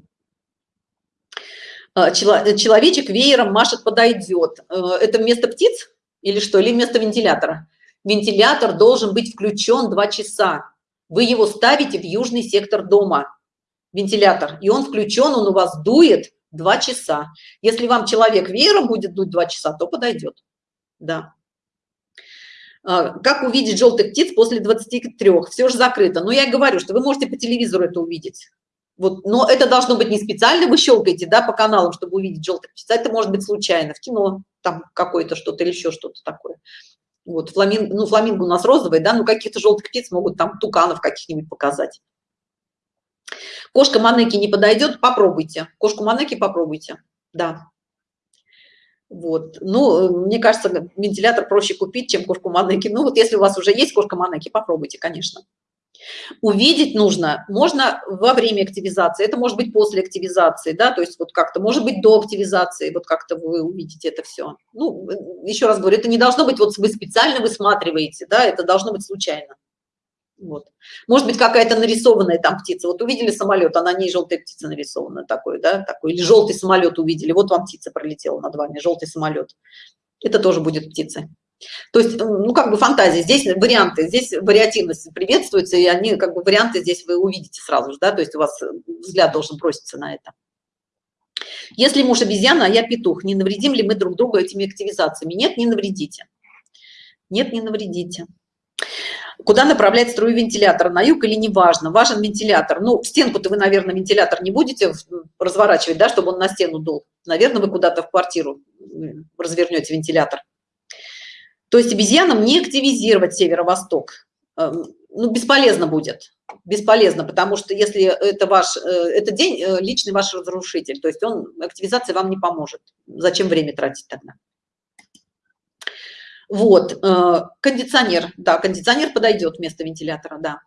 А, человечек веером машет подойдет. Э, это вместо птиц или что? Или вместо вентилятора? Вентилятор должен быть включен два часа. Вы его ставите в южный сектор дома. Вентилятор. И он включен он у вас дует два часа. Если вам человек веером будет дуть два часа то подойдет. Да. А, как увидеть желтых птиц после 23 все же закрыто. Но я говорю что вы можете по телевизору это увидеть вот, но это должно быть не специально, вы щелкаете, да, по каналам, чтобы увидеть желтых птиц, это может быть случайно, в кино, там какое-то что-то или еще что-то такое. Вот, фламинго, ну, фламинго у нас розовый, да, ну, каких-то желтых птиц могут там туканов каких-нибудь показать. Кошка Манеки не подойдет, попробуйте. Кошку Манеки попробуйте, да. Вот, ну, мне кажется, вентилятор проще купить, чем кошку Манеки. Ну, вот если у вас уже есть кошка Манеки, попробуйте, конечно. Увидеть нужно, можно во время активизации, это может быть после активизации, да, то есть вот как-то, может быть до активизации, вот как-то вы увидите это все. Ну, еще раз говорю, это не должно быть, вот вы специально высматриваете, да, это должно быть случайно. Вот. Может быть, какая-то нарисованная там птица. Вот увидели самолет, а на ней желтая птица нарисована такой, да, такой. Или желтый самолет увидели. Вот вам птица пролетела над вами, желтый самолет. Это тоже будет птица. То есть, ну, как бы фантазия, здесь варианты, здесь вариативность приветствуется, и они, как бы, варианты здесь вы увидите сразу же, да, то есть у вас взгляд должен броситься на это. Если муж обезьяна, а я петух, не навредим ли мы друг другу этими активизациями? Нет, не навредите. Нет, не навредите. Куда направлять струю вентилятора, на юг или не важно? Важен вентилятор. Ну, в стенку-то вы, наверное, вентилятор не будете разворачивать, да, чтобы он на стену дул. Наверное, вы куда-то в квартиру развернете вентилятор. То есть обезьянам не активизировать северо-восток. Эм, ну, бесполезно будет. Бесполезно, потому что если это ваш, э, это день, э, личный ваш разрушитель, то есть он, активизация вам не поможет. Зачем время тратить тогда? Вот, э, кондиционер, да, кондиционер подойдет вместо вентилятора, да.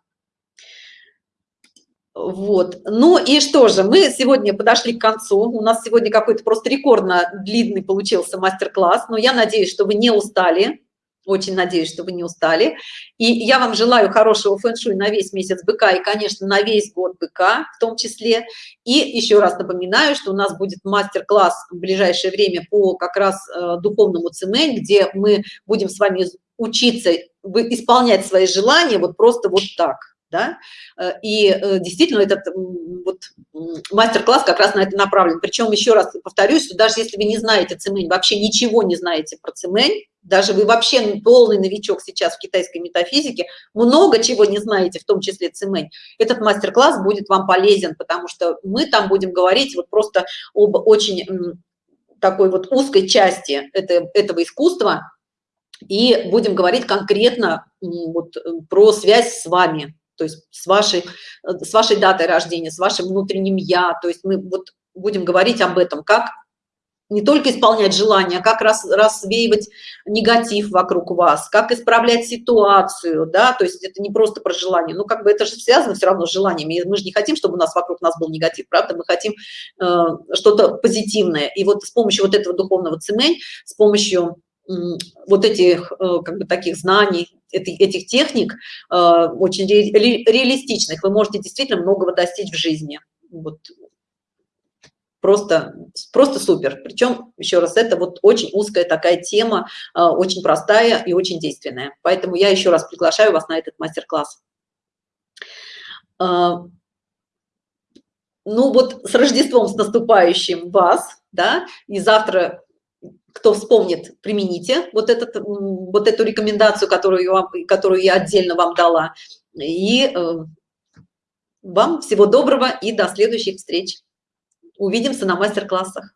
Вот, ну и что же, мы сегодня подошли к концу, у нас сегодня какой-то просто рекордно длинный получился мастер-класс, но я надеюсь, что вы не устали, очень надеюсь, что вы не устали. И я вам желаю хорошего фэн-шуй на весь месяц быка и, конечно, на весь год быка в том числе. И еще раз напоминаю, что у нас будет мастер-класс в ближайшее время по как раз э, духовному цемень, где мы будем с вами учиться исполнять свои желания вот просто вот так да, э, и э, действительно этот вот мастер-класс как раз на это направлен. Причем еще раз повторюсь, что даже если вы не знаете цемень, вообще ничего не знаете про цемень, даже вы вообще полный новичок сейчас в китайской метафизике, много чего не знаете, в том числе цемень, этот мастер-класс будет вам полезен, потому что мы там будем говорить вот просто об очень такой вот узкой части это, этого искусства, и будем говорить конкретно вот про связь с вами, то есть с вашей, с вашей датой рождения, с вашим внутренним «я». То есть мы вот будем говорить об этом, как не только исполнять желания, а как раз, рассвеивать негатив вокруг вас, как исправлять ситуацию, да, то есть это не просто про желание, ну, как бы это же связано все равно с желаниями, мы же не хотим, чтобы у нас вокруг нас был негатив, правда, мы хотим э, что-то позитивное, и вот с помощью вот этого духовного цемень, с помощью вот этих как бы таких знаний этих техник очень реалистичных вы можете действительно многого достичь в жизни. Вот просто просто супер. Причем еще раз это вот очень узкая такая тема а, очень простая и очень действенная. Поэтому я еще раз приглашаю вас на этот мастер-класс. А, ну вот с рождеством с наступающим вас да и завтра кто вспомнит примените вот этот вот эту рекомендацию которую вам которую я отдельно вам дала. И э, вам всего доброго и до следующих встреч увидимся на мастер-классах